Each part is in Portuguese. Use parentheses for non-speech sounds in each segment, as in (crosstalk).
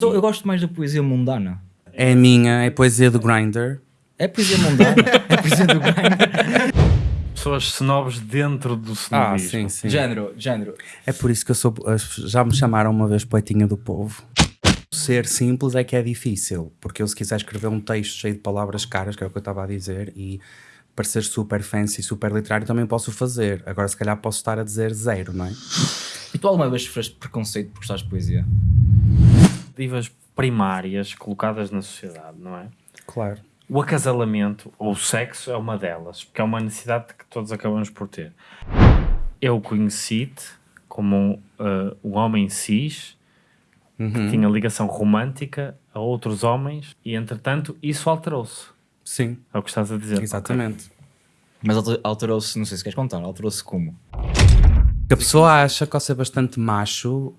Eu, eu gosto mais da poesia mundana. É a minha, é a poesia do Grindr. É poesia mundana, (laughs) é poesia do grind. Pessoas snobs dentro do Ah, snobismo. sim, sim. Género, género. É por isso que eu sou. Já me chamaram uma vez poetinha do povo. Ser simples é que é difícil, porque eu, se quiser escrever um texto cheio de palavras caras, que é o que eu estava a dizer, e parecer super fancy, super literário, também posso fazer. Agora, se calhar, posso estar a dizer zero, não é? E tu alguma vez sofreste preconceito por gostares de poesia? Expectativas primárias colocadas na sociedade, não é? Claro. O acasalamento ou o sexo é uma delas, porque é uma necessidade que todos acabamos por ter. Eu conheci-te como um, uh, um homem cis que tinha ligação romântica a outros homens e, entretanto, isso alterou-se. Sim, É o que estás a dizer. exatamente. Mas alter- alterou-se, não sei se queres contar, alterou-se como? Que a pessoa acha que ao ser bastante macho,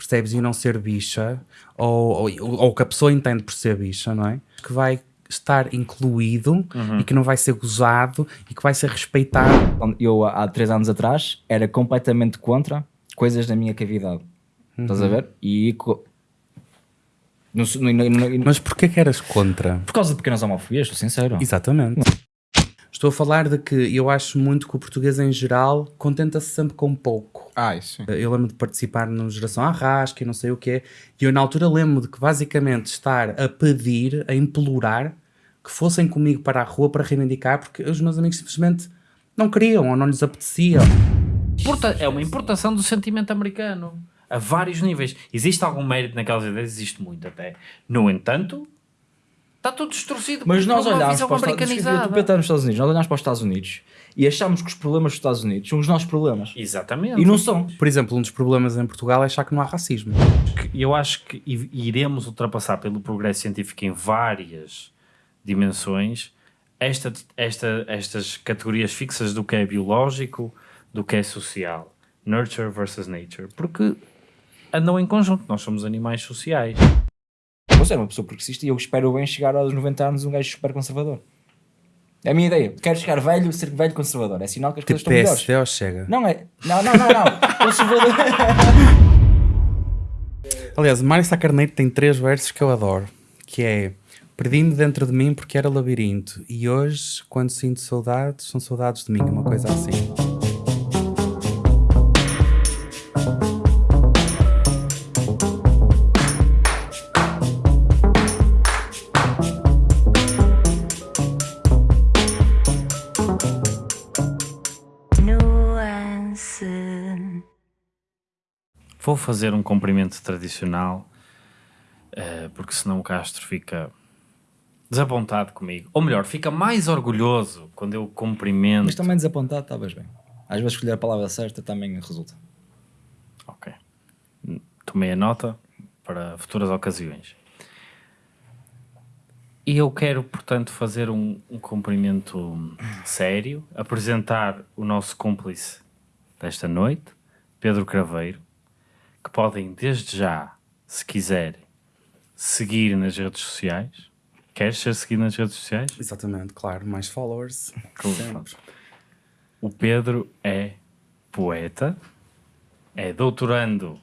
percebes, e não ser bicha, ou, ou, ou que a pessoa entende por ser bicha, não é? Que vai estar incluído e que não vai ser gozado e que vai ser respeitado. Eu, há três anos atrás, era completamente contra coisas da minha cavidade. Estás a ver? E... Não não- não- não- Mas porquê que eras contra? por causa de pequenas homofobias, estou sincero. Exatamente. Estou a falar de que eu acho muito que o português em geral contenta-se sempre com pouco. Ah, isso. sim. Eu lembro de participar no Geração Arrasca e não sei o quê, e eu na altura lembro de que basicamente estar a pedir, a implorar que fossem comigo para a rua para reivindicar, porque os meus amigos simplesmente não queriam ou não lhes apetecia. Importa- é uma importação do sentimento americano a vários níveis. Existe algum mérito naquelas ideias? Existe muito até. No entanto, está tudo distorcido Mas nós olhámos para os Estados Unidos, americanizada. tu nos Estados Unidos, nós olhámos para os Estados Unidos e achámos que os problemas dos Estados Unidos são os nossos problemas. Exatamente. E não são. Por exemplo, um dos problemas em Portugal é achar que não há racismo. Eu acho que iremos ultrapassar pelo progresso científico em várias dimensões esta, esta, estas categorias fixas do que é biológico, do que é social. Nurture versus nature. Porque andam em conjunto. Nós somos animais sociais. Você é uma pessoa progressista e eu espero bem chegar aos 90 anos um gajo super conservador. É a minha ideia. Quero chegar velho, ser velho conservador. É sinal que as coisas Tipo estão melhores. Ou chega. Não é. Não, não, não, não. (laughs) Conservador. Aliás, o Mário Sá Carneiro tem três versos que eu adoro, que é Perdi-me dentro de mim porque era labirinto e hoje, quando sinto saudades, são saudades de mim, uma coisa assim. Vou fazer um cumprimento tradicional, eh, porque senão o Castro fica desapontado comigo. Ou melhor, fica mais orgulhoso quando eu cumprimento. Mas também desapontado, estavas bem. Às vezes escolher a palavra certa também resulta. Ok. Tomei a nota para futuras ocasiões. E eu quero, portanto, fazer um, um cumprimento sério, apresentar o nosso cúmplice desta noite, Pedro Craveiro, que podem desde já, se quiserem, seguir nas redes sociais. Queres ser seguido nas redes sociais? Exatamente, claro, mais followers. Sempre. O Pedro é poeta, é doutorando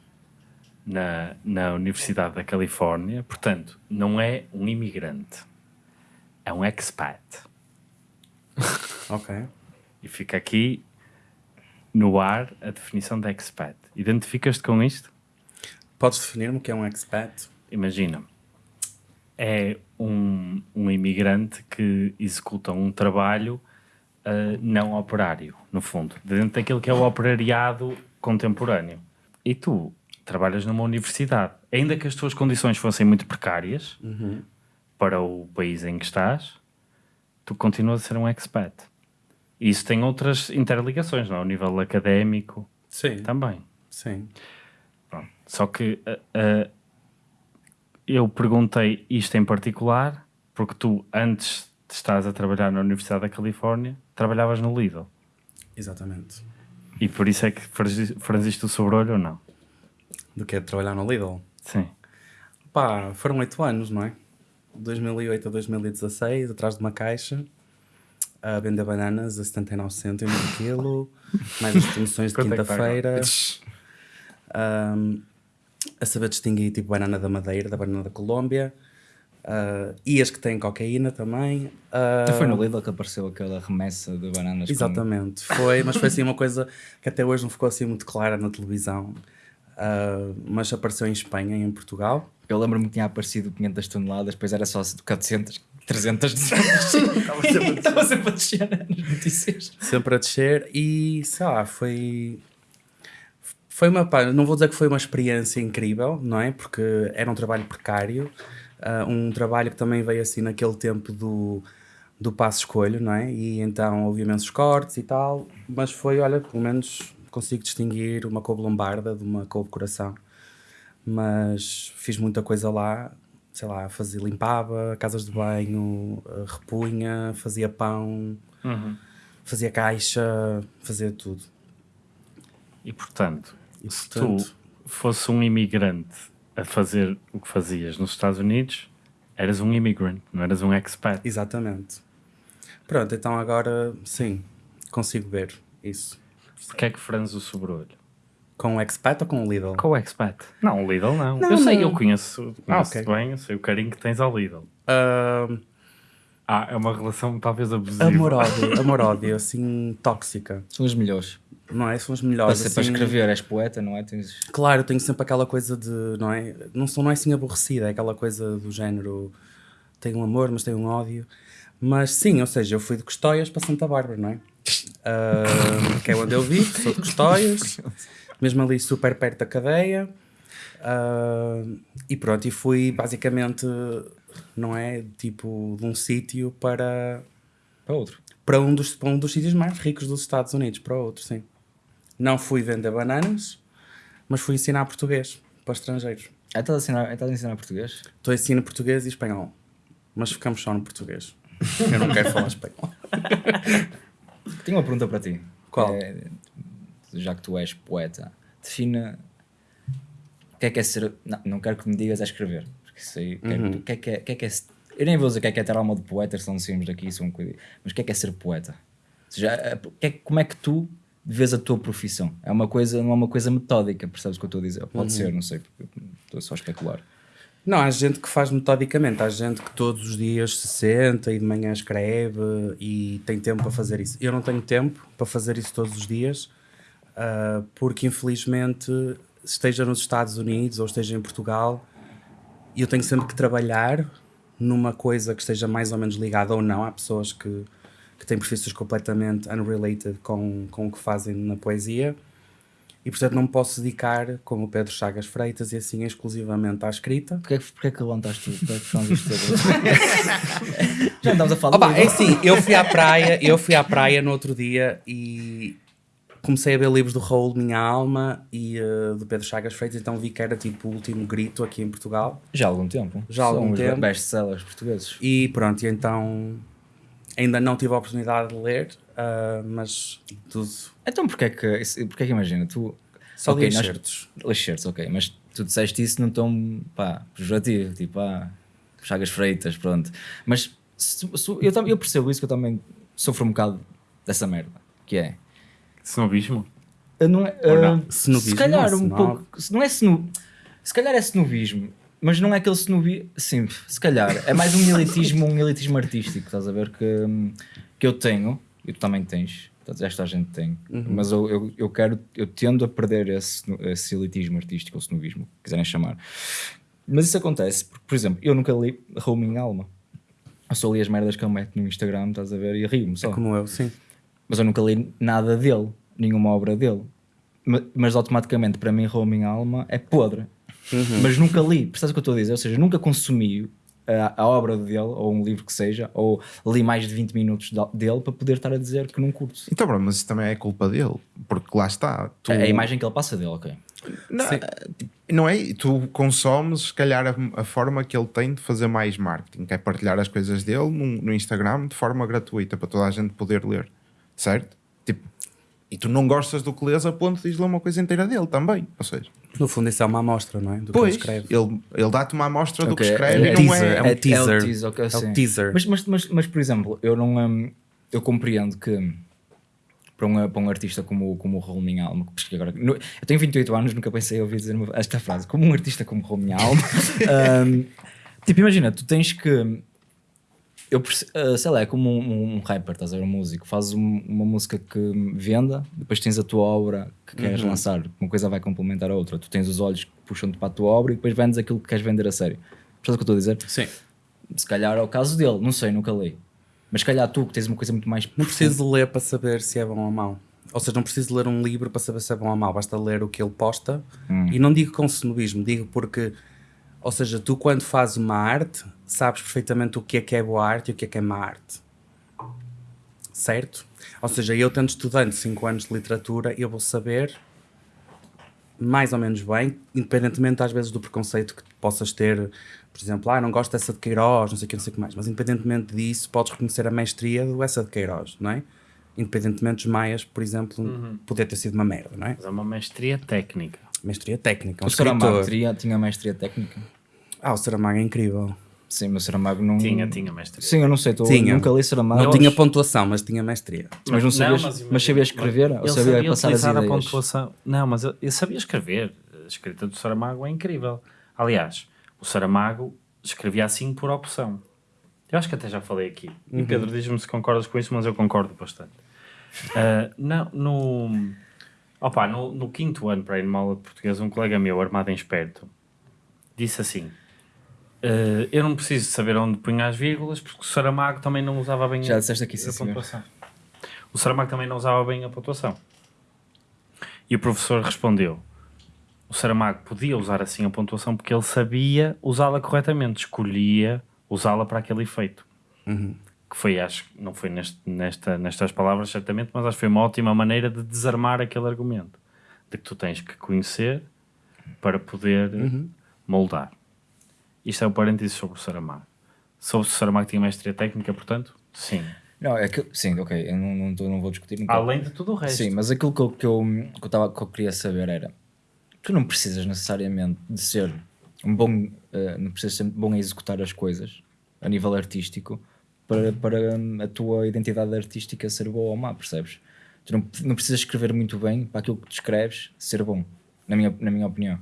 na, na Universidade da Califórnia, portanto, não é um imigrante, é um expat. (laughs) Ok. E fica aqui no ar a definição de expat. Identificas-te com isto? Podes definir-me o que é um expat? Imagina, é um, um imigrante que executa um trabalho ah, não operário, no fundo, dentro daquilo que é o operariado contemporâneo. E tu trabalhas numa universidade, ainda que as tuas condições fossem muito precárias para o país em que estás, tu continuas a ser um expat. E isso tem outras interligações, não? é? Ao nível académico Sim. também. Sim. Pronto. Só que ah, ah, eu perguntei isto em particular porque tu, antes de estás a trabalhar na Universidade da Califórnia, trabalhavas no Lidl. Exatamente. E por isso é que franzi- franziste o sobrolho ou não? Do que é trabalhar no Lidl? Sim. Pá, foram oito anos, não é? 2008 a 2016, atrás de uma caixa, a vender bananas a 79 cêntimos o quilo, (laughs) mais as promoções de é quinta-feira. (laughs) Ahm, a saber distinguir tipo banana da Madeira, da banana da Colômbia, uh, e as que têm cocaína também. Uh, foi no Lidl que apareceu aquela remessa de bananas. com- Exatamente, foi, mas foi assim uma coisa que até hoje não ficou assim muito clara na televisão, uh, mas apareceu em Espanha e em Portugal. Eu lembro-me que tinha aparecido 500 toneladas, depois era só 400, 300, 200. (laughs) Estava sempre, a descer nas notícias. sempre a descer e sei lá, foi foi uma pá, não vou dizer que foi uma experiência incrível, não é? Porque era um trabalho precário, ah, um trabalho que também veio assim naquele tempo do, do passo escolho, não é? E então houve imensos cortes e tal, mas foi, olha, pelo menos consigo distinguir uma couve lombarda de uma couve coração. Mas fiz muita coisa lá, sei lá, fazia, limpava casas de banho, ah, repunha, fazia pão, fazia caixa, fazia tudo. E portanto, E, se portanto- tu fosse um imigrante a fazer o que fazias nos Estados Unidos, eras um immigrant, não eras um expat. Exatamente. Pronto, então agora sim, consigo ver isso. Porquê é que franzes o sobrolho? Com o expat ou com o Lidl? Com o expat? Não, o Lidl não. Não, eu sei, não. eu conheço, conheço ok. bem, eu sei o carinho que tens ao Lidl. Ah, Ah, é uma relação talvez abusiva. amor-ódio, (laughs) amor-ódio, assim, tóxica. São os melhores. Não é? São os Para, melhores. para assim. escrever, és poeta, não é? Tens... Claro, eu tenho sempre aquela coisa de, não é? Não, sou, não é assim aborrecida, é aquela coisa do género, tem um amor, mas tem um ódio. Mas sim, ou seja, eu fui de Custóias para Santa Bárbara, não é? Ah, que é onde eu vivo, sou de Custóias, (laughs) mesmo ali super perto da cadeia. Ah, e pronto, e fui basicamente, não é? Tipo, de um sítio para, Para outro. para, um dos, para um dos sítios mais ricos dos Estados Unidos, para outro, sim. Não fui vender bananas, mas fui ensinar português para estrangeiros. Ah, estás a ensinar, estás a ensinar português? Estou a ensinar português e espanhol, mas ficamos só no português. Eu não quero falar (laughs) espanhol. Tenho uma pergunta para ti. Qual? É, já que tu és poeta, defina o que é que é ser. Não, não quero que me digas a escrever. Porque isso aí. Uhum. O que é que é, que é, que é Eu nem vou dizer o que é que é ter alma de poeta, se não saímos daqui, isso é um coisa. Mas o que é que é ser poeta? Ou seja, é- é- como é que tu vês a tua profissão? É uma coisa, não é uma coisa metódica, percebes o que eu estou a dizer? Uhum. Pode ser, não sei, estou só a especular. Não, há gente que faz metodicamente, há gente que todos os dias se senta e de manhã escreve e tem tempo para fazer isso. Eu não tenho tempo para fazer isso todos os dias, ah, porque infelizmente, esteja nos Estados Unidos ou esteja em Portugal, eu tenho sempre que trabalhar numa coisa que esteja mais ou menos ligada ou não. Há pessoas que, que têm profissões completamente unrelated com, com o que fazem na poesia. E portanto não me posso dedicar, como o Pedro Chagas Freitas, e assim exclusivamente à escrita. Porquê, que- porquê que levantaste isto? (laughs) Já andamos a falar Opa, é assim, eu fui à praia, eu fui à praia no outro dia e comecei a ver livros do Raul Minha Alma e eh, do Pedro Chagas Freitas, então vi que era tipo o último grito aqui em Portugal. Já há algum tempo. Já há algum São tempo. best-sellers portugueses. E pronto, e então ainda não tive a oportunidade de ler, ah, mas tudo. Então porquê é que, porquê é que imagina, tu... Só Ok, li nós- excertos. Excertos, ok, mas tu disseste isso num tom, pá, pejorativo, tipo, ah, chagas freitas, pronto. Mas se- se- eu, eu percebo isso que eu também sofro um bocado dessa merda, que é... Snobismo? Eu Não é, ah, não? Snobismo se calhar não é um snob. pouco. Se não é snob, se calhar é snobismo, mas não é aquele snobismo. Sim, se calhar é mais um elitismo, um elitismo artístico, estás a ver? Que, hum, que eu tenho, e tu também tens, esta gente tem, mas eu, eu, eu quero, eu tendo a perder esse, esse elitismo artístico ou snobismo, que quiserem chamar. Mas isso acontece, porque, por exemplo, eu nunca li Raul Minha Alma. Eu só li as merdas que ele mete no Instagram, estás a ver? E rio-me só Como eu, sim. Mas eu nunca li nada dele, nenhuma obra dele. Ma- Mas, automaticamente, para mim, Minha Alma é podre. Mas nunca li, percebes o que eu estou a dizer? Ou seja, nunca consumi a, a obra dele, ou um livro que seja, ou li mais de 20 minutos dele para poder estar a dizer que não curto. Então, bro, mas isso também é culpa dele, porque lá está. Tu, É a imagem que ele passa dele, ok. não, tipo, não é? Tu consomes, se calhar, a, a forma que ele tem de fazer mais marketing, que é partilhar as coisas dele no, no Instagram de forma gratuita para toda a gente poder ler, certo? Tipo, e tu não gostas do que lês a ponto de ler uma coisa inteira dele também, ou seja, No fundo, isso é uma amostra, não é? Do pois, que ele escreve. ele, ele dá-te uma amostra do que Ok, escreve é- e não teaser, é... é um É, teaser. é o teaser, ok, É o teaser. Mas, mas, mas, mas, por exemplo, eu não. hum, eu compreendo que para um, para um artista como, como o Raul Minha Alma. Porque agora, no- eu tenho 28 anos, nunca pensei em ouvir dizer esta frase. Como um artista como o Raul Minha Alma. (laughs) um, tipo, imagina, tu tens que. Eu, uh, sei lá, é como um, um rapper, estás a ver, um músico. Fazes um- uma música que venda, depois tens a tua obra que queres lançar. Uma coisa vai complementar a outra. Tu tens os olhos que puxam-te para a tua obra e depois vendes aquilo que queres vender a sério. Percebes o que eu estou a dizer? Sim. Se calhar é o caso dele, não sei, nunca li. Mas se calhar tu que tens uma coisa muito mais. Não preciso de ler para saber se é bom ou mau. Ou seja, não preciso de ler um livro para saber se é bom ou mau. Basta ler o que ele posta. E não digo com snobismo, digo porque, ou seja, tu quando fazes uma arte, sabes perfeitamente o que é que é boa arte e o que é que é má arte. Certo? Ou seja, eu tendo estudante 5 anos de literatura, eu vou saber mais ou menos bem, independentemente às vezes do preconceito que possas ter, por exemplo, ah, não gosto dessa de Queiroz, não sei o que, não sei o que mais, mas independentemente disso, podes reconhecer a mestria do essa de Queiroz, não é? Independentemente dos Maias, por exemplo, poder ter sido uma merda, não é? Mas é uma mestria técnica. Mestria técnica, um O escritor. teria, tinha mestria técnica. Ah, o Saramago é incrível. Sim, mas o Saramago não. Tinha, tinha mestria. Sim, eu não sei, tô, Tinha. nunca li Saramago. Não tinha pontuação, mas tinha mestria. Mas não sabias, mas, imagina, sabia escrever? Ou ele sabia, sabia passar as utilizar a ideias? pontuação. Não, mas eu, eu sabia escrever. A escrita do Saramago é incrível. Aliás, o Saramago escrevia assim por opção. Eu acho que até já falei aqui. E Pedro, diz-me se concordas com isso, mas eu concordo bastante. Ah, não, no, opa, no, no quinto ano para ir numa aula de português, um colega meu, armado em esperto, disse assim: ah, Eu não preciso saber onde punha as vírgulas, porque o Saramago também não usava bem Já a- disseste aqui, sim, a pontuação. O Saramago também não usava bem a pontuação. E o professor respondeu: o Saramago podia usar assim a pontuação porque ele sabia usá-la corretamente, escolhia usá-la para aquele efeito. Que foi, acho, não foi neste, nesta, nestas palavras certamente, mas acho que foi uma ótima maneira de desarmar aquele argumento. De que tu tens que conhecer para poder moldar. Isto é o parênteses sobre o Saramago. Sobre o Saramago tinha mestria técnica, portanto, sim. Não, é que, sim, ok, eu não, não, tô- não vou discutir. Nunca. Além de tudo o resto. Sim, mas aquilo que eu, que eu, que eu, tava, que eu queria saber era: tu não precisas necessariamente de ser um bom, eh, não precisas ser bom a executar as coisas a nível artístico para, para a tua identidade artística ser boa ou má, percebes? Tu não, não precisas escrever muito bem para aquilo que tu escreves ser bom, na minha, na minha opinião.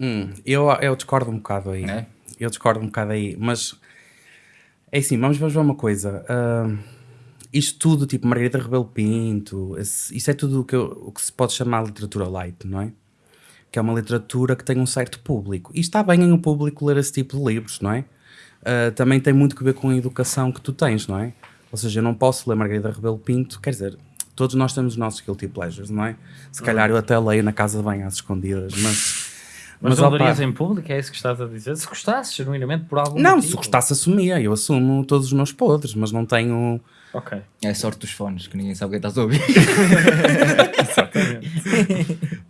Hum, eu, eu discordo um bocado aí. É? Eu discordo um bocado aí, mas é assim, vamos vamos ver uma coisa. ah, isto tudo, tipo Margarida Rebelo Pinto, esse- isso é tudo o que, eu- o que se pode chamar literatura light, não é? Que é uma literatura que tem um certo público. E está bem em um público ler esse tipo de livros, não é? Ah, também tem muito que ver com a educação que tu tens, não é? Ou seja, eu não posso ler Margarida Rebelo Pinto, quer dizer, todos nós temos os nossos guilty pleasures, não é? Se calhar eu até leio na casa de banho às escondidas, mas. Mas, não larias em público, é isso que estás a dizer? Se gostasses genuinamente por algum Não, motivo. se gostasse assumia, eu assumo todos os meus podres, mas não tenho. Ok. É a sorte dos fones, que ninguém sabe o que estás a ouvir. (laughs)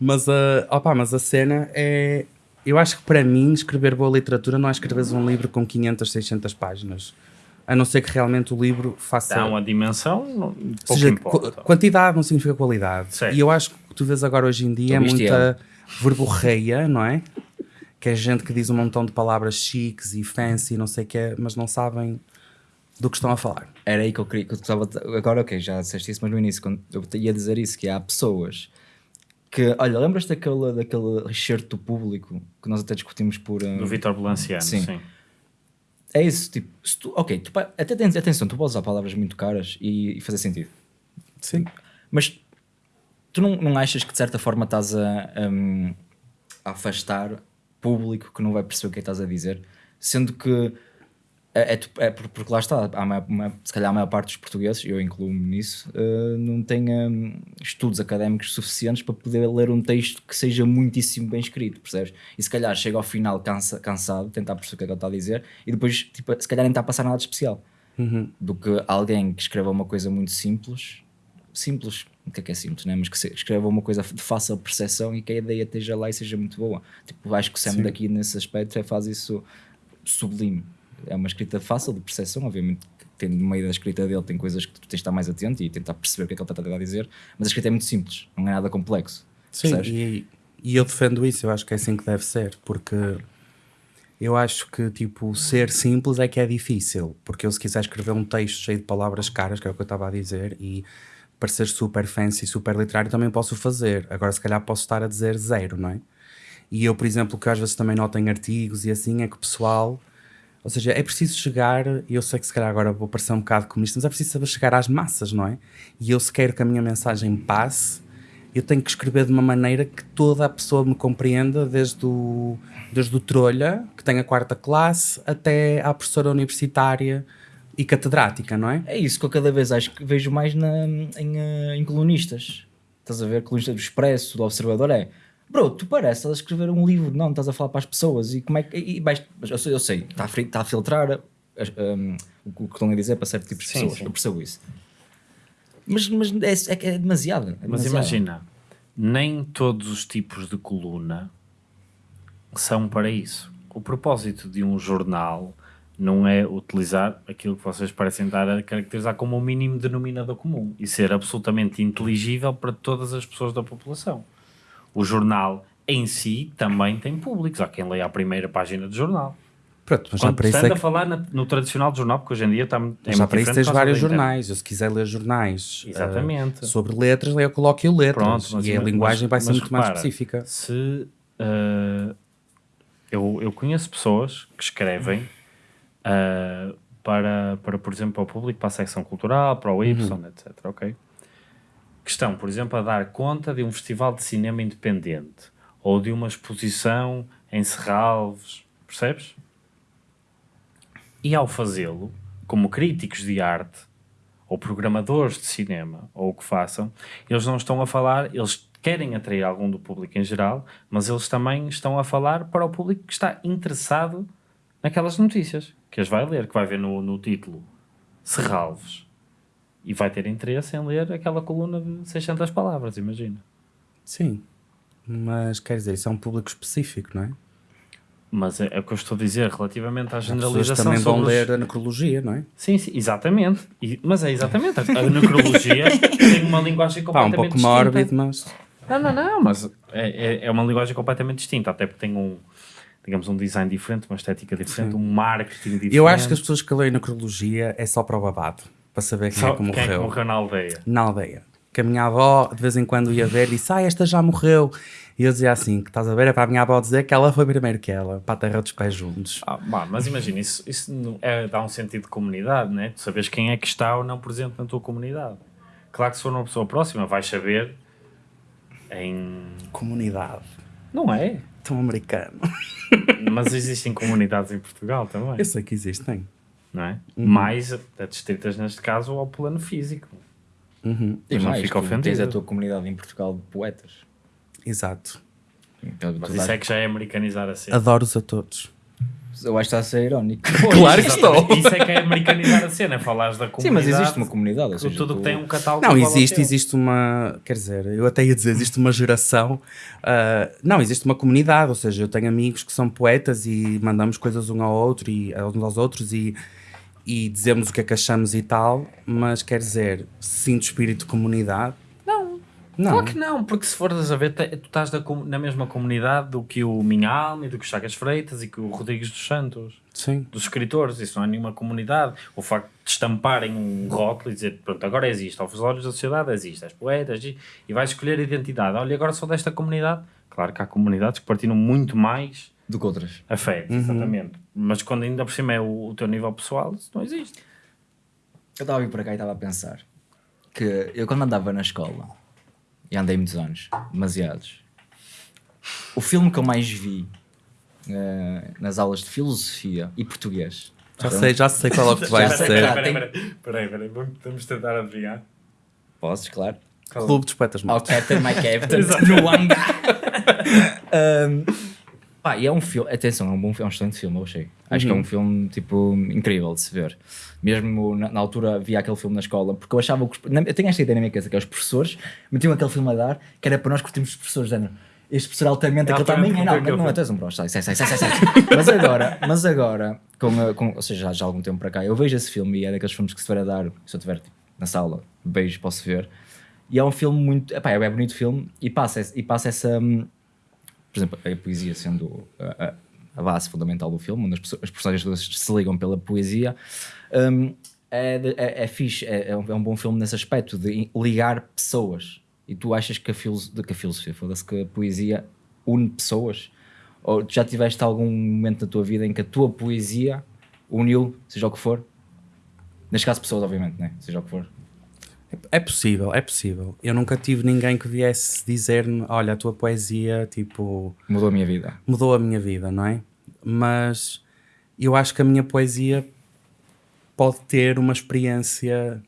Mas a, opa, mas a cena é. Eu acho que para mim, escrever boa literatura não é escreveres um livro com 500, 600 páginas. A não ser que realmente o livro faça. Dá uma dimensão, não- pouco seja, importa. qu- quantidade não significa qualidade. Certo. E eu acho que o que tu vês agora hoje em dia é muita verborreia, não é? Que é gente que diz um montão de palavras chiques e fancy, não sei o que é, mas não sabem do que estão a falar. Era aí que eu queria que eu estava. Agora, ok, já disseste isso, mas no início, quando eu ia dizer isso, que há pessoas que. Olha, lembras daquele, daquele recerto do público que nós até discutimos por. um, Do Vitor Balanciano, Sim. sim. É isso, tipo, se tu, ok, tu, até tens, atenção, tu podes usar palavras muito caras e, e fazer sentido. Sim. Mas tu não, não achas que de certa forma estás a, um, a afastar público que não vai perceber o que é que estás a dizer? Sendo que é, é, é por- porque lá está, há maior- uma- se calhar a maior parte dos portugueses, eu incluo-me nisso, eh, não tem hum, estudos académicos suficientes para poder ler um texto que seja muitíssimo bem escrito, percebes? E se calhar chega ao final cansa, cansado, tentar perceber o que é que ele está a dizer e depois, tipo, se calhar nem está a passar nada de especial do que alguém que escreva uma coisa muito simples, simples, o que é que é simples, né? mas que escreva uma coisa de fácil percepção e que a ideia esteja lá e seja muito boa. Tipo, acho que o Sam daqui nesse aspecto é, faz isso sublime. É uma escrita fácil de percepção, obviamente. Tem, no meio da escrita dele tem coisas que tu tens de estar mais atento e tentar perceber o que é que ele está a tentar dizer, mas a escrita é muito simples, não é nada complexo. Sim, e, e eu defendo isso, eu acho que é assim que deve ser, porque eu acho que tipo, ser simples é que é difícil, porque eu se quiser escrever um texto cheio de palavras caras, que é o que eu estava a dizer, e parecer super fancy, super literário, também posso fazer. Agora, se calhar, posso estar a dizer zero, não é? E eu, por exemplo, que às vezes também noto em artigos e assim é que o pessoal. Ou seja, é preciso chegar, e eu sei que se calhar agora vou parecer um bocado comunista, mas é preciso saber chegar às massas, não é? E eu, se quero que a minha mensagem passe, eu tenho que escrever de uma maneira que toda a pessoa me compreenda, desde o, desde o trolha, que tem a quarta classe, até à professora universitária e catedrática, não é? É isso que eu cada vez acho que vejo mais na, em, eh, em colunistas. Estás a ver? Colunistas do Expresso, do Observador, é Bro, tu pareces estás a escrever um livro, não, estás a falar para as pessoas e como é que. E, vais, eu sei, eu sei está, a, está a filtrar um, o que estão a dizer para certo tipo de pessoas, sim. eu percebo isso. Mas, mas é, é, é demasiado. É mas demasiado. imagina, nem todos os tipos de coluna são para isso. O propósito de um jornal não é utilizar aquilo que vocês parecem estar a caracterizar como o um mínimo denominador comum e ser absolutamente inteligível para todas as pessoas da população. O jornal em si também tem públicos. Há quem leia a primeira página do jornal. Pronto, mas Quando já para isso é que... a falar na, no tradicional jornal, porque hoje em dia está é já para isso tens vários jornais. Eu, se quiser ler jornais Exatamente. Uh, sobre letras, eu coloco eu letras. Pronto, e a linguagem vai ser muito repara, mais específica. Se uh, eu, eu conheço pessoas que escrevem uh, para, para, por exemplo, para o público, para a secção cultural, para o Y, uhum. etc. Ok? que estão, por exemplo, a dar conta de um festival de cinema independente ou de uma exposição em Serralves, percebes? E ao fazê-lo, como críticos de arte ou programadores de cinema ou o que façam, eles não estão a falar, eles querem atrair algum do público em geral, mas eles também estão a falar para o público que está interessado naquelas notícias, que as vai ler, que vai ver no, no título Serralves e vai ter interesse em ler aquela coluna de 600 palavras, imagina. Sim, mas quer dizer, isso é um público específico, não é? Mas é, é o que eu estou a dizer relativamente à generalização. As também vão os... ler a necrologia, não é? Sim, sim exatamente. E, mas é exatamente. A necrologia tem uma linguagem completamente (laughs) Pá, um pouco mórbido, mas. Não, não, não, mas é, é, é uma linguagem completamente distinta, até porque tem um, digamos, um design diferente, uma estética diferente, Sim. um marketing diferente. Eu acho que as pessoas que leem necrologia é só para o babado para saber quem Só é que morreu. Quem é que morreu na aldeia? Na aldeia. Que a minha avó de vez em quando ia ver e disse: Ah, esta já morreu. E eu dizia assim: que estás a ver? É para a minha avó dizer que ela foi primeiro que ela, para a terra dos pés juntos. Ah, mas imagina, isso, isso é, dá um sentido de comunidade, né? Tu sabes quem é que está ou não presente na tua comunidade. Claro que se for uma pessoa próxima, vais saber em. Comunidade. Não é? Tão americano. (laughs) Mas existem comunidades em Portugal também. Eu sei que existem não é? Uhum. Mais adstritas, neste caso, ao plano físico. Uhum. E mais, fica ofendido. tens a tua comunidade em Portugal de poetas. Exato. Então, Mas isso é que já é americanizar a cena. Adoro-os a todos. Eu acho que está a ser irónico. (laughs) claro que estou. Isso é que é americanizar a cena, falares da comunidade. Sim, mas existe uma comunidade. Ou seja, tudo tu... tem um catálogo. Não, existe, existe uma. Quer dizer, eu até ia dizer, existe uma geração. Uh, não, existe uma comunidade, ou seja, eu tenho amigos que são poetas e mandamos coisas um ao outro e uns aos outros e e dizemos o que é que achamos e tal, mas quer dizer, sinto espírito de comunidade? Não. Não. Claro que não, porque se fores a ver, tu estás na mesma comunidade do que o Minhalme, do que o Chagas Freitas e que o Rodrigues dos Santos. Sim. Dos escritores, isso não é nenhuma comunidade. O facto de estamparem um rótulo e dizer, pronto, agora existe, aos olhos da sociedade existe, és poeta, e vais escolher a identidade. Olha, agora sou desta comunidade. Claro que há comunidades que partilham muito mais do que outras. Afeto, uhum. exatamente. Mas quando ainda por cima é o, o teu nível pessoal, isso não existe. Eu estava a vir para cá e estava a pensar que eu quando andava na escola, e andei muitos anos, demasiados, o filme que eu mais vi uh, nas aulas de filosofia e português. Já então, sei, já sei qual é o que (laughs) tu vais dizer. Peraí, peraí, vamos tentar adivinhar. Podes, claro. Clube dos Poetas Mortos. Ao Captain My Captain, (laughs) no hangar. (laughs) um, Pá, e é um filme, atenção, é um bom filme, é um excelente filme, eu achei. Acho uhum. que é um uhum. filme, tipo, incrível de se ver. Mesmo na, na, altura via aquele filme na escola, porque eu achava que. Eu tenho esta ideia na minha cabeça, que é os professores metiam aquele filme a dar, que era para nós curtirmos os professores, género. Este professor altamente, aquele também é, não, não, não, é, tu és um broche, sai, sai, sai, sai, sai. (laughs) mas agora, mas agora, com, com, ou seja, já, já há algum tempo para cá, eu vejo esse filme e é daqueles filmes que se tiver a dar, se eu estiver tipo, na sala, beijo, posso ver. E é um filme muito, epá, é um bonito filme e passa, e passa essa hum, por exemplo, a poesia sendo a, a, base fundamental do filme, onde as, as personagens todas se ligam pela poesia, um, é, é, é fixe, é, é um, é um bom filme nesse aspecto, de ligar pessoas. E tu achas que a, filos, que a filosofia, foda-se, que a poesia une pessoas? Ou já tiveste algum momento na tua vida em que a tua poesia uniu, seja o que for? Neste caso, pessoas, obviamente, né? seja o que for. É possível, é possível. Eu nunca tive ninguém que viesse dizer-me: olha, a tua poesia, tipo, Mudou a minha vida. mudou a minha vida, não é? Mas eu acho que a minha poesia pode ter uma experiência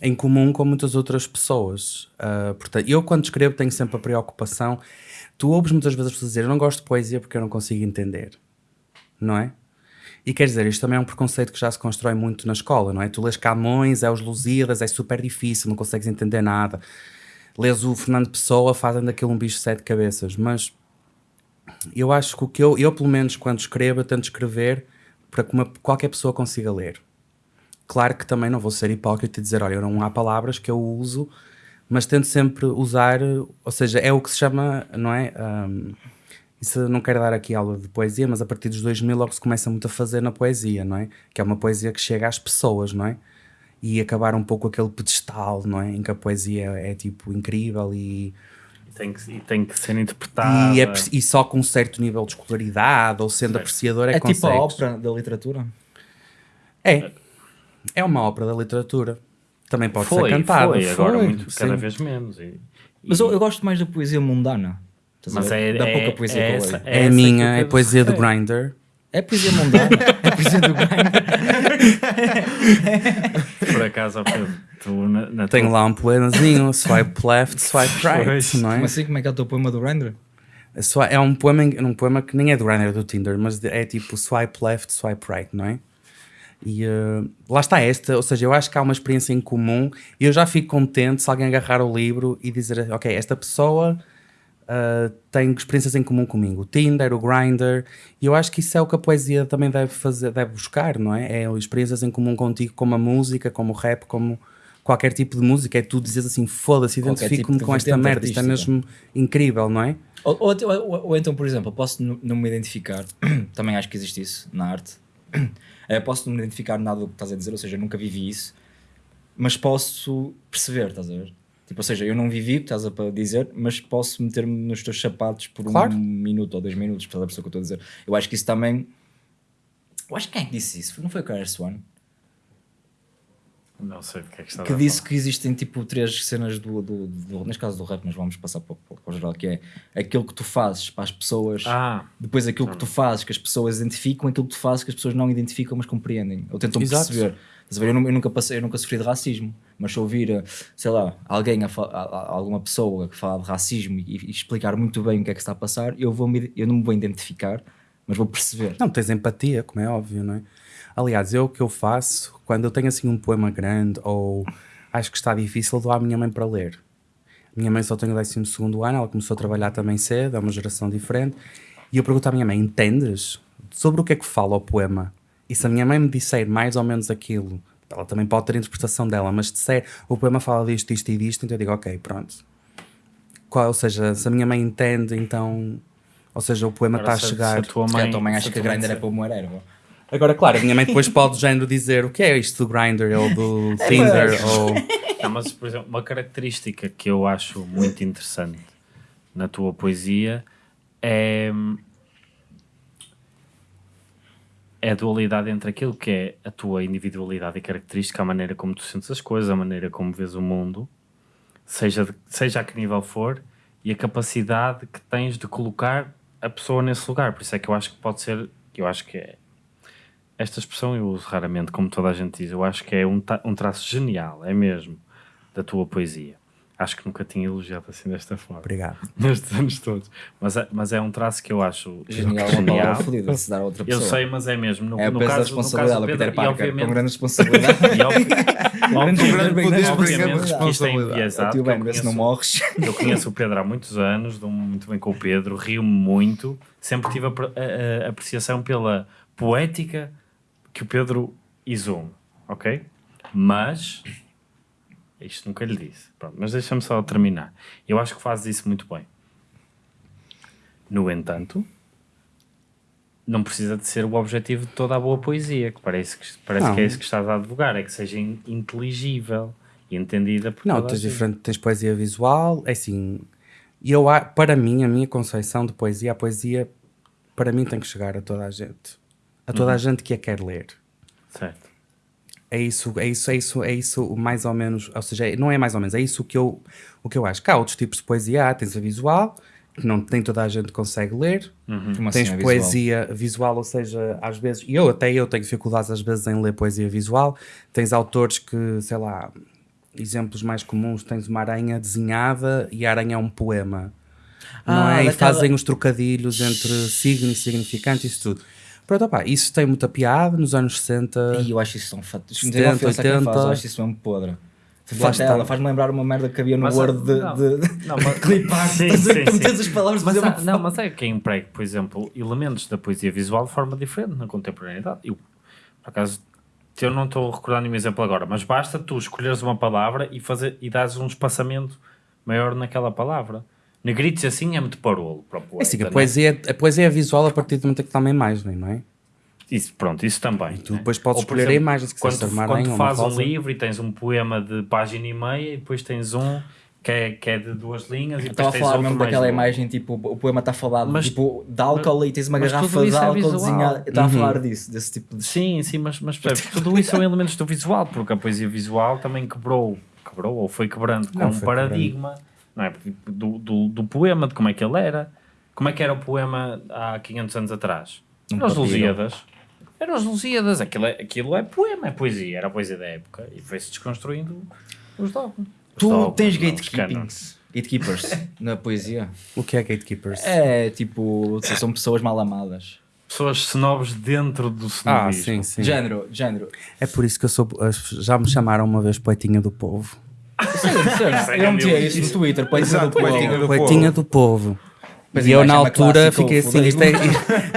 em comum com muitas outras pessoas. Ah, portanto, eu, quando escrevo, tenho sempre a preocupação. Tu ouves muitas vezes as pessoas dizer: Eu não gosto de poesia porque eu não consigo entender, não é? E quer dizer, isto também é um preconceito que já se constrói muito na escola, não é? Tu lês Camões, é os Lusíadas, é super difícil, não consegues entender nada. Lês o Fernando Pessoa, fazem daquilo um bicho de sete cabeças. Mas eu acho que o que eu, eu pelo menos quando escrevo, eu tento escrever para que uma- qualquer pessoa consiga ler. Claro que também não vou ser hipócrita e dizer, olha, não há palavras que eu uso, mas tento sempre usar, ou seja, é o que se chama, não é? Ahm, isso não quero dar aqui aula de poesia, mas a partir dos 2000 logo se começa muito a fazer na poesia, não é? Que é uma poesia que chega às pessoas, não é? E acabar um pouco aquele pedestal, não é? Em que a poesia é tipo incrível e, E tem que, e tem que ser interpretada. e, é e só com um certo nível de escolaridade ou sendo apreciador é, É, que tipo a consegues. ópera da literatura. É. É uma ópera da literatura. Também pode foi, ser cantada. foi, agora foi, muito, cada sim. vez menos. E, Mas eu, eu gosto mais da poesia mundana. Mas é, da é, pouca poesia é que eu essa, leio. É essa a que minha, é poesia do. Grindr. É poesia mundana. é poesia do grind. Por acaso, tu na, na Tenho tua- lá um poemazinho, swipe left, swipe right, não é? Como assim? Como é que é o teu poema do Grindr? É só- É um poema, em- um poema que nem é do Grindr, é do Tinder, mas é tipo swipe left, swipe right, não é? E eh, lá está esta, ou seja, eu acho que há uma experiência em comum e eu já fico contente se alguém agarrar o livro e dizer, ok, esta pessoa eh, tem experiências em comum comigo, o Tinder, o Grindr, e eu acho que isso é o que a poesia também deve fazer, deve buscar, não é? É experiências em comum contigo, como a música, como o rap, como qualquer tipo de música, é tu dizes assim, foda-se, identifico-me tipo com esta merda, isto é mesmo incrível, não é? Ou, ou, ou- ou então, por exemplo, posso não me identificar, (clears throat) também acho que existe isso na arte. (clears throat) Eu posso não me identificar nada do que estás a dizer, ou seja, nunca vivi isso, mas posso perceber, estás a ver? Tipo, ou seja, eu não vivi o que estás a dizer, mas posso meter-me nos teus sapatos por Claro. um minuto ou dois minutos, estás a o que eu estou a dizer? Eu acho que isso também. Eu acho que quem é que disse isso? Não foi o Carlos Swan? Não sei do que é que estás que a disse falar. que existem tipo três cenas do, do, do neste caso do rap, mas vamos passar para, o- para o geral, que é aquilo que tu fazes para as pessoas, Ah, depois aquilo que tu fazes que as pessoas identificam, aquilo que tu fazes que as pessoas não identificam, mas compreendem, ou tentam Exato. perceber. Estás a ver? Eu, nu- eu nunca passei, eu nunca sofri de racismo, mas se ouvir, eh, sei lá, alguém, a alguma pessoa que fala de racismo e, e explicar muito bem o que é que está a passar, eu, vou me, eu não me vou identificar, mas vou perceber. Não, tens empatia, como é óbvio, não é? Aliás, eu o que eu faço, quando eu tenho assim um poema grande ou acho que está difícil, dou à minha mãe para ler. Minha mãe só tem o 12 segundo ano, ela começou a trabalhar também cedo, é uma geração diferente. E eu pergunto à minha mãe, entendes? Sobre o que é que fala o poema? E se a minha mãe me disser mais ou menos aquilo, ela também pode ter a interpretação dela, mas se disser o poema fala disto, isto e disto, então eu digo, ok, pronto. Qual, ou seja, se a minha mãe entende, então... Ou seja, o poema está a chegar... Se a tua mãe, também se acho a que a tua mãe Grindr é para uma erva. Agora, claro, a minha mãe depois pode, género, dizer o que é isto do Grindr ou do (laughs) Tinder ou... Não, mas, por exemplo, uma característica que eu acho muito interessante na tua poesia é, é a dualidade entre aquilo que é a tua individualidade e característica, a maneira como tu sentes as coisas, a maneira como vês o mundo, seja, de- seja a que nível for, e a capacidade que tens de colocar a pessoa nesse lugar. Por isso é que eu acho que pode ser, eu acho que é, esta expressão eu uso raramente, como toda a gente diz, eu acho que é um, um traço genial, é mesmo, da tua poesia. Acho que nunca tinha elogiado assim desta forma, Obrigado. (laughs) nestes anos todos. Mas é, mas é um traço que eu acho Genial, é uma fodida de se dar a outra Eu sei, mas é mesmo. No, É o no caso responsabilidade, o Pedro, Peter Parker, com obviamente, grande responsabilidade. (laughs) e obvi- grande obviamente, poder, grande obviamente que isto é responsabilidade. enviesado, eu se não conheço- morres. Eu conheço o Pedro há muitos anos, dou-me muito bem com o Pedro, rio-me muito, sempre tive a, a- a apreciação pela poética que o Pedro exume, ok? Mas, isto nunca lhe disse, Pronto, mas deixa-me só terminar. Eu acho que fazes isso muito bem. No entanto, não precisa de ser o objetivo de toda a boa poesia, que parece que, parece Não. que é isso que estás a advogar, é que seja in- inteligível e entendida por Não, tens diferente, tens poesia visual, é assim, eu, para mim, a minha conceito de poesia, a poesia, para mim tem que chegar a toda a gente. A toda a gente que a quer ler. Certo. É isso, é isso, é isso, é isso mais ou menos, ou seja, é- não é mais ou menos, é isso que eu, o que eu acho. Cá há outros tipos de poesia, há, tens a visual, que não, nem toda a gente consegue ler, Como assim, tens é visual? poesia visual, ou seja, às vezes, e eu até eu tenho dificuldades às vezes em ler poesia visual, tens autores que, sei lá, exemplos mais comuns, tens uma aranha desenhada e a aranha é um poema, não Ah, é? E daquela- fazem os trocadilhos entre signo e significante, isso tudo. Pronto, opá, isso tem muita piada nos anos 60. E eu acho isso tão fato. Não 70, tem ofensa a quem faz, 80. eu acho isso mesmo podre. Lá está. Ela faz-me lembrar uma merda que havia no Mas, Word de, não, de, não, (laughs) mas- de clipar. Sim, sim, sim. as palavras Mas, uma não, mas é quem emprega, por exemplo, elementos da poesia visual de forma diferente na contemporaneidade. Eu, por acaso, eu não estou a recordar nenhum exemplo agora, mas basta tu escolheres uma palavra e, fazer, e dares um espaçamento maior naquela palavra. Negritos assim é muito parolo para o poeta. É assim, a não é? poesia, a poesia é visual a partir do momento em que está uma imagem, não é? Isso, pronto, isso também. tu né? depois podes Ou, por escolher a imagem, se quiseres quando, uma quando fazes um rosa. livro e tens um poema de página e meia e depois tens um que é, que é de duas linhas e Estava depois a falar mesmo daquela imagem, tipo, o poema está falado Mas- tipo, de álcool e tens uma mas garrafa de é álcool visual. desenhada. Estava Uhum. a falar disso, desse tipo de. Sim, sim, mas, mas percebes, (laughs) tudo isso são elementos do visual, porque a poesia visual também quebrou, quebrou ou foi quebrando com Não, um foi paradigma não é? do, do, do poema, de como é que ele era. Como é que era o poema há 500 anos atrás? Um Eram os. Lusíadas. Eram os Lusíadas. Aquilo é, aquilo é poema, é poesia. Era a poesia da época. E foi-se desconstruindo os dogmas. Tu dogmas, tens gatekeepings. Gatekeepers (laughs) na poesia. O que é gatekeepers? É tipo, são pessoas mal amadas. Pessoas snobs dentro do ah, snobismo. sim, sim. Género, género. É por isso que eu sou. Já me chamaram uma vez poetinha do povo. Sério, sério, eu metia isso no Twitter, ser do poetinha povo. do Poetinha do povo. E eu na é altura fiquei assim, isto é,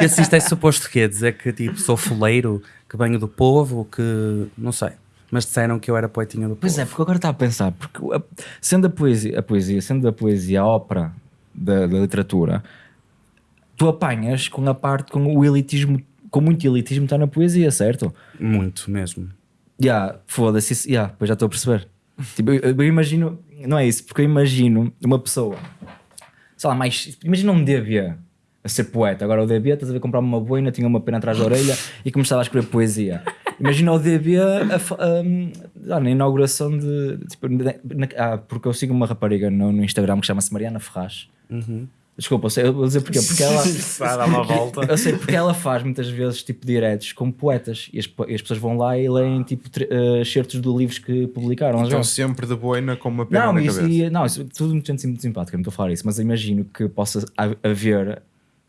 isto, (laughs) isto é suposto que dizer que tipo, sou fuleiro, que venho do povo, que não sei. Mas disseram que eu era poetinha do povo. Pois é, porque agora está a pensar, porque a- sendo a poesia, a poesia, sendo a poesia a ópera da, da literatura, tu apanhas com a parte, com o elitismo, com muito elitismo está na poesia, certo? Muito mesmo. Ya, foda-se, isso- ya, pois já estou a perceber. Tipo, eu, eu imagino, não é isso, porque eu imagino uma pessoa, sei lá, mais, imagina um DB a ser poeta. Agora o DB, estás a ver, comprar uma boina, tinha uma pena atrás da orelha e começava a escrever poesia. Imagina o DB a, ah, na inauguração de. Tipo, na- na- ah, porque eu sigo uma rapariga no, no Instagram que chama-se Mariana Ferraz. Desculpa, eu, sei, eu vou dizer porquê. Porque ela. (laughs) Vai dar uma volta. Eu sei porque ela faz muitas vezes tipo diretos com poetas e as, e as pessoas vão lá e leem tipo tre- eh, excertos de livros que publicaram. Estão sempre de boina com uma pena Não, na isso, cabeça. e- não, isso é tudo muito, muito simpático, não estou a falar isso, mas imagino que possa ha- haver,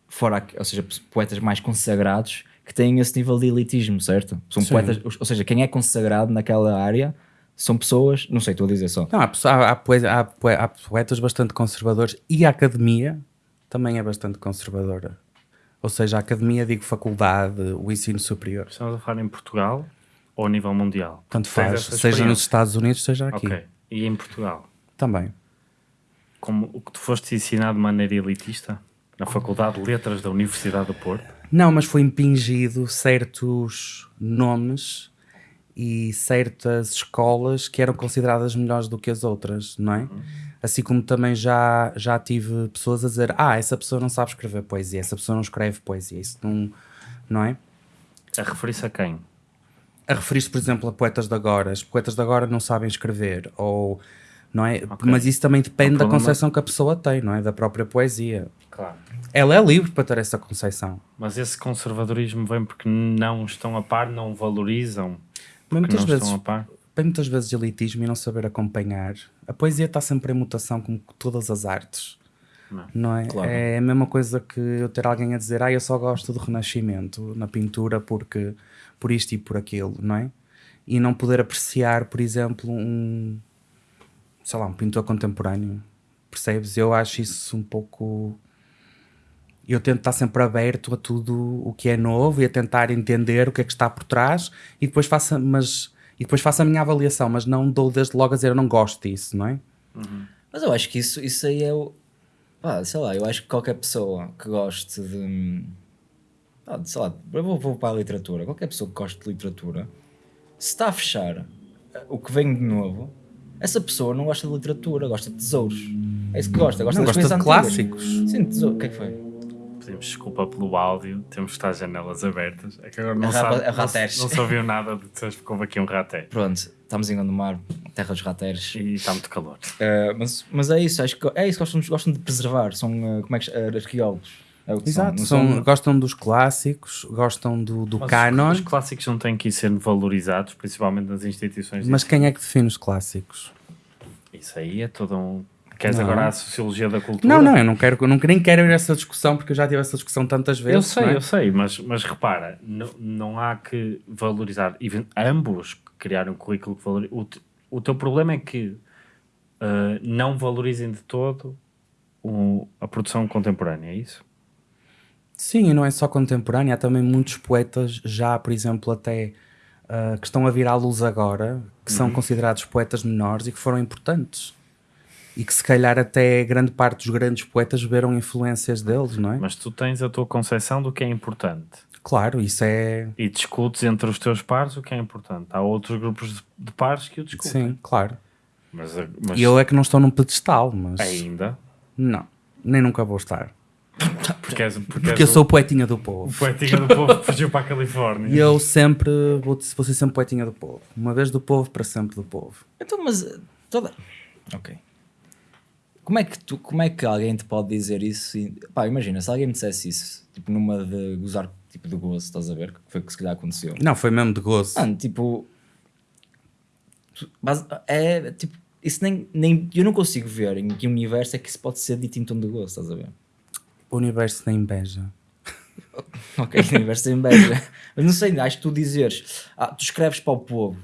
fora, ou seja, poetas mais consagrados que têm esse nível de elitismo, certo? São Sim. poetas, ou seja, quem é consagrado naquela área são pessoas, não sei, estou a dizer só. Não, há, há, há poetas bastante conservadores e a academia também é bastante conservadora. Ou seja, a academia, digo faculdade, o ensino superior. Estamos a falar em Portugal ou a nível mundial? Tanto faz, seja nos. Estados Unidos, seja aqui. Ok. E em Portugal? Também. Como o que tu foste ensinado de maneira elitista na Faculdade de Letras da Universidade do Porto? Não, mas foi impingido certos nomes e certas escolas que eram consideradas melhores do que as outras, não é? Assim como também já, já tive pessoas a dizer ah, essa pessoa não sabe escrever poesia, essa pessoa não escreve poesia, isso não, não é? A referir-se a quem? A referir-se, por exemplo, a poetas de agora. Os poetas de agora não sabem escrever, ou... Não é? Ok. Mas isso também depende da concepção que a pessoa tem, não é? Da própria poesia. Claro. Ela é livre para ter essa concepção. Mas esse conservadorismo vem porque não estão a par, não valorizam. Mas muitas vezes. Tem muitas vezes elitismo e não saber acompanhar. A poesia está sempre em mutação, como todas as artes. Não. é? Claro. É a mesma coisa que eu ter alguém a dizer, ah, eu só gosto do Renascimento na pintura porque por isto e por aquilo, não é? E não poder apreciar, por exemplo, um sei lá, um pintor contemporâneo. Percebes? Eu acho isso um pouco. Eu tento estar sempre aberto a tudo o que é novo e a tentar entender o que é que está por trás e depois faço, mas, e depois faço a minha avaliação, mas não dou desde logo a dizer eu não gosto disso, não é? Mas eu acho que isso, isso aí é o. Pá, sei lá, eu acho que qualquer pessoa que goste de. ah, sei lá, eu vou, vou para a literatura. Qualquer pessoa que goste de literatura, se está a fechar eh, o que vem de novo, essa pessoa não gosta de literatura, gosta de tesouros. É isso que gosta, gosta Não, das gosta de antigas. clássicos. Sim, tesouro. O que é que foi? Pedimos desculpa pelo áudio, temos que estar as janelas abertas. É que agora não, É rapa- sabe, não, não se ouviu nada de que ficou aqui um raté. Pronto, estamos em Gondomar, terra dos rateres. E está muito calor. Eh, mas, mas é isso, acho que é isso, gostam, gostam de preservar, são eh, como é que uh, arqueólogos. É o que Exato, são. são- gostam dos clássicos, gostam do, do Mas canon, Os, os clássicos não têm que ir sendo valorizados, principalmente nas instituições. mas quem é que define os clássicos? Isso aí é todo um. Queres Não. agora a sociologia da cultura? Não, não, eu não quero, eu não, nem quero ir a essa discussão porque eu já tive essa discussão tantas vezes. Eu sei, é? eu sei, mas, mas repara, não, não há que valorizar. Ambos criaram um currículo que valoriza. O, o teu problema é que ah, não valorizem de todo o- a produção contemporânea, é isso? Sim, e não é só contemporâneo, há também muitos poetas já, por exemplo, até ah, que estão a vir à luz agora, que Uhum. são considerados poetas menores e que foram importantes. E que se calhar até grande parte dos grandes poetas beberam influências deles, não é? Mas tu tens a tua concepção do que é importante Claro, isso é. e discutes entre os teus pares o que é importante. Há outros grupos de, pares que o discutem. Sim, claro. Mas, mas E eu é que não estou num pedestal, mas. ainda. Não, nem nunca vou estar. Porque, és, porque, Porque eu és sou o, poetinha do o povo. poetinha do povo que fugiu para a Califórnia. E eu sempre vou, vou ser sempre poetinha do povo. Uma vez do povo, para sempre do povo. Então, mas toda. Ok. Como é que tu, como é que alguém te pode dizer isso? E, pá, imagina, se alguém me dissesse isso, tipo numa de gozar, tipo de gozo, estás a ver? Que foi o que se calhar aconteceu. Não, foi mesmo de gozo. Mano, tipo. é tipo. Isso nem, nem. Eu não consigo ver em que universo é que isso pode ser dito em tom de gozo, estás a ver? O universo da inveja. (laughs) Ok, universo de inveja. Mas não sei, acho que tu dizeres. Ah, tu escreves para o povo,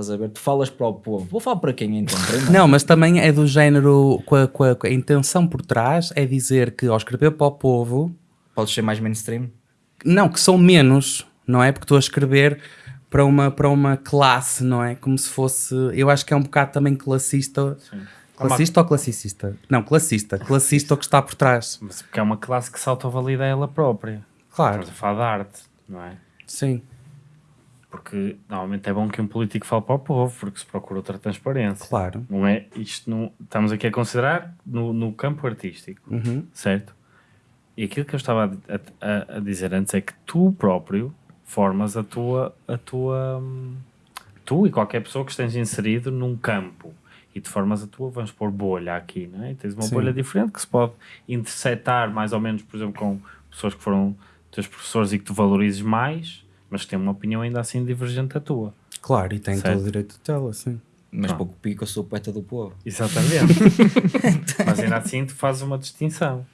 estás a ver? Tu falas para o povo. Vou falar para quem então? Primeiro? Não, mas também é do género. Com a, com a- com a intenção por trás é dizer que ao escrever para o povo. Podes ser mais mainstream? Não, que são menos, não é? Porque estou a escrever para uma, para uma classe, não é? Como se fosse. Eu acho que é um bocado também classista. Classista ou classicista? Não, classista. Classista o que está por trás. Mas porque é uma classe que se autovalida ela própria. Claro, Estamos a falar de arte, não é? sim. Porque normalmente é bom que um político fale para o povo, porque se procura outra transparência. Claro. Não é? Isto não, estamos aqui a considerar no, no campo artístico, Uhum. certo? E aquilo que eu estava a, a- a dizer antes é que tu próprio formas a tua, a tua hum, tu e qualquer pessoa que esteja inserido num campo e te formas a tua, vamos pôr bolha aqui, não é? E tens uma Sim. bolha diferente que se pode interceptar mais ou menos, por exemplo, com pessoas que foram teus professores e que tu valorizes mais, mas que têm uma opinião ainda assim divergente da tua. Claro, e tem Certo. todo o direito de tê-la, sim. Mas pouco pico, eu sou o poeta do povo. Exatamente. (laughs) mas ainda assim tu fazes uma distinção.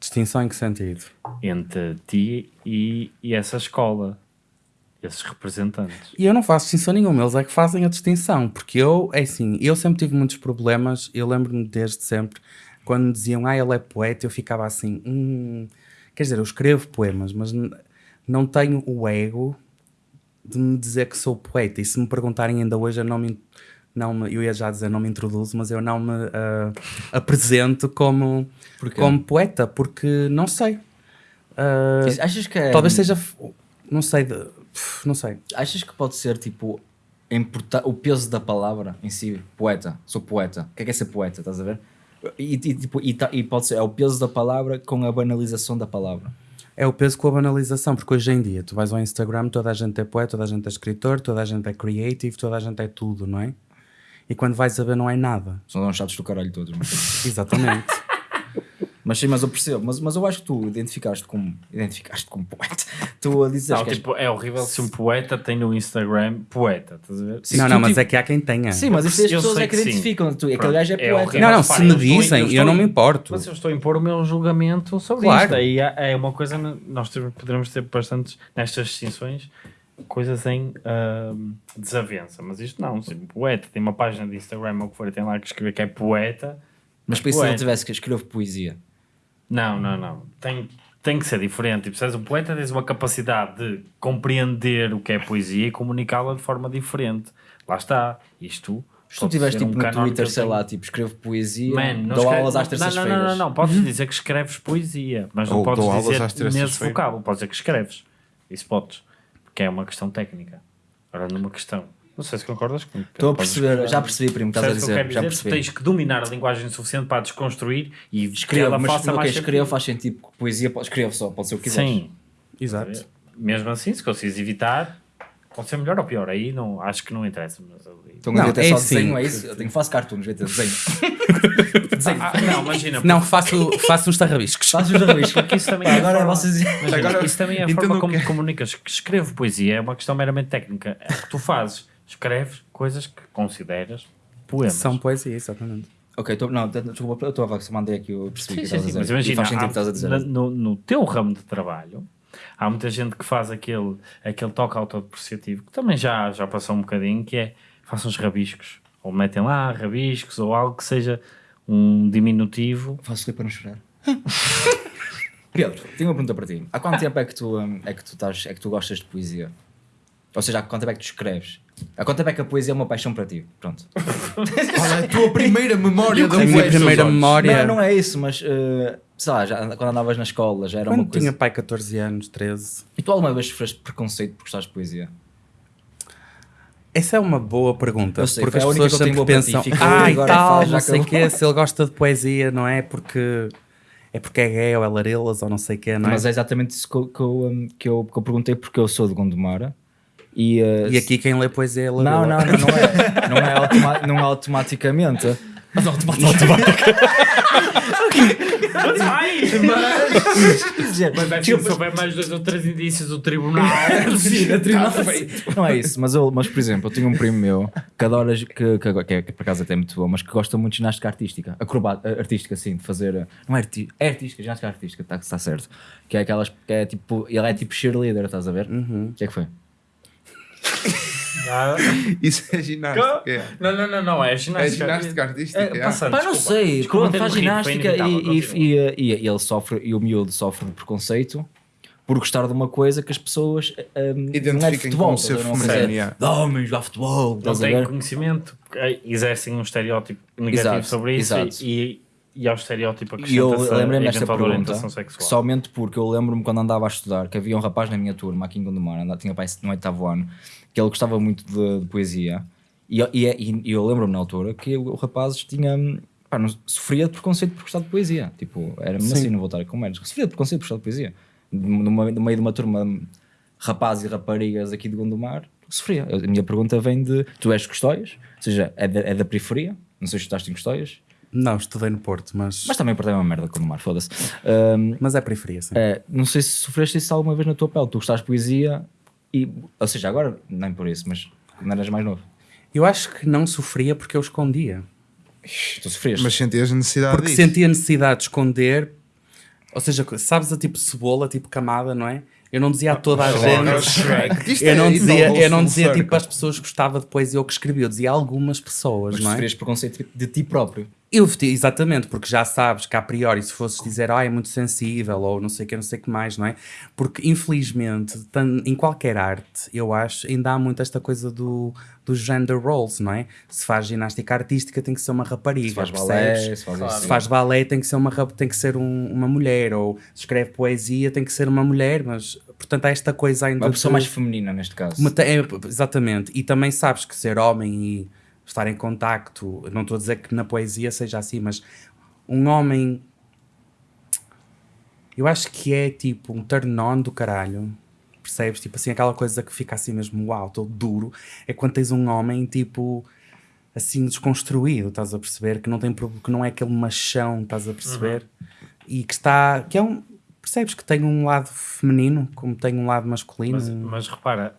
Distinção em que sentido? entre ti e, e essa escola, esses representantes. E eu não faço distinção nenhuma, eles é que fazem a distinção, porque eu, é assim, eu sempre tive muitos problemas, eu lembro-me desde sempre, quando me diziam, ah, ele é poeta, eu ficava assim, hum, quer dizer, eu escrevo poemas, mas não tenho o ego de me dizer que sou poeta, e se me perguntarem ainda hoje, eu não me, não me eu ia já dizer, não me introduzo, mas eu não me ah, apresento como, Porquê? como poeta, porque não sei. Ah, Achas que é. talvez seja, f- não sei, de- não sei. Achas que pode ser tipo. o peso da palavra em si? Poeta. Sou poeta. O que é que é ser poeta? Estás a ver? E, e, tipo, e, e pode ser. É o peso da palavra com a banalização da palavra. É o peso com a banalização, porque hoje em dia tu vais ao Instagram, toda a gente é poeta, toda a gente é escritor, toda a gente é creative, toda a gente é tudo, não é? E quando vais a ver, não é nada. São uns chatos do caralho todos. Mas, Exatamente. Mas sim, mas eu percebo. Mas, mas eu acho que tu identificaste como. Identificaste como poeta. (laughs) Tu a dizer Não, que és- tipo, é horrível se um poeta tem no Instagram poeta, estás a ver? Sim, não, tu, não, mas tipo- é que há quem tenha. Sim, mas isso as pessoas é que, que sim. identificam. Tu, aquele gajo é é poeta. horrível. não, não, Mas, se me eu estou- dizem, eu eu, não me importo. Mas eu estou a impor o meu julgamento sobre Claro. isto. Aí é, é uma coisa, nós poderemos ter bastantes, nestas distinções, coisas em ahm, desavença. Mas isto não, se um poeta tem uma página de Instagram ou o que for, e tem lá que escrever que é poeta. Mas para isso se ele Poeta. tivesse que escrever poesia. Não, não, não. Tem, tem que ser diferente. Tipo, és um poeta, tens uma capacidade de compreender o que é poesia e comunicá-la de forma diferente. Lá está. Isto Se tu ser tipo um no Twitter, sei lá, tipo, escrevo poesia, Man, não dou escreve- aulas às não, não, terças-feiras. não, não, não, podes dizer que escreves poesia, mas não Ou podes dizer terças-feiras. nesse vocábulo, podes dizer que escreves. Isso podes, porque é uma questão técnica. Agora, numa questão, não sei se concordas comigo. Estou a perceber, escrever. já percebi, primo, estás a o que eu dizer, quero já dizer? Tu percebi. tens que dominar a linguagem suficiente para a desconstruir e que Escrevo, ela mas faça ok, mais escrevo faz sentido, porque poesia, pode- escrevo só, pode ser o que quiseres. Sim, Exato. mesmo assim, se consegues evitar, pode ser melhor ou pior. Aí não, acho que não interessa. Mas ali- Então Não, não, ter é só assim. desenho, é isso? Eu tenho, faço cartoons, desenho. (laughs) desenho. Ah, não, imagina. Não, faço, (laughs) faço uns tarrabiscos. Faço os rabiscos. Porque isso também Pá, é a agora forma- vocês... Imagina, Agora, isso também é a entendo forma como que é. te comunicas. Que escrevo poesia é uma questão meramente técnica. É o que tu fazes. Escreves coisas que consideras poemas. São poesia, exatamente. Ok, tô, não, desculpa, eu estou a vaca, mandei aqui, eu percebi Sim, sim, estás a sim, dizer. mas imagina, há- no, no teu ramo de trabalho, há muita gente que faz aquele, aquele toque autodepreciativo, que também já, já passou um bocadinho, que é, façam uns rabiscos, ou metem lá rabiscos, ou algo que seja um diminutivo. Faço rir para não chorar. (laughs) Pedro, tenho uma pergunta para ti. Há quanto tempo é que tu, hum, é que tu, estás, é que tu gostas de poesia? Ou seja, há quanto tempo é que tu escreves? Quanto tempo é que a poesia é uma paixão para ti? Pronto. (laughs) Qual é a tua primeira memória da A minha poesia, primeira memória. Não, não é isso, mas uh, sei lá, já, quando andavas na escola já era uma Quando coisa. tinha pai 14 anos, 13. E tu alguma vez sofreste preconceito por gostares de poesia? Essa é uma boa pergunta, Eu sei, porque as a pessoas que eu tenho sempre ti. pensam, ah, e tal, não sei o acabou." quê, se ele gosta de poesia, não é porque é porque é gay ou é larelas ou não sei o quê, não é? Mas é exatamente isso que eu, que, eu, um, que, eu, que eu perguntei porque eu sou de Gondomar e, uh, E aqui quem lê poesia é Não, larela. não, não, não é, não é, automa não é automaticamente. Mas automaticamente. (laughs) Mas é se souber mais dois ou três indícios do tribunal. (laughs) Sim, na tribunal Não é isso, mas, eu, mas por exemplo, eu tenho um primo meu que adora, que, que, que, é, que por acaso até é muito bom, mas que gosta muito de ginástica artística, acrobata, artística, assim, de fazer. Não é, arti é artística, ginástica artística, está tá certo. Que é aquelas. Que é tipo, ele é tipo cheerleader, estás a ver? O que é que foi? (laughs) Isso é ginástica. é. Não, não, não, não, é É ginástica. ginástica artística. É, é. passando, Pá, não desculpa. sei, Desculpa pronto, faz ginástica e, e, e, e- e ele sofre, e o miúdo sofre de preconceito por gostar de uma coisa que as pessoas um, não é de Identifiquem futebol, como ser? Uma feminino, de homens, jogar futebol, não têm conhecimento, eh, exercem um estereótipo negativo Exato, sobre isso exato. e, e ao estereótipo E eu lembrei-me desta pergunta orientação sexual. somente porque eu lembro-me quando andava a estudar que havia um rapaz na minha turma aqui em Gondomar, andava- tinha pai no oitavo ano, que ele gostava muito de, de poesia. E, eu- e, e eu lembro-me na altura que o, o rapaz tinha pá, não- sofria de preconceito por gostar de poesia, tipo, era mesmo assim, não vou estar com medos, sofria de preconceito por gostar de poesia, no, meio- no meio de uma turma de rapazes e raparigas aqui de Gondomar, sofria. A minha pergunta vem de, tu és de Custóias, ou seja, é da, é da periferia, não sei se estudaste em Custóias, Não, estudei no Porto, mas, mas também portei uma merda com o mar, foda-se. Ahm, mas é periferia, sim. é, não sei se sofreste isso alguma vez na tua pele. Tu gostaste de poesia e, ou seja, agora nem por isso, mas quando eras mais novo. Eu acho que não sofria porque eu escondia. Tu sofrias. Mas sentias necessidade Porque disso. sentia necessidade de esconder, ou seja, sabes a tipo cebola, tipo camada, não é? Eu não dizia a toda a Agora, gente. Shrek. Isto Eu é não dizia, eu não dizia tipo as pessoas que gostavam de poesia ou que escrevia, eu dizia algumas pessoas, mas não é? sofrias preconceito de ti próprio. Eu, exatamente, porque já sabes que a priori, se fosses dizer, ah, é muito sensível, ou não sei o que, não sei o que mais, não é? Porque, infelizmente, em qualquer arte, eu acho, ainda há muito esta coisa do, dos gender roles, não é? Se faz ginástica artística, tem que ser uma rapariga, Se faz percebes? balé, se faz. Se faz balé, tem que ser uma, tem que ser um- uma mulher, ou se escreve poesia, tem que ser uma mulher, mas, portanto, há esta coisa ainda Uma pessoa mais feminina neste caso. uma é, exatamente. E também sabes que ser homem e estar em contacto, não estou a dizer que na poesia seja assim, mas um homem. Eu acho que é tipo um turn on do caralho. Percebes? Tipo assim, aquela coisa que fica assim mesmo, uau, todo duro. É quando tens um homem tipo assim desconstruído, estás a perceber? Que não, tem, que não é aquele machão, estás a perceber? E que está. que é um. Percebes que tem um lado feminino, como tem um lado masculino. Mas, mas repara,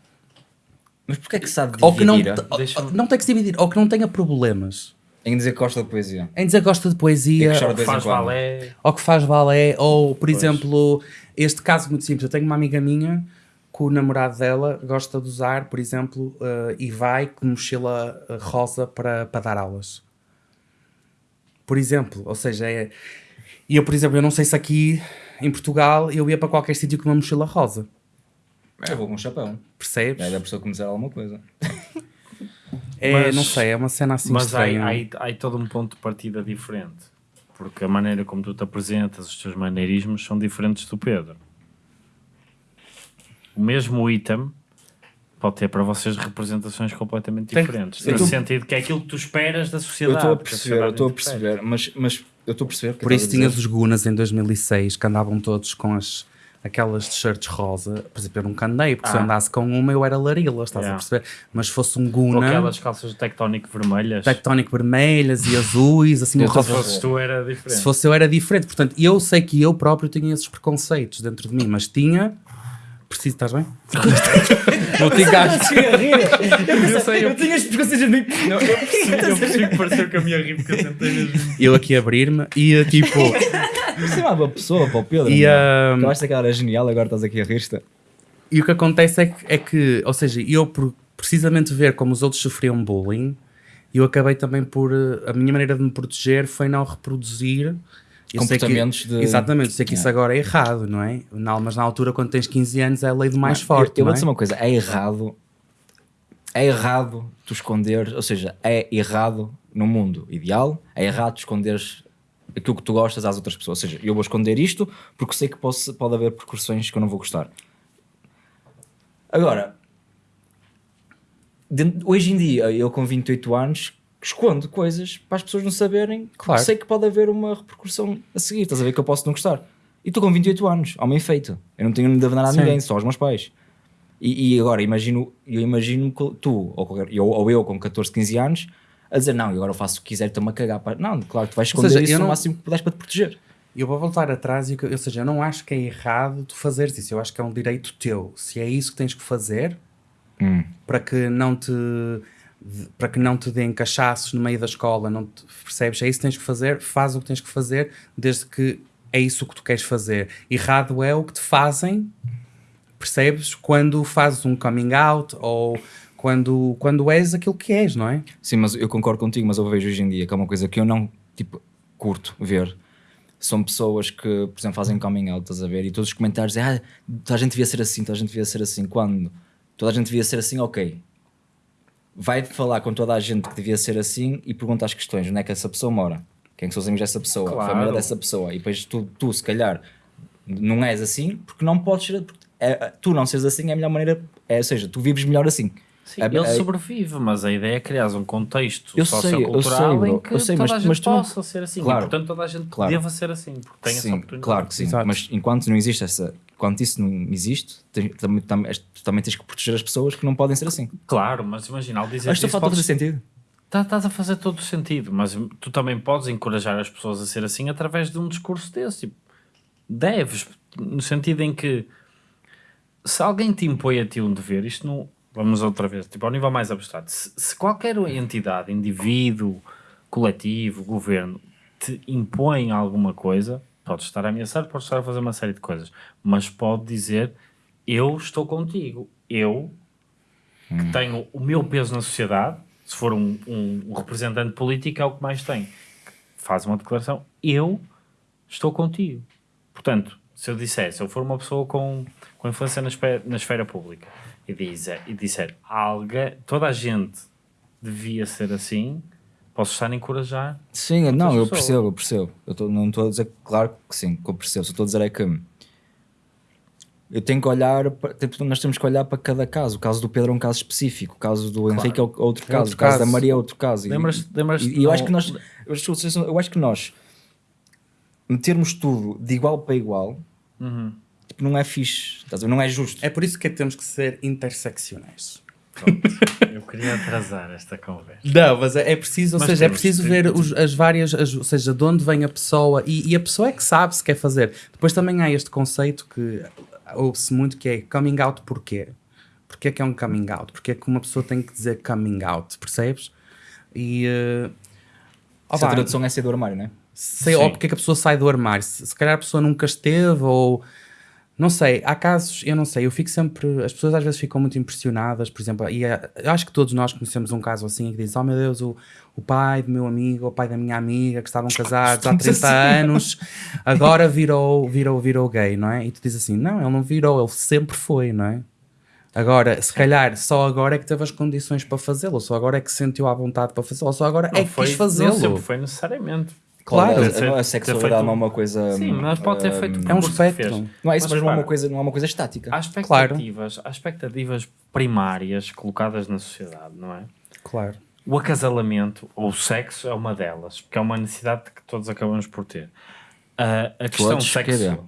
Mas porquê é que sabe ou que não, dividir ou- não tem que se dividir, ou que não tenha problemas em dizer que gosta de poesia? em dizer que gosta de poesia, E que faz balé, ou que faz balé, ou por exemplo, este caso muito simples, eu tenho uma amiga minha que o namorado dela gosta de usar, por exemplo, eh, e vai com mochila eh, rosa para, para dar aulas. Por exemplo, ou seja, é... E eu, por exemplo, eu não sei se aqui em Portugal eu ia para qualquer sítio com uma mochila rosa. Eu vou com um chapéu. Percebes? É da pessoa que me dizer alguma coisa. (laughs) É, Mas- não sei, é uma cena assim Mas há, há, aí- há todo um ponto de partida diferente. Porque a maneira como tu te apresentas, os teus maneirismos são diferentes do Pedro. O mesmo item pode ter para vocês representações completamente Tem- diferentes. eu No tô- sentido que é aquilo que tu esperas da Eu sociedade. estou a perceber, eu estou a perceber, mas, mas eu estou a perceber. Por isso tinhas os Gunas em 2006 que andavam todos com as, aquelas t-shirts rosa. Por exemplo, eu nunca andei, porque se eu Ah. andasse com uma eu era larila, estás Yeah. a perceber? Mas se fosse um Ou Guna, aquelas calças tectónico vermelhas. tectónico vermelhas e azuis, assim, (laughs) eu Se fosses tu era diferente. se fosse eu era diferente. Portanto, eu sei que eu próprio tinha esses preconceitos dentro de mim, mas tinha. Preciso, estás bem? (laughs) não te engasgues. Eu sei, eu tinha as preconceitos de mim. Não, eu Eu percebi que pareceu que a minha ri porque eu tentei mesmo. Eu aqui abrir-me e tipo. (laughs) Você é uma pessoa para o Pedro. E, meu. ah, Acabaste que ela era genial, agora estás aqui a rir-te. E o que acontece é que, é que ou seja, eu por precisamente ver como os outros sofriam bullying, eu acabei também por. A minha maneira de me proteger foi não reproduzir. Eu sei que- Comportamentos de- Exatamente, sei que isso agora é errado, não é? Não, mas na altura, quando tens 15 anos, é a lei do mais forte. Eu, eu não vou é? dizer uma coisa, é errado. É errado tu esconder, ou seja, é errado no mundo ideal, é errado tu esconderes aquilo que tu gostas às outras pessoas. Ou seja, eu vou esconder isto porque sei que posso, pode haver percussões que eu não vou gostar. Agora, hoje em dia, eu com 28 anos, escondo coisas para as pessoas não saberem, Claro. sei que pode haver uma repercussão a seguir. Estás a ver que eu posso não gostar. E estou com 28 anos, homem feito. Eu não tenho de nada a ninguém, só aos meus pais. E, e agora, imagino, eu imagino que tu, ou, qualquer- eu, ou eu com 14, 15 anos, a dizer, não, e agora eu faço o que quiser, estou-me a cagar. pá." Não, claro, tu vais esconder seja, isso no não- máximo que puderes para te proteger. Eu vou voltar atrás, e, o ou seja, eu não acho que é errado tu fazeres isso, eu acho que é um direito teu. Se é isso que tens que fazer, para que não te para que não te deem cachaços no meio da escola, não te, percebes? É isso que tens que fazer, faz o que tens que fazer, desde que é isso que tu queres fazer. Errado é o que te fazem, percebes? Quando fazes um coming out ou quando, quando és aquilo que és, não é? Sim, mas eu concordo contigo, mas eu vejo hoje em dia que é uma coisa que eu não, tipo, curto ver. São pessoas que, por exemplo, fazem coming out, estás a ver? E todos os comentários dizem, ah, toda a gente devia ser assim, toda a gente devia ser assim. Quando toda a gente devia ser assim, ok. Vai falar com toda a gente que devia ser assim e pergunta as questões, onde é que essa pessoa mora? Quem é são os amigos dessa pessoa? A Claro. família dessa pessoa? E depois tu, tu, se calhar, não és assim porque não podes ser... é- tu não seres assim é a melhor maneira... É, ou seja, tu vives melhor assim. Sim, É- ele é- sobrevive, mas a ideia é criar um contexto Eu sei, eu sociocultural sei, bro. em que Eu sei, toda mas- a gente mas tu não- possa ser assim. Claro. E, portanto, toda a gente Claro. deva ser assim, porque tem essa sim, oportunidade. claro que sim. Exato. Mas enquanto não existe essa, enquanto isso não existe, também, também, tu também tens que proteger as pessoas que não podem ser assim. Claro, mas imagina, ao dizer Acho que isso, falta fazer podes- sentido. Tá- Estás a fazer todo o sentido, mas tu também podes encorajar as pessoas a ser assim através de um discurso desse. Tipo, deves, no sentido em que se alguém te impõe a ti um dever, isto não. Vamos outra vez, tipo, ao nível mais abstrato. Se, se qualquer entidade, indivíduo, coletivo, governo, te impõe alguma coisa, pode estar a ameaçar, pode estar a fazer uma série de coisas, mas pode dizer: Eu estou contigo, eu que tenho o meu peso na sociedade, se for um, um- um representante político, é o que mais tem. Faz uma declaração, eu estou contigo. Portanto, se eu disser, se eu for uma pessoa com, com influência na, na esfera pública e, dizer, e disser, alguém, toda a gente devia ser assim, posso estar a encorajar. Sim, não, eu pessoas. percebo, eu percebo. Eu tô- não estou a dizer, claro que sim, que eu percebo. Só estou a dizer é que eu tenho que olhar, para, tipo, nós temos que olhar para cada caso. O caso do Pedro é um caso específico, o caso do Henrique é o- outro É caso, outro o caso, da caso. Maria é outro caso. E- Lembras- lembras-te e, e eu acho que nós, eu acho que nós metermos tudo de igual para igual Uhum. Tipo, não é fixe, estás a ver? não é justo. É por isso que temos que ser interseccionais. Eu queria atrasar esta conversa. Não, mas é é preciso, ou Mas seja, é preciso que- ver os- as várias, as- ou seja, de onde vem a pessoa e, e a pessoa é que sabe se quer fazer. Depois também há este conceito que ouve-se muito que é coming out porquê? Porquê é que é um coming out? Porquê é que uma pessoa tem que dizer coming out, percebes? E... Uh, Essa tradução é sair do armário, não é? sei Sim. ou porque é que a pessoa sai do armário. Se, se calhar a pessoa nunca esteve ou... Não sei, há casos, eu não sei, eu fico sempre... As pessoas às vezes ficam muito impressionadas, por exemplo, e é- eu acho que todos nós conhecemos um caso assim que diz, oh meu Deus, o, o pai do meu amigo, o pai da minha amiga, que estavam casados há (laughs) 30 anos, agora (laughs) virou, virou, virou gay, não é? E tu dizes assim, não, ele não virou, ele sempre foi, não é? Agora, se calhar, só agora é que teve as condições para fazê-lo, só agora é que se sentiu à vontade para fazê-lo, só agora Não é que foi, quis não fazê-lo. sempre foi necessariamente. Claro. Claro, Ter- a, sexualidade não é uma coisa. Sim, mas pode ter hum, feito o É um espectro. Não é isso, Mas mas, não, é uma coisa, não é uma coisa estática. Há expectativas, há expectativas primárias colocadas na sociedade, não é? Claro. O acasalamento ou o sexo é uma delas, porque é uma necessidade que todos acabamos por ter. A, a questão sexual.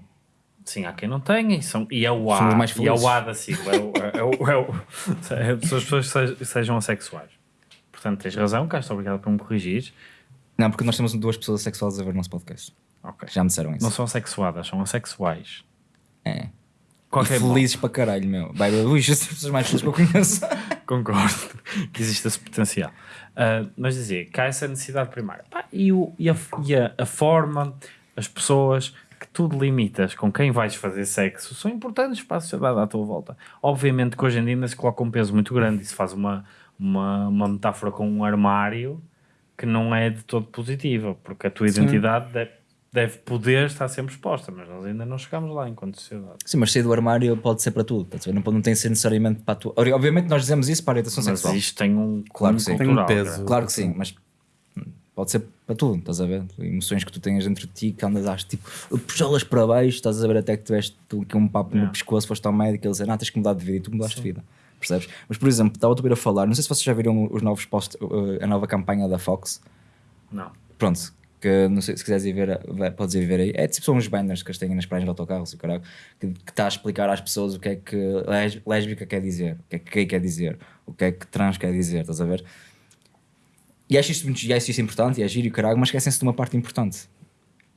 Sim, há quem não tenha e, são, e é o Somos A, mais e é o. A da sigla. É, o, é, o, é, o, (laughs) é, são as pessoas que sejam, sejam assexuais. Portanto, tens razão, cá estou obrigado por me corrigir. Não, porque nós temos duas pessoas sexuais a ver o nosso podcast. Ok. Já me disseram isso. Não são assexuadas, são assexuais. É. Qualquer e felizes para caralho, meu. Vai, Luís, as pessoas mais felizes que eu conheço. (laughs) Concordo (laughs) que existe esse potencial. Ah, mas dizer há essa necessidade primária. Pá, e o, e, a, e a, a forma, as pessoas que tu delimitas com quem vais fazer sexo são importantes para a sociedade à tua volta. Obviamente que hoje em dia ainda se coloca um peso muito grande e se faz uma, uma, uma metáfora com um armário que não é de todo positiva, porque a tua identidade deve, deve poder estar sempre exposta, mas nós ainda não chegamos lá enquanto sociedade. Sim, mas sair do armário pode ser para tudo. ver? Não, pode- não tem que ser necessariamente para a tua. Obviamente, nós dizemos isso para a orientação Mas sexual. isto tem um Claro que sim. Tem um cultural, peso. cara. Claro que sim, mas pode ser para tudo, estás a ver? Emoções que tu tenhas dentro de ti que andas a tipo, puxá-las para baixo, estás a ver até que tiveste tu aqui um papo no Yeah. pescoço, foste ao médico e ele dizer, não, tens que mudar de vida e tu mudaste de vida, percebes? Mas por exemplo, estava a ouvir a falar, não sei se vocês já viram os novos post, a nova campanha da Fox, Não. pronto, que não sei se quiseres ir ver, podes ir ver aí. É tipo, são uns banners que eles têm nas praias de autocarros, caralho, que que está a explicar às pessoas o que é que lés- lésbica quer dizer, o que é que gay quer dizer, o que é que trans quer dizer, estás a ver? E acho isto, muito- e acho isto importante, e é giro e caralho, mas esquecem-se de uma parte importante.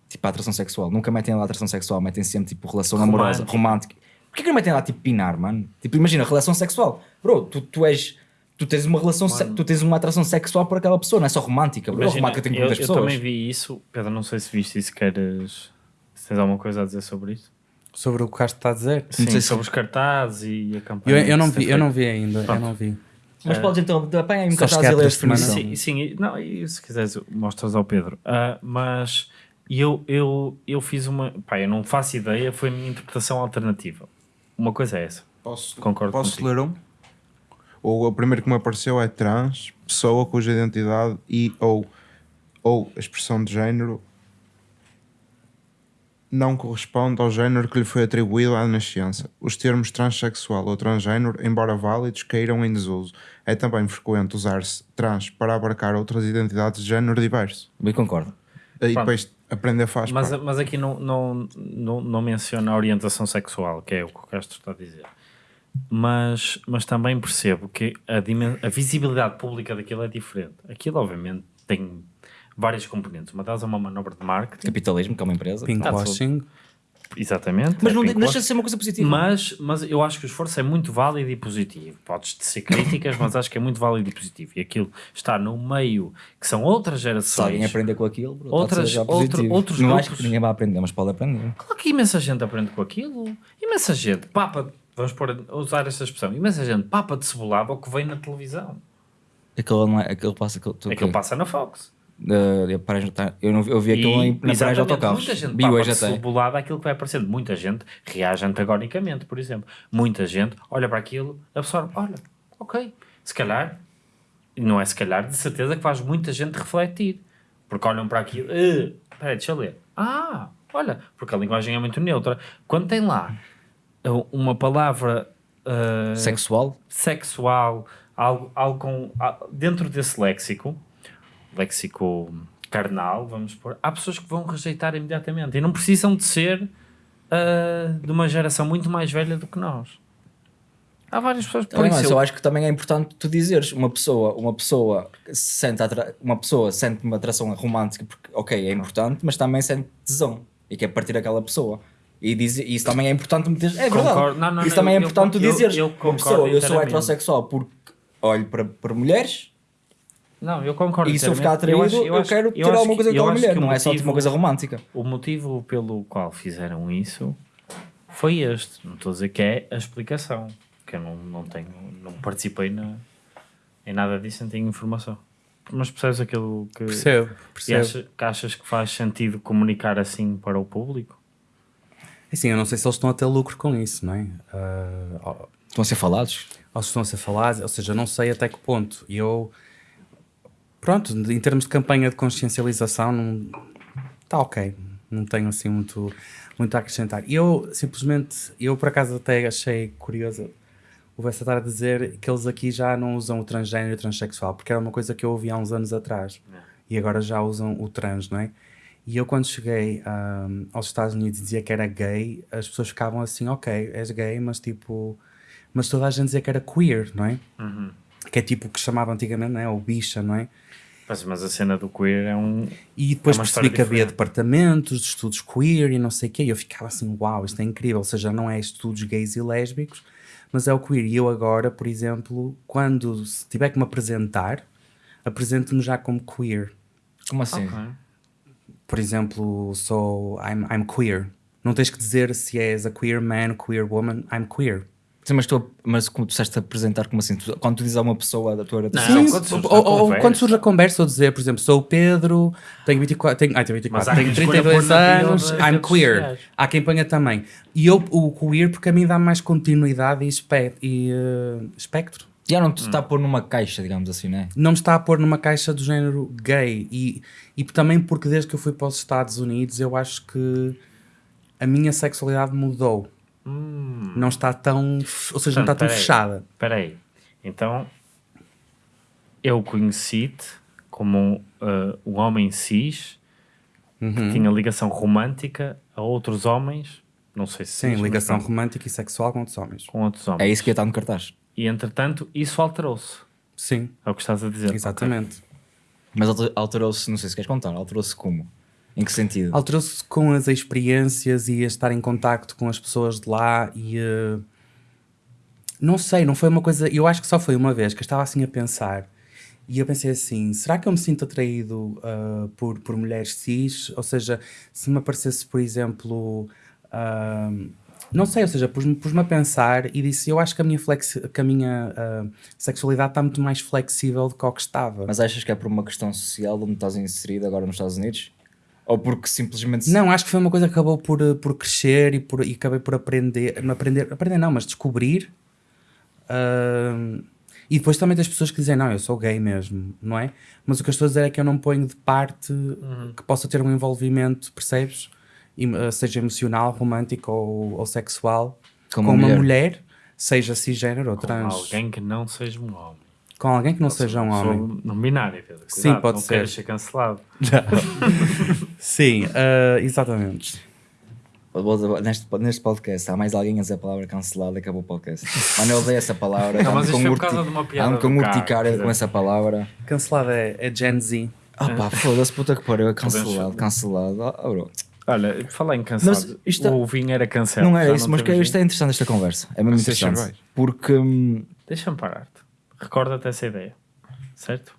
Tipo a atração sexual. Nunca metem lá atração sexual, metem sempre tipo relação amorosa, Romântica. Porquê que não metem lá tipo pinar, mano? Tipo, imagina, relação sexual. Bro, tu, tu és. Tu tens uma relação, se- tu tens uma atração sexual por aquela pessoa, não é só romântica. Bro, Imagina, romântica tem com eu, muitas eu pessoas. também vi isso. Pedro, não sei se viste isso, queres... Se tens alguma coisa a dizer sobre isso? Sobre o que o Castro está a dizer? Sim, sei se- sobre os cartazes e a Eu, campanha. eu, não se tem vi, eu não vi ainda, eu Pronto. não vi. Mas podes então, apanha aí um cartaz e lê a da semana. definição. Sim, sim, e- não, e se quiseres mostras ao Pedro. Ah, mas eu, eu, eu fiz uma... Pá, eu não faço ideia, foi a minha interpretação alternativa. Uma coisa é essa. Posso, Concordo posso contigo. ler um? O, o primeiro que me apareceu é trans, pessoa cuja identidade e ou, ou expressão de género não corresponde ao género que lhe foi atribuído à nascença. Os termos transexual ou transgênero, embora válidos, caíram em desuso. É também frequente usar-se trans para abarcar outras identidades de género diverso. Bem, concordo. E Pronto. depois aprender faz Mas, parte. mas aqui não, não, não, não menciona a orientação sexual, que é o que o Castro está a dizer. Mas, mas também percebo que a, a visibilidade pública daquilo é diferente. Aquilo, obviamente, tem várias componentes. Uma delas é uma manobra de marketing, Capitalismo, que é uma empresa. Pinkwashing. Exatamente. Mas é não deixa de ser uma coisa positiva. Mas, mas eu acho que o esforço é muito válido e positivo. Podes ser críticas, mas acho que é muito válido e positivo. E aquilo está no meio que são outras Se gerações. alguém aprender com aquilo, bro, Outras- outro- outros Não acho grupos- que ninguém vai aprender, mas pode aprender. Claro que imensa gente aprende com aquilo. Imensa gente, papa, vamos pôr, usar esta expressão, imensa gente papa de cebolada ao que vem na televisão. Aquilo, não é, aquilo passa. Aquilo ok. passa na Fox. Uh, notar- eu, não, vi- eu vi aquilo em, na paragem de autocarros. muita gente hoje de até. cebolada àquilo que vai aparecendo. Muita gente reage antagonicamente, por exemplo. Muita gente olha para aquilo, absorve, olha, ok, se calhar, e não é se calhar, de certeza que faz muita gente refletir. Porque olham para aquilo, "Eh, espera aí, deixa eu ler. Ah, olha, porque a linguagem é muito neutra. Quando tem lá uh, uma palavra uh, Sexual? sexual, algo, algo com, dentro desse léxico, léxico carnal, vamos pôr, há pessoas que vão rejeitar imediatamente e não precisam de ser ah, de uma geração muito mais velha do que nós. Há várias pessoas por Também, isso eu- eu acho que também é importante tu dizeres uma pessoa, uma pessoa sente atra- uma pessoa sente uma atração romântica porque ok, é importante, mas também sente tesão e quer partir aquela pessoa. E diz, isso também é importante meter. É verdade. Concordo. Não, não, isso não, também é eu- importante tu eu- dizeres. eu uma concordo pessoa, eu sou heterossexual porque olho para, para mulheres Não, eu concordo. e se eu ficar atraído, eu, acho- quero eu ter acho alguma que- coisa com eu aquela acho mulher, que o não é só tipo uma motivo- coisa romântica. O motivo pelo qual fizeram isso foi este. Não estou a dizer que é a explicação. Que eu não, não tenho, não participei na, em nada disso, não tenho informação. Mas percebes aquilo que, Percebo, e percebo. acha- que achas que faz sentido comunicar assim para o público? Assim, eu não sei se eles estão a ter lucro com isso, não é? Ó, Estão a ser falados? ou se estão a ser falados, ou seja, não sei até que ponto. E eu, pronto, em termos de campanha de consciencialização, não está ok. Não tenho assim muito, muito a acrescentar. Eu, simplesmente, eu por acaso até achei curioso o Bessa estar a dizer que eles aqui já não usam o transgênero e o transexual, porque era uma coisa que eu ouvi há uns anos atrás. E agora já usam o trans, não é? E eu quando cheguei ahm, aos Estados Unidos e dizia que era gay, as pessoas ficavam assim, ok, és gay, mas tipo... Mas toda a gente dizia que era queer, não é? Que é tipo o que chamava antigamente, não é? O bicha, não é? Mas, mas a cena do queer é um. E depois É uma percebi que havia departamentos de estudos queer e não sei o quê, e eu ficava assim, uau, isto é incrível. Ou seja, não é estudos gays e lésbicos, mas é o queer. E eu agora, por exemplo, quando se tiver que me apresentar, apresento-me já como queer. Como assim? Ok. Por exemplo, sou I'm, I'm queer. Não tens que dizer se és a queer man, queer woman, I'm queer. Sim, mas, tu, mas como tu disseste apresentar como assim? Tu- quando tu dizes a uma pessoa da tua orientação, quando surge ou, ou- quando surge a conversa, ou dizer, por exemplo, sou o Pedro, tenho 24, tenho, ai, tenho, 24, Mas tenho quem escolha 32 pôr na bio anos, I'm queer. sociais. Há quem ponha também. E eu, o queer, porque a mim dá mais continuidade e, espe e eh, espectro. já não te está a pôr numa caixa, digamos assim, né? Não me está a pôr numa caixa do género gay. E, e também porque desde que eu fui para os Estados Unidos, eu acho que a minha sexualidade mudou. Não está tão. Ou seja, não está Portanto, tão peraí. fechada. Espera aí. Então, eu conheci-te como um, uh, um homem cis Uhum. que tinha ligação romântica a outros homens, não sei se Sim, cis, mas ligação pronto, romântica e sexual com outros homens. com outros homens. É isso que ia estar no cartaz. E entretanto, isso alterou-se. Sim, É o que estás a dizer. exatamente. Mas alter- alterou-se, não sei se queres contar, alterou-se como? Em que sentido? Alterou-se com as experiências e a estar em contacto com as pessoas de lá e eh, não sei, não foi uma coisa, eu acho que só foi uma vez que eu estava assim a pensar e eu pensei assim, será que eu me sinto atraído ah, por, por mulheres cis? Ou seja, se me aparecesse, por exemplo, ah, não sei, ou seja, pus-me pus a pensar e disse, eu acho que a minha, flexi que a minha ah, sexualidade está muito mais flexível do que ao que estava. Mas achas que é por uma questão social onde estás inserido agora nos Estados Unidos? Ou porque simplesmente. Não, acho que foi uma coisa que acabou por, eh, por crescer e, por, e acabei por aprender, não aprender, aprender não, mas descobrir. Ahm, e depois também tens pessoas que dizem, não, eu sou gay mesmo, não é? Mas o que eu estou a dizer é que eu não ponho de parte que possa ter um envolvimento, percebes? E, eh, seja emocional, romântico ou, ou sexual, Com com, uma uma mulher. mulher. seja cisgênero ou Com trans. alguém que não seja um homem. Com alguém que não seja um Sou homem. não binário, Pedro. Sim, pode não ser. ser cancelado. (laughs) Sim, ah, exatamente. Neste, neste podcast há mais alguém a dizer a palavra cancelada acabou o podcast. Mano, eu odeio essa palavra. Não, mas isto foi por causa de uma piada ando com urticária com dizer. essa palavra. Cancelada é, é Gen Z. Ah pá, foda-se, puta que pariu, é cancelado, cancelado. Ah, bro. Olha, falar em cancelado, Mas é- o vinho era cancelado. Não era isso, mas que isto é interessante esta conversa. É mesmo Mas interessante. Porque hum, Deixa-me parar-te. Recorda-te essa ideia, certo?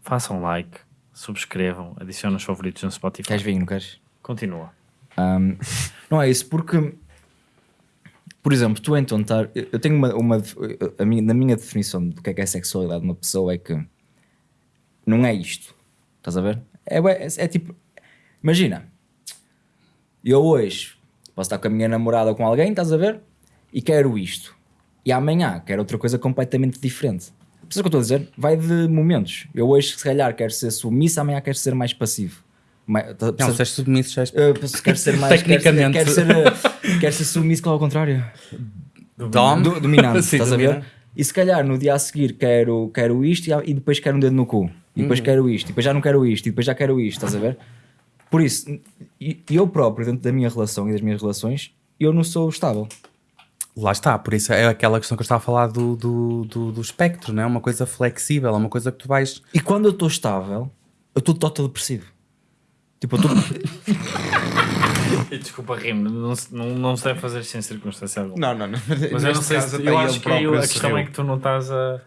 Façam like, subscrevam, adicionem os favoritos no Spotify. queres vinho, não queres? Continua. Hum, não é isso, porque por exemplo, tu então estar. eu eu tenho uma. uma a minha, na minha definição do que é que é sexualidade de uma pessoa é que não é isto. Estás a ver? É, é, é tipo. Imagina, eu hoje posso estar com a minha namorada ou com alguém, estás a ver? E quero isto. E amanhã quero outra coisa completamente diferente. Percebes o que eu estou a dizer? Vai de momentos. Eu hoje, se calhar, quero ser submisso, amanhã quero ser mais passivo. Mais, tá- Não, se és submisso, já és Uh, quero ser mais Tecnicamente. Quero ser, quero ser, uh, quero ser submisso ao contrário. Dom. Do- dominante, Sim, (laughs) estás a ver? E se calhar no dia a seguir quero, quero isto e, e depois quero um dedo no cu. E depois quero isto, e depois já não quero isto, e depois já quero isto, estás a ver? Por isso, eu próprio, dentro da minha relação e das minhas relações, eu não sou estável. Lá está, por isso é aquela questão que eu estava a falar do, do, do, do espectro, não é? Uma coisa flexível, é uma coisa que tu vais. E quando eu estou estável, eu estou total depressivo. Tipo, eu estou. (laughs) Desculpa, Rimo, não, se- não, não se deve fazer sem circunstância alguma. Não, não, não. Mas eu não sei se, eu acho que aí a questão é que tu não estás a...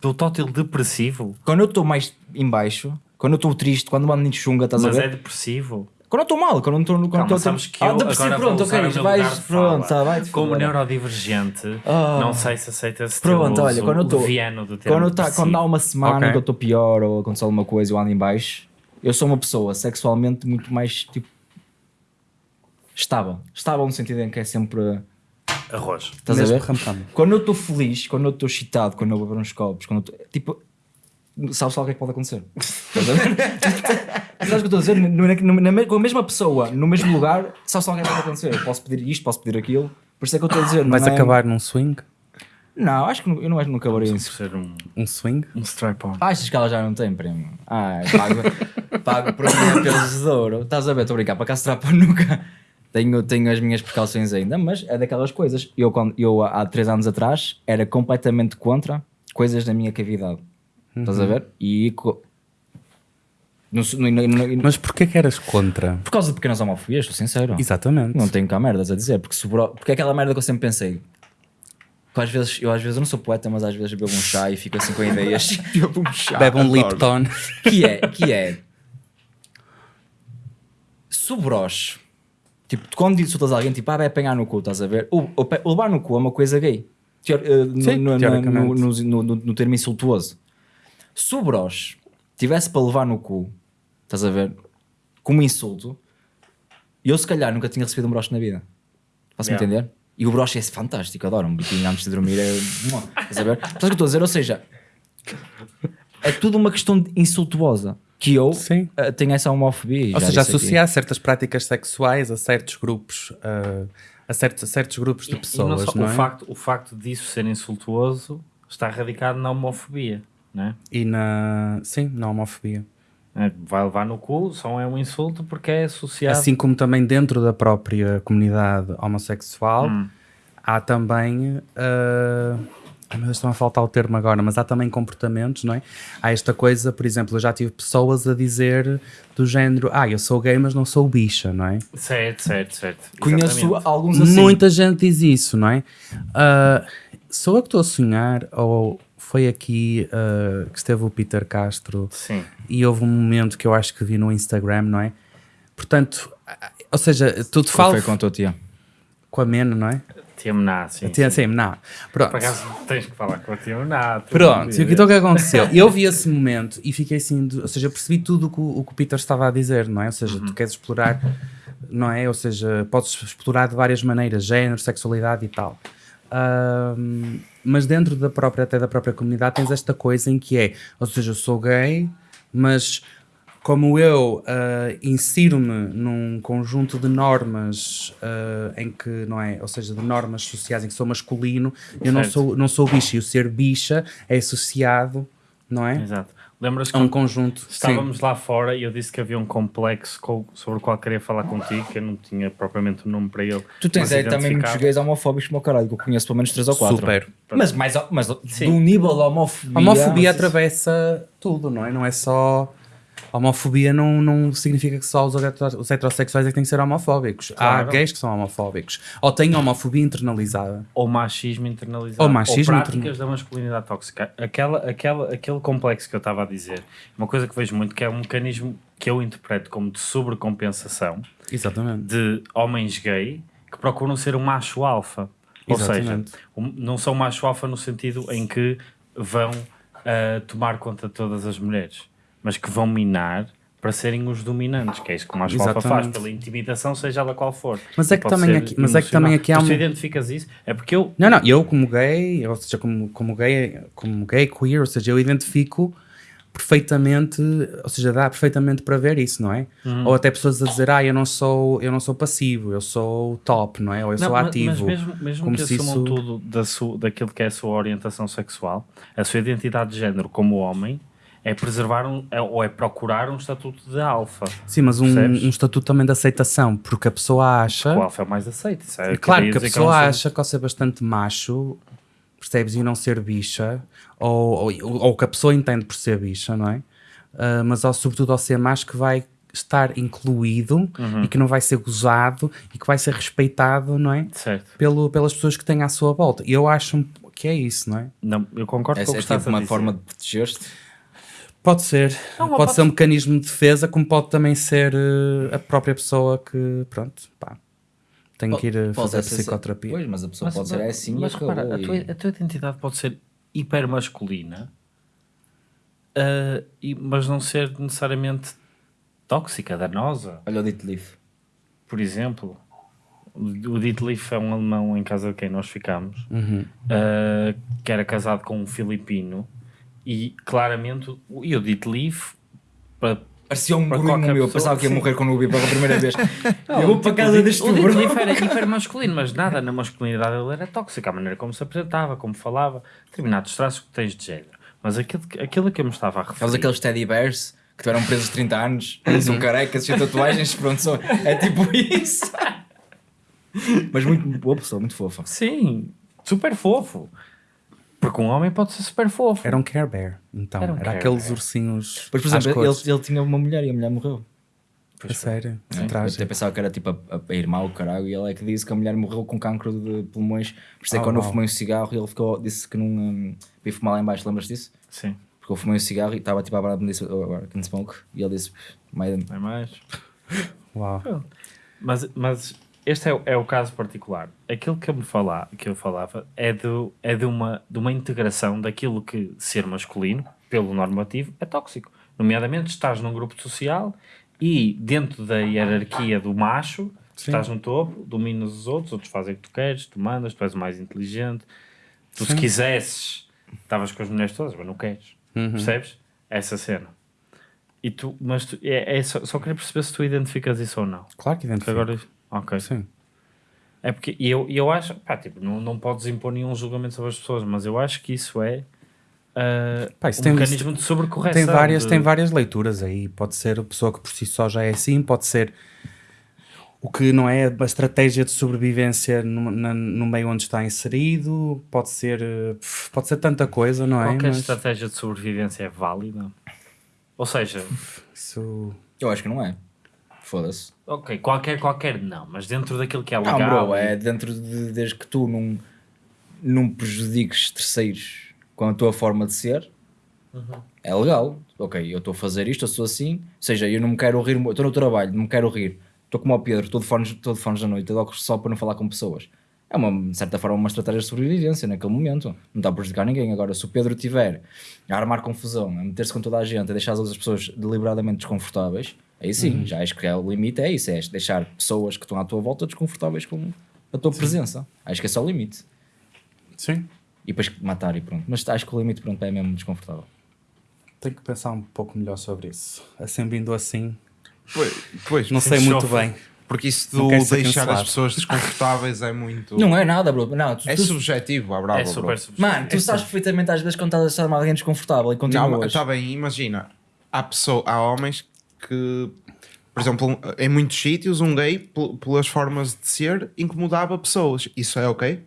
Do tótil depressivo, quando eu estou mais em baixo, quando eu estou triste, quando ando em chunga, estás mas a é ver? depressivo. Quando eu estou mal, quando eu estou quando Calma, eu estou- sabes que Ah, eu agora pronto, vou usar ok, vais, lugar de pronto, fala. tá, vai Como neurodivergente, Ah. não sei se aceita esse Pronto, olha, quando eu estou. Quando, tá, quando há uma semana Ok. que eu estou pior ou aconteceu alguma coisa e eu ando em baixo, eu sou uma pessoa sexualmente muito mais tipo. estável. Estável no sentido em que é sempre. Arroz. Estás a ver? Quando eu estou feliz, quando eu estou excitado, quando eu vou beber uns copos, quando eu estou. Tipo. Sabes só o que é que pode acontecer? Estás a ver? Sabes o que eu estou a dizer? No- na- na com a mesma pessoa, no mesmo lugar, sabes só o que é que pode acontecer? Eu posso pedir isto, posso pedir aquilo. Por isso é que eu estou a dizer. não Vais é- acabar num swing? Não, acho que eu não, acho que não acabaria isso. ser um, Um swing? um strap-on. Ah, achas que ela já não tem prêmio? Ah, pago, (laughs) pago por mim pelos de ouro. Estás a ver? Estou a brincar, para cá se trapa nunca. Tenho, tenho as minhas precauções ainda, mas é daquelas coisas. Eu, quando, eu há três anos atrás, era completamente contra coisas da minha cavidade. Estás a ver? E. co- no- no- no- no- Mas porquê que eras contra? por causa de pequenas homofobias, estou sincero. Exatamente. Não tenho cá merdas a dizer, porque, sobrou, porque é aquela merda que eu sempre pensei. Que às vezes, eu às vezes eu não sou poeta, mas às vezes bebo um chá e fico assim com ideias. (laughs) Bebe um chá. Bebe um. Lipton. que é, que é se o broche, tipo, quando insultas alguém, tipo, ah, vai apanhar no cu, estás a ver? O, o, levar no cu é uma coisa gay, Teor- no, Sim, no, no, teoricamente. no, no, no- no termo insultuoso. Se o broche tivesse para levar no cu, estás a ver, como insulto, eu se calhar nunca tinha recebido um broche na vida. Faço-me Yeah. entender? E o broche é fantástico, adoro um biquinho antes de dormir. É... Estás a ver? Estás o que eu estou a dizer? Ou seja, é tudo uma questão de insultuosa. Que eu Sim. eh, tenho essa homofobia. Ou já seja, aqui. associar certas práticas sexuais a certos grupos, uh, a, certos, a certos grupos de E- e pessoas, só- não o, é? facto, o facto disso ser insultuoso está radicado na homofobia. Né? E na. Sim, na homofobia. É, Vai levar no cu, só é um insulto porque é associado. Assim como também dentro da própria comunidade homossexual Hum. há também. Uh, ai meu Deus, estão a faltar o termo agora, mas há também comportamentos, não é? Há esta coisa, por exemplo, eu já tive pessoas a dizer do género: Ah, eu sou gay, mas não sou bicha, não é? Certo, certo, certo. Conheço Exatamente. alguns assim. Muita gente diz isso, não é? Ah, sou eu que estou a sonhar? Ou foi aqui ah, que esteve o Peter Castro Sim. e houve um momento que eu acho que vi no Instagram, não é? Portanto, ou seja, tu te Qual falas foi com a tua tia? com a Mena, não é? Tiamná, sim. Tinha sim. não. Pronto. Por acaso tens que falar com a Tiamná. Pronto, e o que então o que aconteceu? Eu vi esse momento e fiquei assim, ou seja, percebi tudo o que, o o que o Peter estava a dizer, não é? Ou seja, tu queres explorar, não é? Ou seja, podes explorar de várias maneiras, género, sexualidade e tal. Ahm, mas dentro da própria, até da própria comunidade, tens esta coisa em que é, ou seja, eu sou gay, mas como eu ah, insiro-me num conjunto de normas ah, em que, não é? Ou seja, de normas sociais em que sou masculino, eu não sou, não sou bicha. E o ser bicha é associado, não é? Exato. Lembras que A um conjunto. estávamos lá fora e eu disse que havia um complexo co- sobre o qual queria falar contigo, que eu não tinha propriamente o nome para ele. Tu tens mas aí também muitos gays homofóbicos como o caralho, que eu conheço pelo menos 3 ou 4. Super. Mas, mais, mas Sim. de um nível de homofobia. A homofobia atravessa tudo, não é? Não é só. Homofobia não, não significa que só os, os heterossexuais é que têm que ser homofóbicos. Há Claro. gays que são homofóbicos. Ou têm homofobia internalizada. Ou machismo internalizado. Ou machismo práticas interna- da masculinidade tóxica. Aquela, aquela, aquele complexo que eu estava a dizer, uma coisa que vejo muito, que é um mecanismo que eu interpreto como de sobrecompensação Exatamente. de homens gay que procuram ser um macho alfa. Ou Exatamente. seja, um- não são macho alfa no sentido em que vão ah, tomar conta de todas as mulheres, mas que vão minar para serem os dominantes, que é isso que o macho alfa faz, pela intimidação, seja ela qual for. Mas é que também aqui- mas é que também aqui há Mas tu identificas isso? É porque eu Não, não, eu como gay, ou seja, como, como gay, como gay queer, ou seja, eu identifico perfeitamente, ou seja, dá perfeitamente para ver isso, não é? Uhum. Ou até pessoas a dizer, ah, eu não sou, eu não sou passivo, eu sou top, não é? Ou eu Não, sou mas- ativo. Mas mesmo, mesmo como que se assumam isso- tudo da sua, daquilo que é a sua orientação sexual, a sua identidade de género como homem é preservar um, é- ou é procurar um estatuto de alfa. Sim, mas um, um estatuto também de aceitação, porque a pessoa acha, O alfa é o mais aceito. É, claro que a dizer pessoa é um acha que ao ser bastante macho, percebes, e não ser bicha, ou, ou, ou que a pessoa entende por ser bicha, não é? Ah, mas ao, sobretudo ao ser macho que vai estar incluído Uhum. e que não vai ser gozado e que vai ser respeitado, não é? Certo. Pelo, pelas pessoas que têm à sua volta. E eu acho um- que é isso, não é? Não, eu concordo Essa com o é que estás tipo a uma dizer. forma de proteger-te. Pode ser. Não, pode, pode- ser um mecanismo de defesa, como pode também ser eh, a própria pessoa que, pronto, pá, tem que ir eh, Pode fazer ser- psicoterapia. Pois, mas a pessoa Mas, pode ser assim mas acabou. repara, a, tua, a tua identidade pode ser hiper masculina, ah, e, mas não ser necessariamente tóxica, danosa. Olha o Dito Leaf. Por exemplo, O Dietliff é um alemão em casa de quem nós ficámos, Uhum. uh, que era casado com um filipino, e claramente, o- e o Dietliff, para Parecia um qualquer meu, pessoa, pensava que ia morrer quando o vi pela primeira vez. (laughs) eu vou para casa deste O bro. Dietliff era hiper masculino, mas nada na (laughs) masculinidade dele era tóxico, a maneira como se apresentava, como falava, determinados traços que tens de género. Mas aquilo, aquilo que eu me estava a referir... Aqueles teddy bears que tiveram presos 30 anos, eles são carecas, sem tatuagens, (laughs) pronto, são, é tipo isso. Mas muito boa pessoa, muito fofa. Sim, super fofo. Porque um homem pode ser super fofo. Era um Care Bear, então. Era Era, um Care aqueles Bear. ursinhos. Mas, por exemplo, ele, ele tinha uma mulher e a mulher morreu. A sério, É, eu até pensava que era tipo a, a, irmã ou caralho, e ele é que disse que a mulher morreu com cancro de pulmões. Por isso é que Oh, quando eu fumei um cigarro, ele ficou, disse que não um, ia fumar lá em baixo, lembras disso? Sim, Porque eu fumei um cigarro e estava tipo a falar me disse, oh, I can smoke, e ele disse, não é mais. Uau. Mas, mas este é, o- é o caso particular. Aquilo que eu, me falar, que eu falava é, do, é de, uma, de uma integração daquilo que ser masculino, pelo normativo, é tóxico. Nomeadamente, estás num grupo social e dentro da hierarquia do macho, Sim. estás no topo, dominas os outros, outros fazem o que tu queres, tu mandas, tu és o mais inteligente. Tu, se quisesses, estavas com as mulheres todas, mas não queres. Uhum. Percebes? Essa cena. E tu, mas tu, é, é só, só queria perceber se tu identificas isso ou não. Claro que Porque identifico. agora. Ok. Sim. É porque e eu, eu acho, pá, tipo, não, não podes impor nenhum julgamento sobre as pessoas, mas eu acho que isso é ah, Pá, isso um tem- mecanismo de sobrecorreção. Tem várias, de- tem várias leituras aí. Pode ser a pessoa que por si só já é assim, pode ser o que não é a estratégia de sobrevivência no, na- no meio onde está inserido, pode ser, pode ser tanta coisa, não é? Qualquer Mas estratégia de sobrevivência é válida. Ou seja, isso Eu acho que não é. Foda-se. ok, qualquer, qualquer não, mas dentro daquilo que é Não, legal. bro, é dentro de desde que tu não, não prejudiques terceiros com a tua forma de ser, é legal. Ok, eu estou a fazer isto, eu sou assim, ou seja, eu não me quero rir, estou no trabalho, não me quero rir, estou como ao Pedro, estou de fones, estou de fones da noite, eu só para não falar com pessoas. É uma, de certa forma, uma estratégia de sobrevivência naquele momento. Não está a prejudicar ninguém. Agora, se o Pedro tiver a armar confusão, a meter-se com toda a gente, a deixar as outras pessoas deliberadamente desconfortáveis, aí sim, já acho que é o limite, é isso, é deixar pessoas que estão à tua volta desconfortáveis com a tua presença. Acho que é o limite. sim. E depois matar e pronto. Mas acho que o limite pronto, é mesmo desconfortável. Tenho que pensar um pouco melhor sobre isso. Assim vindo assim, Pois, pois, não sei Sim, muito bem. porque isso Não de deixar as pessoas desconfortáveis é muito. Não é nada, bro. Não, tu, É tu- subjetivo, à brava, É bro. super subjetivo. Mano, tu sabes perfeitamente às vezes quando estás a deixar alguém desconfortável e Não, continuas. está bem, imagina. Há, pessoa, há homens que, por exemplo, em muitos sítios, um gay, pel- pelas formas de ser, incomodava pessoas. Isso é ok?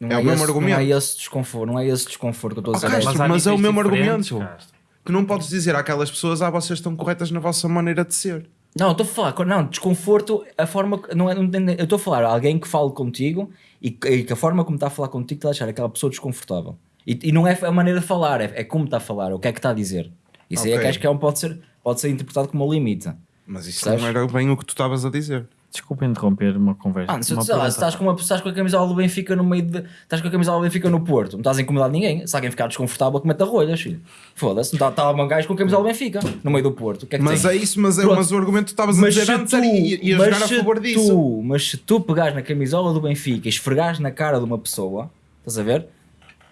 Não é o mesmo esse, argumento. Não é esse desconforto, não é esse desconforto que eu estou a dizer. mas- mas é o mesmo argumento. Castro. Tu não podes dizer àquelas pessoas, ah, vocês estão corretas na vossa maneira de ser. Não, estou a falar, não, desconforto, a forma, que- não é, não, eu estou a falar alguém que fale contigo e, que- que a forma como está a falar contigo está a deixar aquela pessoa desconfortável. E, e não é a maneira de falar, é, é como está a falar, o que é que está a dizer. Isso aí é que acho que é um, pode, ser, pode ser interpretado como um limite. Mas isso Sabes? não era bem o que tu estavas a dizer. Desculpa interromper uma conversa. Ah, se, uma sei lá, se estás com, uma, estás com a camisola do Benfica no meio de. Estás com a camisola do Benfica no Porto, não estás a incomodar ninguém. Se alguém ficar desconfortável, que mete a rolhas, filho. Foda-se, não está tá um gajo com a camisola do Benfica no meio do Porto. Que é que Mas tem? é isso, mas, é, Pronto. mas o argumento que tu estavas a dizer antes era ia, jogar a se favor disso. tu, mas se tu pegares na camisola do Benfica e esfregares na cara de uma pessoa, estás a ver?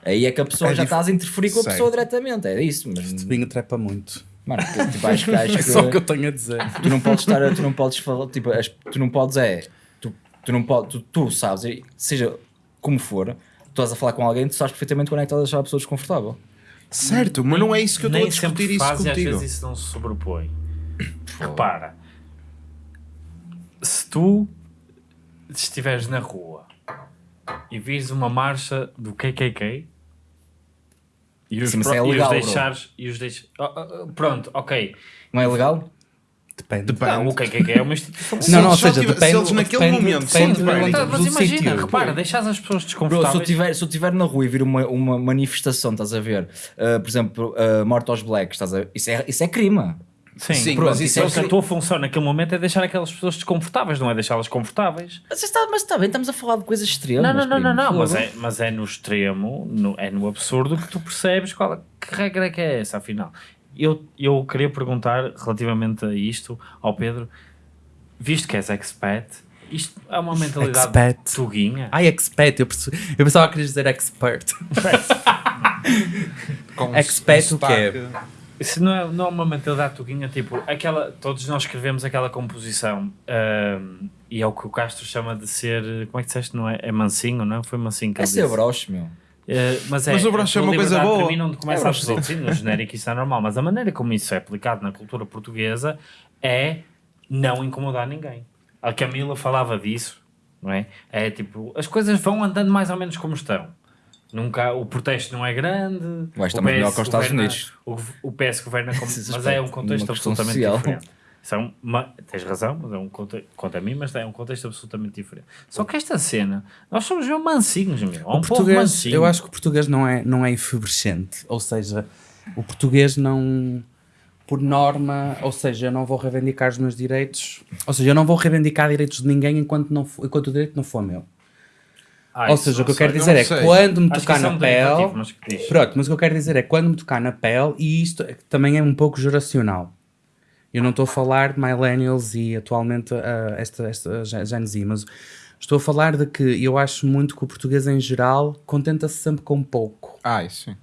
Aí é que a pessoa É já dif- estás a interferir com a Certo. pessoa diretamente, é isso. Mas, Este vinho trepa muito. Mano, tu, tipo, acho, (laughs) que- acho É só o que que eu tenho a dizer. tu não podes estar, a- tu não podes falar, tipo, as- tu não podes é, tu, tu não podes, tu, tu sabes, seja como for, tu estás a falar com alguém, tu sabes perfeitamente quando é que estás a deixar a pessoa desconfortável. Certo, mas não é isso que eu estou a discutir isso faz e às contigo. vezes isso não se sobrepõe. (coughs) Repara, se tu estiveres na rua e vires uma marcha do KKK e os, Sim, mas pro- é e os legal, deixares e os deixa- Oh, oh, oh, pronto, ok Não é legal? Depende. Depende. não, o KKK é uma instituição Não, não, ou seja, tiver- depende, se eles naquele depende, momento depende do- diferentes. Tá, mas imagina, sítio. repara, deixas as pessoas Bro, se eu desconfortáveis tiver, se eu tiver na rua e vir uma, uma manifestação, estás a ver, uh, por exemplo, uh, morte aos blacks, estás a ver? Isso é, isso é crime. Sim, Sim, pronto, mas isso então é se a tua função naquele momento é deixar aquelas pessoas desconfortáveis, não é deixá-las confortáveis. Mas está, mas está bem, estamos a falar de coisas extremas. Não, não, não, não, não, mas é, mas é no extremo, no- é no absurdo que tu percebes qual, que regra é que é essa, afinal. Eu, eu queria perguntar relativamente a isto ao Pedro, visto que és expat Isto é uma mentalidade Expat. tuguinha. Ai, expat, eu, perce- eu pensava que querias dizer expert. (laughs) Com Expat o quê? Isso não é, não é uma mentalidade tuguinha, tipo, aquela, todos nós escrevemos aquela composição ahm, e é o que o Castro chama de ser, como é que disseste, não é? É mansinho, não é? Foi mansinho que É ser disse. broche, meu. Eh, mas, é, Mas o broche é uma coisa boa. termina onde começa É a absoluto. Sim, no genérico isso é normal, mas a maneira como isso é aplicado na cultura portuguesa é não incomodar ninguém. A Camila falava disso, não é? É tipo, as coisas vão andando mais ou menos como estão. Nunca, o protesto não é grande. Estar o muito melhor PS que os Estados governa- Unidos. O, o PS governa como, (laughs) mas é um contexto absolutamente social. diferente. É uma, tens razão, mas é um conte- quanto a mim, mas é um contexto absolutamente diferente. Só que esta cena, nós somos mesmo mansinhos, meu. É um O povo português, mansinho. eu acho que o português não é, não é efervescente. Ou seja, o português não, por norma, ou seja, eu não vou reivindicar os meus direitos. Ou seja, eu não vou reivindicar direitos de ninguém enquanto, não, enquanto o direito não for meu. Ah, ou seja, o que eu quero sei. dizer é sei. quando me Acho tocar é na pele. mas. Pronto, mas o que eu quero dizer é quando me tocar na pele, e isto é- também é um pouco geracional. Eu não estou a falar de millennials e atualmente ah, esta, esta Gen Z, mas estou a falar de que eu acho muito que o português em geral contenta-se sempre com pouco Ah, isso sim.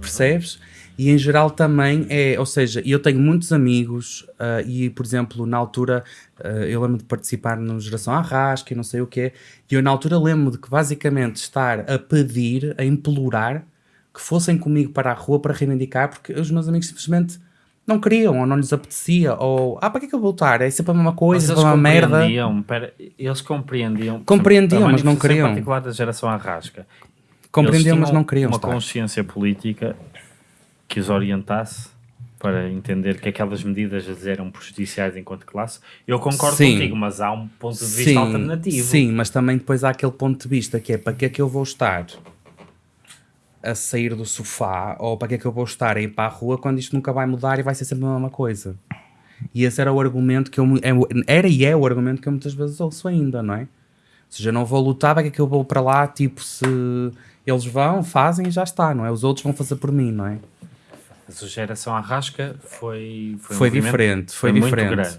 percebes? E em geral também é, ou seja, eu tenho muitos amigos ah, e, por exemplo, na altura ah, eu lembro de participar no Geração Arrasca e não sei o quê, e eu na altura lembro de que basicamente estar a pedir, a implorar que fossem comigo para a rua para reivindicar, porque os meus amigos simplesmente não queriam, ou não lhes apetecia, ou ah, para que é que eu vou lutar? É sempre a mesma coisa, é uma merda. compreendiam, pera, eles compreendiam. Compreendiam, exemplo, mas não queriam. particular da geração Arrasca. Compreendiam, mas não queriam uma estar. consciência política que os orientasse para entender que aquelas medidas eram prejudiciais enquanto classe. Eu concordo Sim. contigo, mas há um ponto de vista alternativo. Sim, mas também depois há aquele ponto de vista que é para que é que eu vou estar a sair do sofá ou para que é que eu vou estar a ir para a rua quando isto nunca vai mudar e vai ser sempre a mesma coisa. E esse era o argumento que eu é era e é o argumento que eu muitas vezes ouço ainda, não é? Ou seja, eu não vou lutar, para que é que eu vou para lá? Tipo, se eles vão, fazem e já está, não é? Os outros vão fazer por mim, não é? Mas a geração Arrasca foi, foi, um Foi movimento- diferente, foi muito diferente. grande.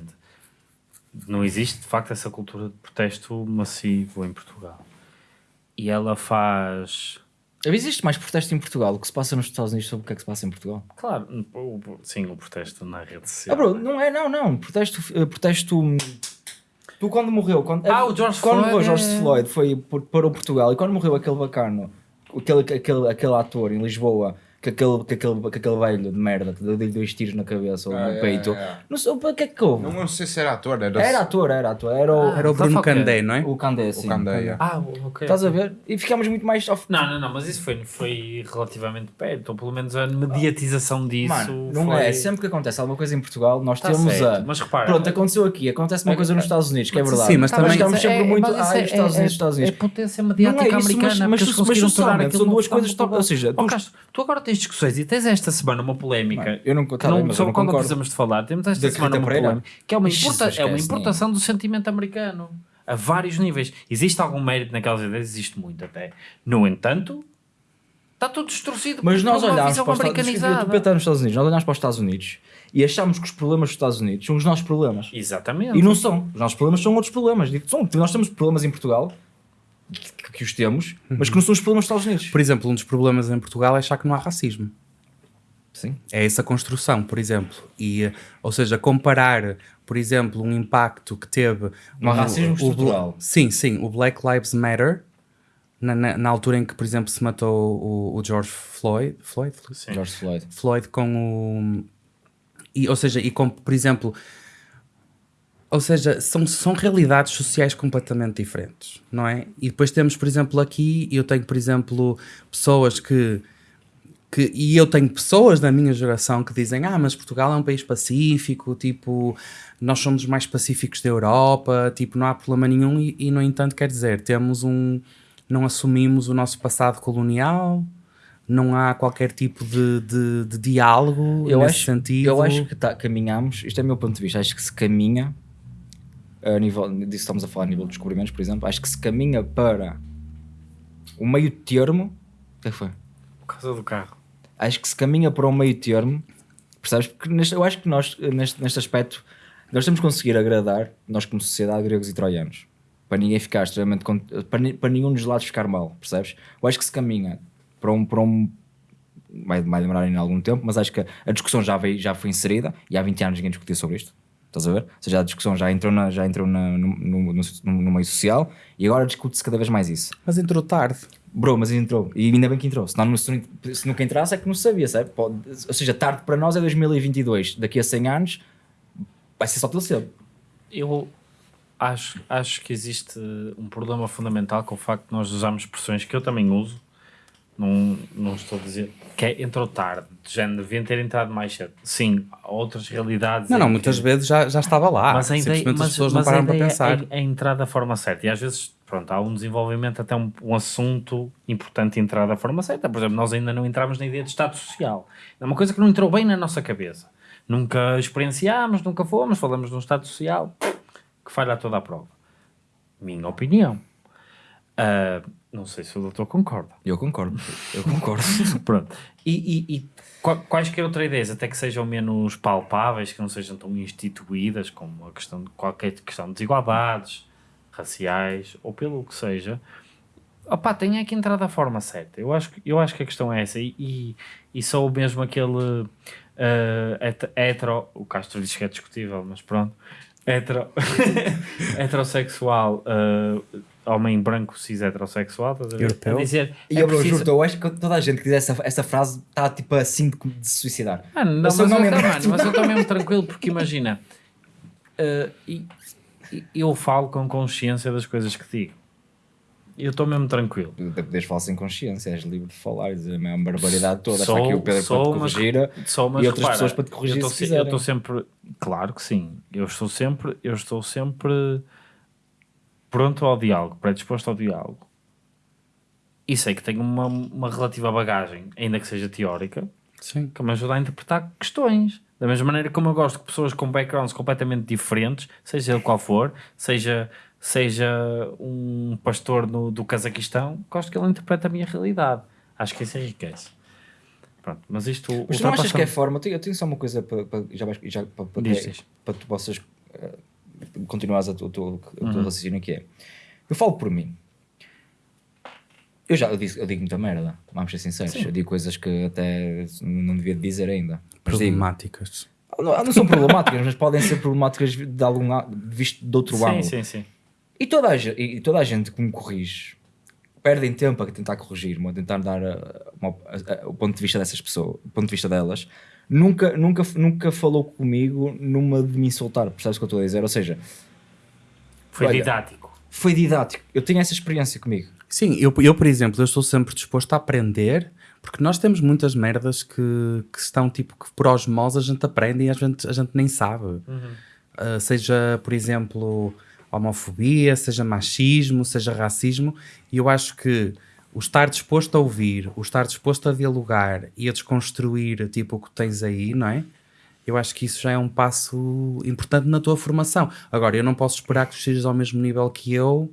Não existe, de facto, essa cultura de protesto massivo em Portugal. E ela faz... Existe mais protesto em Portugal do que se passa nos Estados Unidos sobre o que é que se passa em Portugal? Claro, o- o- sim, o protesto na rede Ah, social. bro, não é, não, não. Protesto. eh, protesto hum, tu quando morreu. Quando, Ah, o George quando Floyd morreu George é- Floyd foi para o Portugal e quando morreu aquele bacano, aquele, aquele, aquele ator em Lisboa, que aquele, que aquele, que aquele velho de merda que deu dois tiros na cabeça ou Ah, no é, peito. é, é. Não sei o que é que houve. Não sei se era ator, era, Era ator, era ator. Era o, Ah, Era o então Bruno o? Candé, não é? o Candé, sim. Candeia. Ah, ok. Estás a ver? E ficámos muito mais. off- Não, não, não, mas isso foi, foi relativamente perto, ou pelo menos a mediatização disso Mano, não foi... é. Sempre que acontece alguma coisa em Portugal, nós Tá temos certo, a. mas repara- Pronto, aconteceu aqui. Acontece uma É- coisa nos Estados Unidos, que é verdade. sim, mas também- ficamos sempre muito. Ai, os Estados Unidos, Estados é Unidos. potência Não mediática é isso, americana, mas, eles conseguiram tornar aquilo são duas coisas. Ou seja, tu agora tens discussões e tens esta semana uma polémica. Mano, eu não- tá bem, não, eu não quando concordo. precisamos de falar, temos esta Da semana uma polémica que é uma, importa- é uma importação do sentimento americano a vários níveis. Existe algum mérito naquelas ideias? Existe muito até. No entanto, está tudo distorcido Mas nós olhámos visão para os Estados Unidos. Nós olhámos para os Estados Unidos e achamos que os problemas dos Estados Unidos são os nossos problemas. Exatamente. E não são. Os nossos problemas são outros problemas. São, nós temos problemas em Portugal, que, que os temos, mas que não são os problemas dos Estados Unidos. Por exemplo, um dos problemas em Portugal é achar que não há racismo. Sim. É essa construção, por exemplo. E, eh, ou seja, comparar, por exemplo, um impacto que teve... Um racismo o- o- estrutural. sim, sim. O Black Lives Matter, na, na, na altura em que, por exemplo, se matou o, o George Floyd... Floyd? Sim. George Floyd. Floyd com o... E, ou seja, e com, por exemplo... Ou seja, são, são realidades sociais completamente diferentes, não é? E depois temos, por exemplo, aqui, eu tenho, por exemplo, pessoas que, que... E eu tenho pessoas da minha geração que dizem ah, mas Portugal é um país pacífico, tipo, nós somos os mais pacíficos da Europa, tipo, não há problema nenhum e, e no entanto, quer dizer, temos um... Não assumimos o nosso passado colonial, não há qualquer tipo de, de, de diálogo Eu nesse acho, sentido. eu acho que tá, caminhamos, isto é o meu ponto de vista, acho que se caminha, a nível, disso estamos a falar a nível de descobrimentos, por exemplo, acho que se caminha para o meio termo. O que é que foi? Por causa do carro. Acho que se caminha para um meio termo, percebes? Porque neste, eu acho que nós, neste, neste aspecto, nós temos que conseguir agradar, nós como sociedade, gregos e troianos. para ninguém ficar extremamente. para, para nenhum dos lados ficar mal, percebes? Eu acho que se caminha para um. Para um vai, vai demorar ainda algum tempo, mas acho que a discussão já, veio, já foi inserida e há 20 anos ninguém discutia sobre isto. Estás a ver? Ou seja, a discussão já entrou, na, já entrou na- no, no, no, no meio social e agora discute-se cada vez mais isso. Mas entrou tarde. Bro, mas entrou. E ainda bem que entrou. Senão, não- se, não- se nunca entrasse é que não se sabia, sabe? Pode- ou seja, tarde para nós é 2022. Daqui a 100 anos vai ser só pelo cedo. Eu acho, acho que existe um problema fundamental com o facto de nós usarmos expressões que eu também uso. Não, não estou a dizer que é entrou tarde, de género, deviam ter entrado mais cedo. Sim, há outras realidades. Não, não, que- muitas vezes já, já estava lá. mas a ideia, Simplesmente mas, as pessoas mas não a pararam para ideia pensar. É, é entrar da forma certa. E às vezes, pronto, há um desenvolvimento, até um, um assunto importante entrar da forma certa. Por exemplo, nós ainda não entramos na ideia de Estado Social. É uma coisa que não entrou bem na nossa cabeça. Nunca experienciámos, nunca fomos, falamos de um Estado Social que falha toda a prova. Minha opinião. Ah, não sei se o doutor concorda. Eu concordo. Eu concordo. (laughs) Pronto. E, e, e qua- quaisquer outras ideias, até que sejam menos palpáveis, que não sejam tão instituídas, como a questão de qualquer questão de desigualdades raciais, ou pelo que seja, opá, tem é que entrar da forma certa. Eu acho, que- eu acho que a questão é essa. E, e, e só mesmo aquele het- hetero, o Castro diz que é discutível, mas pronto, hetero, (laughs) heterossexual, eh, homem branco cis heterossexual, estás a ver? Europeu. A dizer, E é eu, preciso- juro, eu acho que toda a gente que diz essa, essa frase está tipo assim de, de se suicidar. Ah, não, Eu mas, eu, tá, mano, mas eu estou mesmo tranquilo porque imagina, eh, e- e- eu falo com consciência das coisas que digo. Eu estou mesmo tranquilo. Tu podes falar sem consciência, és livre de falar e dizer a mesma barbaridade toda. Sou- Está aqui o Pedro sou, para te mas- corrigir Só, mas e outras repara, pessoas para te corrigir eu estou se sempre, claro que sim, eu estou sempre, eu estou sempre pronto ao diálogo, predisposto ao diálogo. E sei que tenho uma, uma relativa bagagem, ainda que seja teórica, Sim. que me ajuda a interpretar questões. Da mesma maneira como eu gosto que pessoas com backgrounds completamente diferentes, seja ele qual for, seja, seja um pastor no, do Cazaquistão, gosto que ele interprete a minha realidade. Acho que isso enriquece. Pronto, mas isto. Mas tu não achas que é forma? Eu tenho, eu tenho só uma coisa para, para, já, já, para, para, Diz, que- para tu possas eh, tu- o teu, Uhum. raciocínio que é. Eu falo por mim. Eu já eu digo, eu digo muita merda, vamos ser sinceros. Eu digo coisas que até não devia dizer ainda. Digo, Problemáticas. não, não são problemáticas, mas podem ser problemáticas de algum visto de outro Sim, ângulo. sim, sim. E toda, a, e toda a gente que me corrige perdem tempo a tentar corrigir-me, a tentar dar a- a- a- o ponto de vista dessas pessoas, o ponto de vista delas. Nunca, nunca, nunca falou comigo numa de me insultar, percebes o que eu estou a dizer? Ou seja, Foi Olha. didático. foi didático. Eu tenho essa experiência comigo. Sim, eu, eu, por exemplo, eu estou sempre disposto a aprender, porque nós temos muitas merdas que, que estão tipo que por osmose a gente aprende e a gente, a gente nem sabe. Uh, seja, por exemplo, homofobia, seja machismo, seja racismo, e eu acho que o estar disposto a ouvir, o estar disposto a dialogar e a desconstruir tipo o que tens aí, não é? Eu acho que isso já é um passo importante na tua formação. Agora, eu não posso esperar que tu estejas ao mesmo nível que eu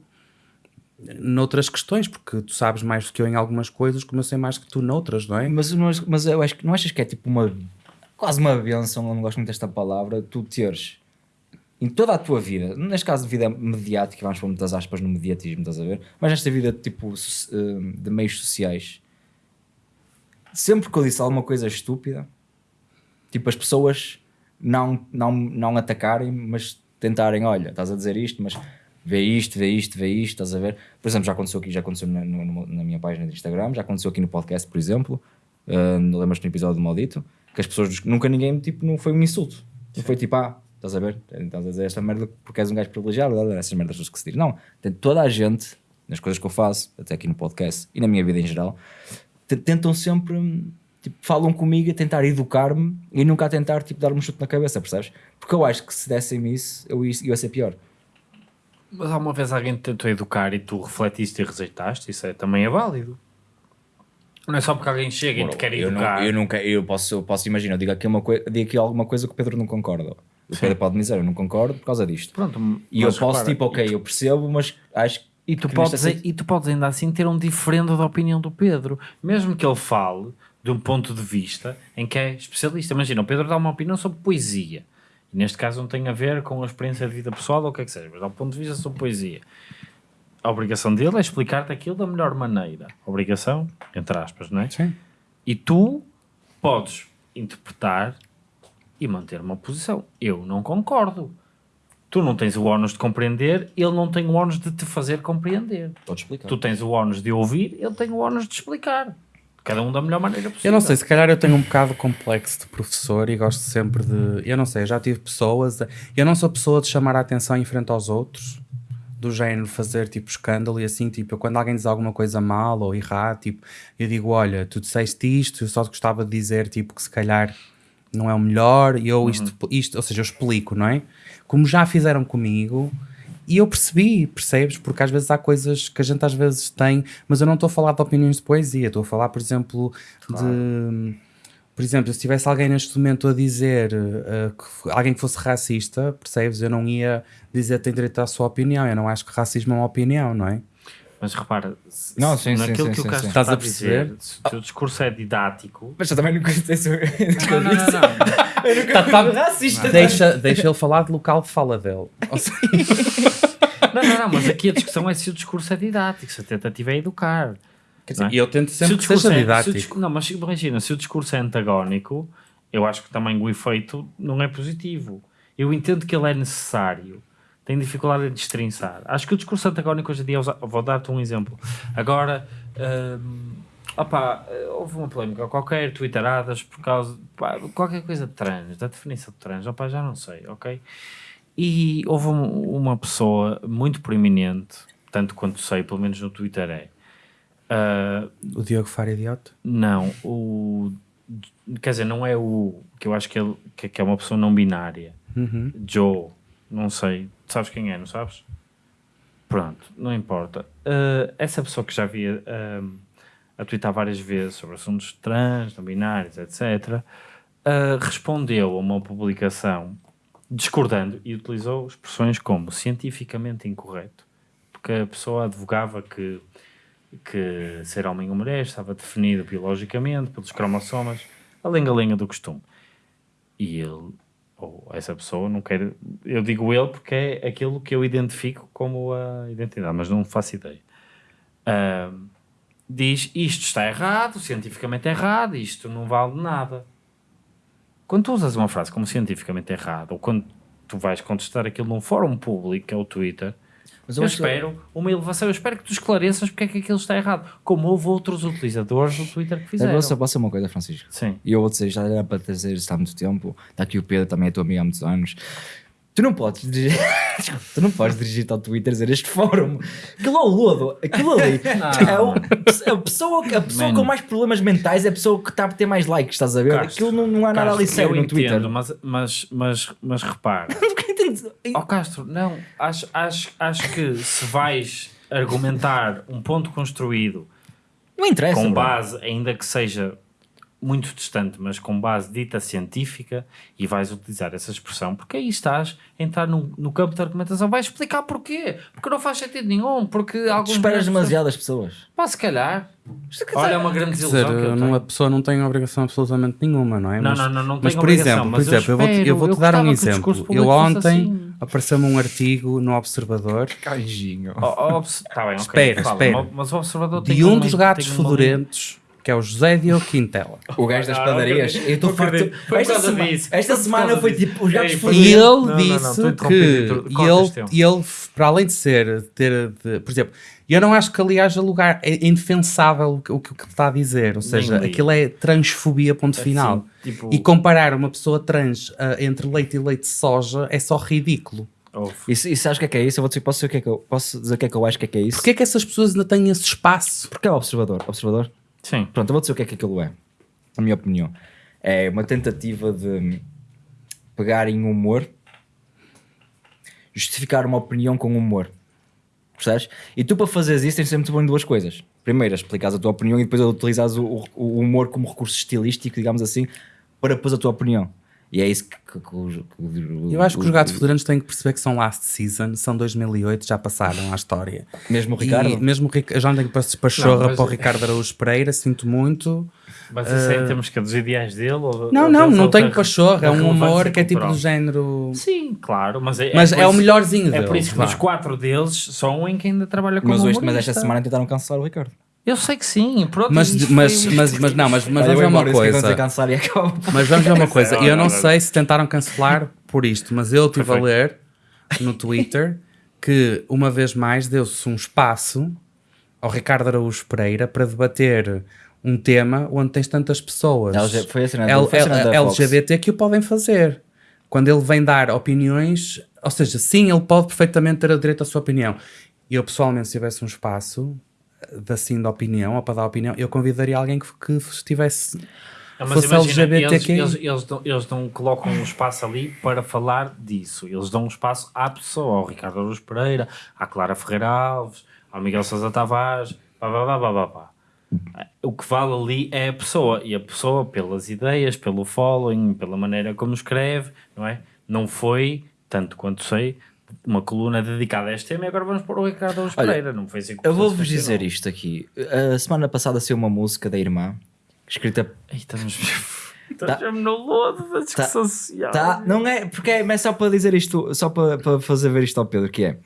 noutras questões, porque tu sabes mais do que eu em algumas coisas, como eu sei mais que tu noutras, não é? Mas, não, mas eu acho que não achas que é tipo uma quase uma benção, eu não gosto muito desta palavra, tu teres em toda a tua vida, neste caso de vida mediática, vamos pôr muitas aspas no mediatismo, estás a ver? Mas nesta vida tipo eh, de meios sociais, sempre que eu disse alguma coisa estúpida, tipo as pessoas não, não, não atacarem, mas tentarem, olha, estás a dizer isto, mas vê isto, vê isto, vê isto, estás a ver? Por exemplo, já aconteceu aqui, já aconteceu na, no- na minha página de Instagram, já aconteceu aqui no podcast, por exemplo, uh, lembras-te no episódio do Maldito, que as pessoas, nunca ninguém, tipo, não foi um insulto, não foi tipo, ah, estás a ver, estás a dizer esta merda porque és um gajo privilegiado, essas merdas todas que se diz. Não, tem toda a gente, nas coisas que eu faço, até aqui no podcast e na minha vida em geral, te- tentam sempre, tipo, falam comigo a tentar educar-me e nunca a tentar, tipo, dar-me um chute na cabeça, percebes? Porque eu acho que se dessem-me isso, eu ia, eu ia ser pior. Mas alguma vez alguém te tentou educar e tu refletiste e rejeitaste? Isso é, também é válido. Não é só porque alguém chega e te quer educar. não, eu nunca, eu posso, eu posso imaginar, eu digo aqui, uma digo aqui alguma coisa que o Pedro não concorda. O Pedro pode me dizer, eu não concordo por causa disto. Pronto, E eu posso, repara, tipo, ok, eu percebo, mas acho que. E tu, que podes, nesta situ- e tu podes ainda assim ter um diferendo da opinião do Pedro, mesmo que ele fale de um ponto de vista em que é especialista. Imagina, o Pedro dá uma opinião sobre poesia. E neste caso não tem a ver com a experiência de vida pessoal ou o que é que seja, mas dá um ponto de vista sobre poesia. a obrigação dele é explicar-te aquilo da melhor maneira. Obrigação, entre aspas, não é? Sim. E tu podes interpretar e manter uma posição. Eu não concordo. Tu não tens o ónus de compreender, ele não tem o ónus de te fazer compreender. Pode explicar. Tu tens o ónus de ouvir, ele tem o ónus de explicar. Cada um da melhor maneira possível. Eu não sei, se calhar eu tenho um bocado complexo de professor e gosto sempre de. Eu não sei, eu já tive pessoas. Eu não sou pessoa de chamar a atenção em frente aos outros, do género fazer tipo escândalo e assim, tipo, quando alguém diz alguma coisa mal ou errado, tipo, eu digo: olha, tu disseste isto, eu só gostava de dizer, tipo, que se calhar não é o melhor, e eu isto, isto, ou seja, eu explico, não é? Como já fizeram comigo, e eu percebi, percebes? Porque às vezes há coisas que a gente às vezes tem, mas eu não estou a falar de opiniões de poesia, estou a falar, por exemplo, de. Por exemplo, se tivesse alguém neste momento a dizer uh, que alguém que fosse racista, percebes? Eu não ia dizer que tem direito à sua opinião. Eu não acho que racismo é uma opinião, não é? Mas repara, se- Não, se sim, naquilo sim, que o sim, Castro sim. está Estás a a dizer, perceber? se o teu discurso é didático... Mas eu também nunca disse isso. Não, não, não, não. Eu nunca Tá- tá- racista. Deixa, deixa ele falar de local de fala dele. Ou seja, (laughs) Não, não, não, mas aqui a discussão é se o discurso é didático, se a tentativa é educar. quer dizer, Não é? e eu tento Se o sempre que discurso seja é- se o didático. não, mas imagina, se o discurso é antagónico, eu acho que também o efeito não é positivo. Eu entendo que ele é necessário, tenho dificuldade em destrinçar. Acho que o discurso antagónico hoje em dia, vou dar-te um exemplo. Agora, hum, opá, houve uma polémica qualquer, twitteradas, por causa pá, qualquer coisa de trans, da definição de trans, opá, já não sei, ok? E houve um- uma pessoa muito proeminente, tanto quanto sei, pelo menos no Twitter é, ah, O Diogo Faro idiota? não, o. Quer dizer, não é o. Que eu acho que, ele, que, que é uma pessoa não binária. Uhum. Joe, não sei. Sabes quem é, não sabes? Pronto, não importa. Uh, essa pessoa que já havia um, a twittar várias vezes sobre assuntos trans, não binários, etc., uh, respondeu a uma publicação discordando e utilizou expressões como cientificamente incorreto, porque a pessoa advogava que que ser homem ou mulher estava definido biologicamente pelos cromossomas, a lenga-lenga do costume. E ele, ou essa pessoa, não quer. Eu digo ele porque é aquilo que eu identifico como a identidade, mas não faço ideia. Ahm, diz isto está errado, cientificamente errado, isto não vale nada. Quando tu usas uma frase como cientificamente errado, ou quando tu vais contestar aquilo num fórum público, que é o Twitter, Mas eu, que- espero uma elevação, eu espero que tu esclareças porque é que aquilo está errado. Como houve outros utilizadores do Twitter que Eu fizeram. vou só posso uma coisa, Francisco. Sim. E eu vou dizer, já era para dizer isto há muito tempo. Está aqui o Pedro, também é teu amigo há muitos anos. Tu não podes dirigir, (laughs) tu não podes dirigir-te ao Twitter dizer este fórum. Aquilo é o lodo, aquilo ali. (laughs) é o, a pessoa, a pessoa Man. com mais problemas mentais é a pessoa que está a ter mais likes, estás a ver? Castro, aquilo não, não há nada ali sério eu no Twitter. Mas, mas, mas, mas repara. (laughs) Ó Castro, não, acho, acho, acho que se vais argumentar um ponto construído Não interessa. com bro. base, ainda que seja muito distante, mas com base dita científica, e vais utilizar essa expressão, porque aí estás a entrar no, no campo de argumentação, vais explicar porquê, porque não faz sentido nenhum, porque alguns esperas pessoas- demasiadas pessoas. Pá, se calhar. Olha, é uma grande desilusão dizer, que eu não, tenho. a pessoa não tem obrigação absolutamente nenhuma, não é? Não, mas, não, não, não mas tem por obrigação, exemplo, por mas eu exemplo, eu vou-te eu espero, vou-te eu dar um que exemplo. Eu ontem assim. apareceu-me um artigo no Observador Canjinho. Oh, oh, Tá bem, ok. Espera, fala, espera. Mas o observador tem de um uma- dos gatos uma- fedorentos, que é o José Diogo Quintela. O gajo das padarias. Eu estou farto. Esta, disso. esta semana causa foi disso. tipo os gatos Ei, E ele disse que e ele, para além de ser, ter, de- por exemplo, eu não acho que ali haja lugar, é indefensável o que, o que está a dizer, ou seja, li. aquilo é transfobia, ponto É final. assim, tipo- E comparar uma pessoa trans ah, entre leite e leite de soja é só ridículo. Ouve. E, se- e sabes o que é que é isso? Eu vou dizer, posso, dizer o que é que eu, posso dizer o que é que eu acho que é que é isso? Porquê é que essas pessoas ainda têm esse espaço? Porque é o observador. Observador? Sim. Pronto, eu vou dizer o que é que aquilo é. A minha opinião. É uma tentativa de pegarem humor, justificar uma opinião com humor. Percebes? E tu para fazeres isso tens de ser muito bom em duas coisas. Primeiro, explicares a tua opinião e depois utilizares o, o humor como recurso estilístico, digamos assim, para pôr a tua opinião. E é isso que, que, que os- que Eu acho que os os- gatos fedorentos têm que perceber que são last season, são 2008, já passaram à história. Mesmo o Ricardo. E mesmo o já não tenho para pachorra mas- para o Ricardo Araújo Pereira, sinto muito. Mas isso é em termos que é dos ideais dele? Ou, Não, ou não, não tenho pachorra, é um humor que é tipo do género. Sim, claro, mas é, Mas por é o isso- melhorzinho É deles. por isso que vá. dos quatro deles, só um em que ainda trabalha como Mas, hoje, mas esta semana tentaram cancelar o Ricardo. Eu sei que sim, pronto. Mas, mas, mas, mas não, mas, mas Olha, vamos ver uma coisa. acaba. Mas vamos ver uma (laughs) coisa. Olha, Eu não sei se tentaram cancelar por isto, mas eu estive a ler no Twitter que uma vez mais deu-se um espaço ao Ricardo Araújo Pereira para debater um tema onde tens tantas pessoas LG foi a cena L- foi. LGBT que o podem fazer. Quando ele vem dar opiniões, ou seja, sim, ele pode perfeitamente ter o direito à sua opinião. E eu pessoalmente, se tivesse um espaço assim de opinião ou para dar opinião, eu convidaria alguém que, que estivesse Ah, mas imagina, LGBTQI. Eles, eles, eles, não, eles não colocam um espaço ali para falar disso. Eles dão um espaço à pessoa, ao Ricardo Araújo Pereira, à Clara Ferreira Alves, ao Miguel Sousa Tavares, pá, pá, pá, pá, pá. O que vale ali é a pessoa, e a pessoa pelas ideias, pelo following, pela maneira como escreve, não é? Não foi, tanto quanto sei, uma coluna dedicada a este tema e agora vamos pôr o Ricardo Olha, Pereira. Não foi assim que Eu vou-vos dizer funcionou. isto aqui. A semana passada saiu uma música da irmã, escrita. Ei, estamos, estamos mesmo no lodo da discussão social. Tá, não é, porque é, mas é só para dizer isto, só para, para fazer ver isto ao Pedro, que é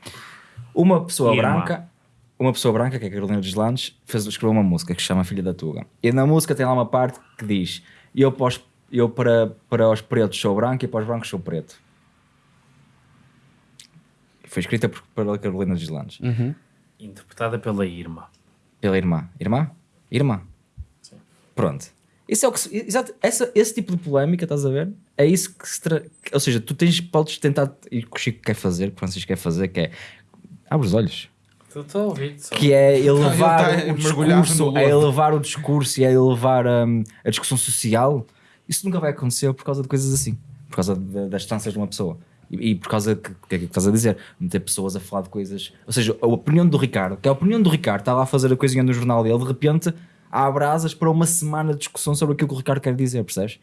uma pessoa Irmã. branca, uma pessoa branca, que é a Carolina dos Landes, fez, escreveu uma música que se chama Filha da Tuga. E na música tem lá uma parte que diz: Eu, os, eu para, para os pretos sou branco e para os brancos sou preto. Foi escrita por, pela Carolina dos Landes. Interpretada pela Irma. Pela irmã. Irmã? Irmã. Pronto. Isso é o que se- exato, essa, esse tipo de polémica, estás a ver? É isso que se tra... Ou seja, tu tens, podes tentar, e o que o Chico quer fazer, que o Francisco quer fazer, que é abre os olhos. Estou a ouvir. só. Que é elevar Ele tá o discurso, é elevar o discurso e é elevar hum, a discussão social. Isso nunca vai acontecer por causa de coisas assim. Por causa de- das distâncias de uma pessoa. E, e por causa que, que é que estás a dizer, meter pessoas a falar de coisas. Ou seja, a opinião do Ricardo, que é a opinião do Ricardo, está lá a fazer a coisinha no jornal dele, de repente há brasas para uma semana de discussão sobre aquilo que o Ricardo quer dizer, percebes?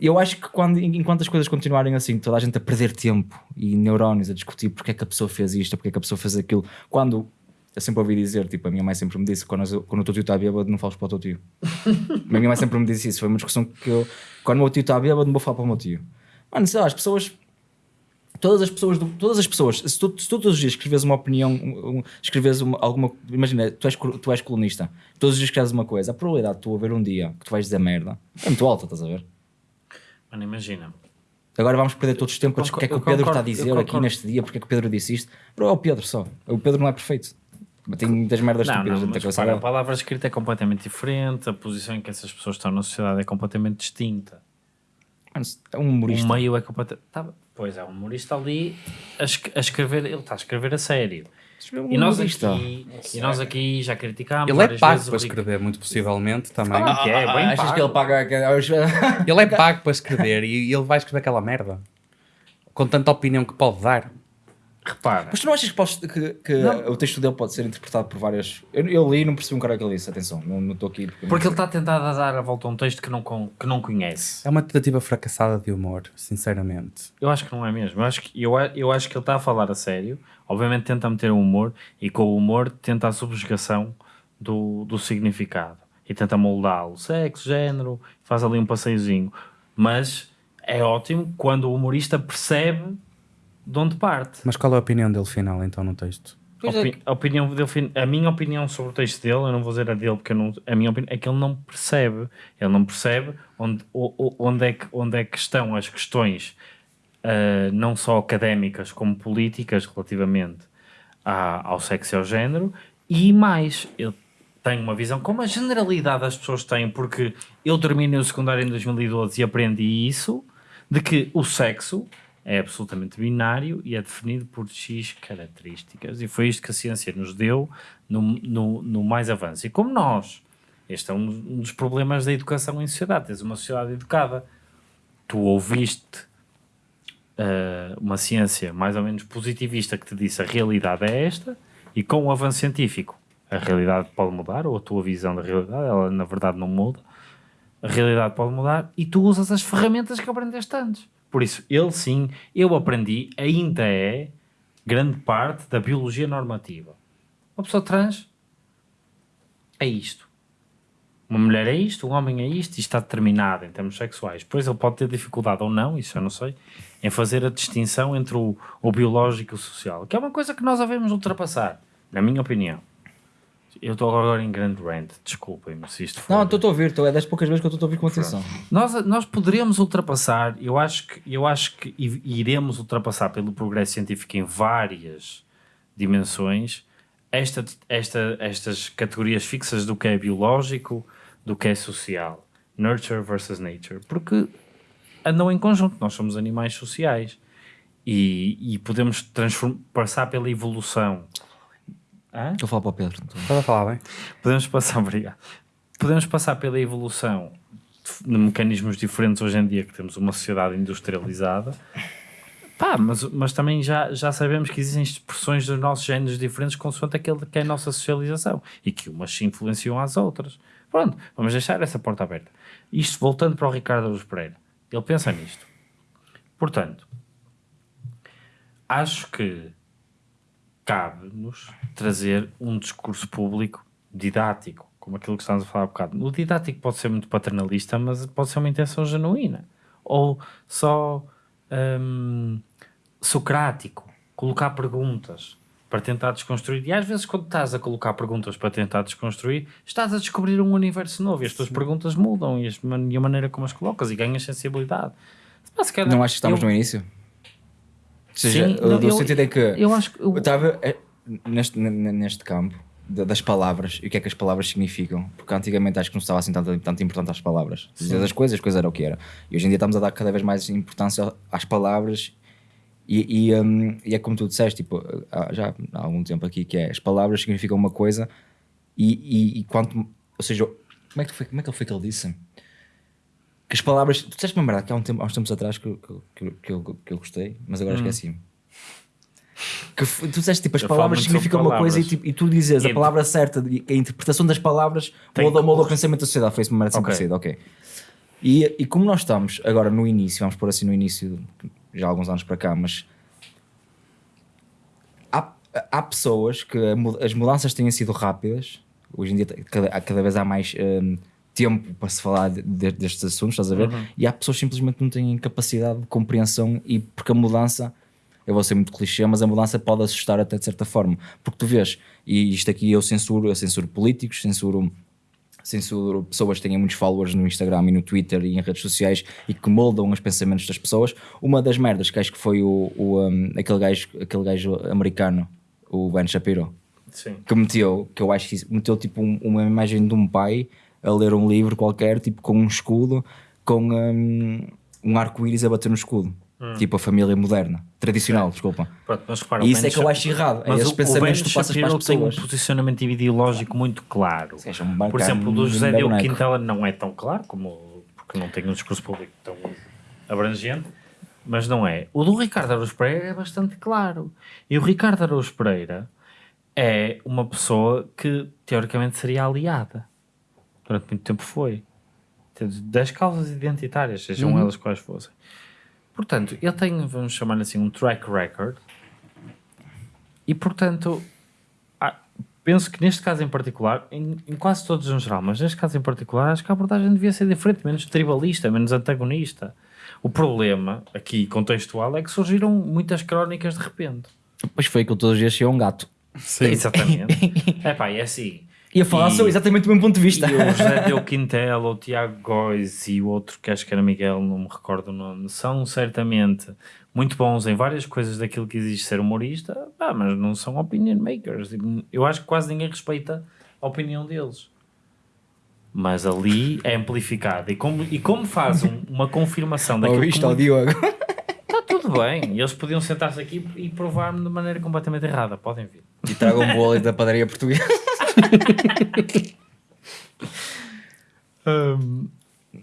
Eu acho que quando, enquanto as coisas continuarem assim, toda a gente a perder tempo e neurónios a discutir porque é que a pessoa fez isto, porque é que a pessoa fez aquilo, quando eu sempre ouvi dizer, tipo, a minha mãe sempre me disse quando, quando o teu tio está bêbado, não fales para o teu tio. (laughs) a minha mãe sempre me disse isso. Foi uma discussão que eu, quando o meu tio está bêbado, não vou falar para o meu tio. Mano, sei lá, as pessoas todas as pessoas, do- todas as pessoas, se tu, se tu todos os dias escreves uma opinião, um, um, escreves uma, alguma, imagina, tu és, tu és colunista, todos os dias escreves uma coisa, a probabilidade de tu haver um dia que tu vais dizer merda é muito alta, estás a ver? Mano, imagina. Agora vamos perder todos os tempo a Eu discutir o que é que o concordo, Pedro está a dizer aqui concordo. neste dia, porque é que o Pedro disse isto. Bro, é o Pedro só. O Pedro não é perfeito. Tem muitas merdas Não, estúpidas dentro da cabeça repara, a dele. palavra escrita é completamente diferente, a posição em que essas pessoas estão na sociedade é completamente distinta. Mano, É um humorista. O meio é completamente. Tá, pois é, um humorista ali a, es- a escrever, ele está a escrever a sério. Um E nós, aqui, e nós aqui já criticámos. Ele é pago para o escrever, muito possivelmente também. que é, bem Achas pago. que ele paga. Ele é pago para escrever e ele vai escrever aquela merda. Com tanta opinião que pode dar. Repara, Mas tu não achas que, podes- que- que o texto dele pode ser interpretado por várias. Eu, eu li e não percebi um cara que ele disse, atenção, não estou aqui. Porque, porque ele está a tentar dar a volta a um texto que não, que não conhece. É uma tentativa fracassada de humor, sinceramente. Eu acho que não é mesmo. Eu acho que, eu, eu acho que ele está a falar a sério. Obviamente tenta meter o humor e com o humor tenta a subjugação do, do significado. E tenta moldá-lo. Sexo, género, faz ali um passeiozinho. Mas é ótimo quando o humorista percebe de onde parte. Mas qual é a opinião dele final, então, no texto? Pois é Opi- a, opinião dele, a minha opinião sobre o texto dele, eu não vou dizer a dele, porque eu não, a minha opinião é que ele não percebe. Ele não percebe onde, onde, é, que, onde é que estão as questões, ah, não só académicas como políticas, relativamente à- ao sexo e ao género, e mais, ele tem uma visão, como a generalidade das pessoas têm, porque eu terminei o secundário em 2012 e aprendi isso, de que o sexo é absolutamente binário e é definido por X características. E foi isto que a ciência nos deu no, no, no mais avanço. E como nós, este é um, um dos problemas da educação em sociedade, tens uma sociedade educada, tu ouviste ah, uma ciência mais ou menos positivista que te disse a realidade é esta, e com o avanço científico a realidade pode mudar, ou a tua visão da realidade, ela na verdade não muda, a realidade pode mudar e tu usas as ferramentas que aprendeste antes. Por isso, ele sim, eu aprendi, ainda é grande parte da biologia normativa. Uma pessoa trans é isto. Uma mulher é isto, um homem é isto, e está determinado em termos sexuais. Depois ele pode ter dificuldade ou não, isso eu não sei, em fazer a distinção entre o, o biológico e o social, que é uma coisa que nós devemos ultrapassar, na minha opinião. Eu estou agora em grande rant, desculpem-me se isto for... Não, estou a ouvir, estou, é das poucas vezes que eu estou a ouvir com atenção. Nós, nós poderíamos ultrapassar, eu acho que, eu acho que iremos ultrapassar pelo progresso científico em várias dimensões esta, esta, estas categorias fixas do que é biológico, do que é social. Nurture versus nature. Porque andam em conjunto, nós somos animais sociais. E, e podemos passar pela evolução. Hã? Estou a falar para o Pedro. Estás a falar bem? Podemos passar, (laughs) obrigado. Podemos passar pela evolução de, de mecanismos diferentes hoje em dia que temos uma sociedade industrializada. Pá, mas, mas também já, já sabemos que existem expressões dos nossos géneros diferentes consoante aquele que é a nossa socialização e que umas se influenciam às outras. Pronto, vamos deixar essa porta aberta. Isto voltando para o Ricardo Aruz Pereira. Ele pensa nisto. Portanto, acho que cabe-nos trazer um discurso público didático, como aquilo que estamos a falar há bocado. O didático pode ser muito paternalista, mas pode ser uma intenção genuína. Ou só hum, socrático, colocar perguntas para tentar desconstruir. E às vezes, quando estás a colocar perguntas para tentar desconstruir, estás a descobrir um universo novo e as tuas perguntas mudam e, as e a maneira como as colocas e ganhas sensibilidade. Mas, calhar, Não acho que estamos eu- no início? Ou seja, Sim, o não, do eu- sentido é que Eu acho que. eu estava neste, neste campo da- das palavras e o que é que as palavras significam, porque antigamente acho que não se estava assim tanto, tanto importante às palavras. Dizer as coisas, as coisas era o que era. E hoje em dia estamos a dar cada vez mais importância às palavras e, e, hum, e é como tu disseste, tipo, já há algum tempo aqui, que é as palavras significam uma coisa e, e, quanto, ou seja, como é que foi, como é que foi que ele disse? Que as palavras, tu disseste uma verdade que há, um tempo, há uns tempos atrás que, eu- que, que, que, eu, que eu gostei, mas agora esqueci-me. Que tu disseste tipo, as palavras significam uma coisa e, palavras. tipo, e tu dizes a palavra certa a interpretação das palavras Tem molda, que- o pensamento da sociedade. Foi isso uma merda assim Ok. parecida, ok. E, e como nós estamos agora no início, vamos pôr assim no início, já há alguns anos para cá, mas há, há pessoas que as mudanças têm sido rápidas. Hoje em dia cada, cada vez há mais hum, tempo para se falar de- de- destes assuntos, estás a ver? E há pessoas que simplesmente não têm capacidade de compreensão e porque a mudança, eu vou ser muito clichê, mas a mudança pode assustar até de certa forma. Porque tu vês, e isto aqui eu censuro, eu censuro políticos, censuro censuro pessoas que têm muitos followers no Instagram e no Twitter e em redes sociais e que moldam os pensamentos das pessoas. Uma das merdas que acho que foi o, o, um, aquele, gajo, aquele gajo americano, o Ben Shapiro, Sim. que meteu, que eu acho que meteu tipo um- uma imagem de um pai a ler um livro qualquer, tipo com um escudo, com um, um arco-íris a bater no escudo. Tipo a família moderna, tradicional, desculpa. Pronto, mas repara, E isso é que eu acho errado. É Mas esses o, pensamentos o que tu passas para as tem um pessoas. posicionamento ideológico muito claro. Um Por exemplo, o do José Diogo. Quintela não é tão claro, como, porque não tem um discurso público tão abrangente, mas não é. O do Ricardo Araújo Pereira é bastante claro. E o Ricardo Araújo Pereira é uma pessoa que teoricamente seria aliada. Durante muito tempo foi. Das causas identitárias, sejam Uhum. elas quais fossem. Portanto, ele tem, vamos chamar assim, um track record. E, portanto, ah, penso que neste caso em particular, em, em quase todos em geral, mas neste caso em particular, acho que a abordagem devia ser diferente, menos tribalista, menos antagonista. O problema aqui contextual é que surgiram muitas crónicas de repente. Pois foi que eu todos os dias tinha um gato. Exatamente. (laughs) é pá, é assim. Ia falar E- sobre exatamente o mesmo ponto de vista. E o (laughs) José Deu Quintela, o Tiago Góis e o outro que acho que era Miguel, não me recordo o nome, são certamente muito bons em várias coisas daquilo que existe ser humorista, pá, mas não são opinion makers. Eu acho que quase ninguém respeita a opinião deles. Mas ali é amplificada. E como, e como faz um- uma confirmação daquilo Ouviste que ao Diogo? Está (laughs) (laughs) tudo bem. Eles podiam sentar-se aqui e provar-me de maneira completamente errada. Podem vir. E traga um bolo da padaria portuguesa.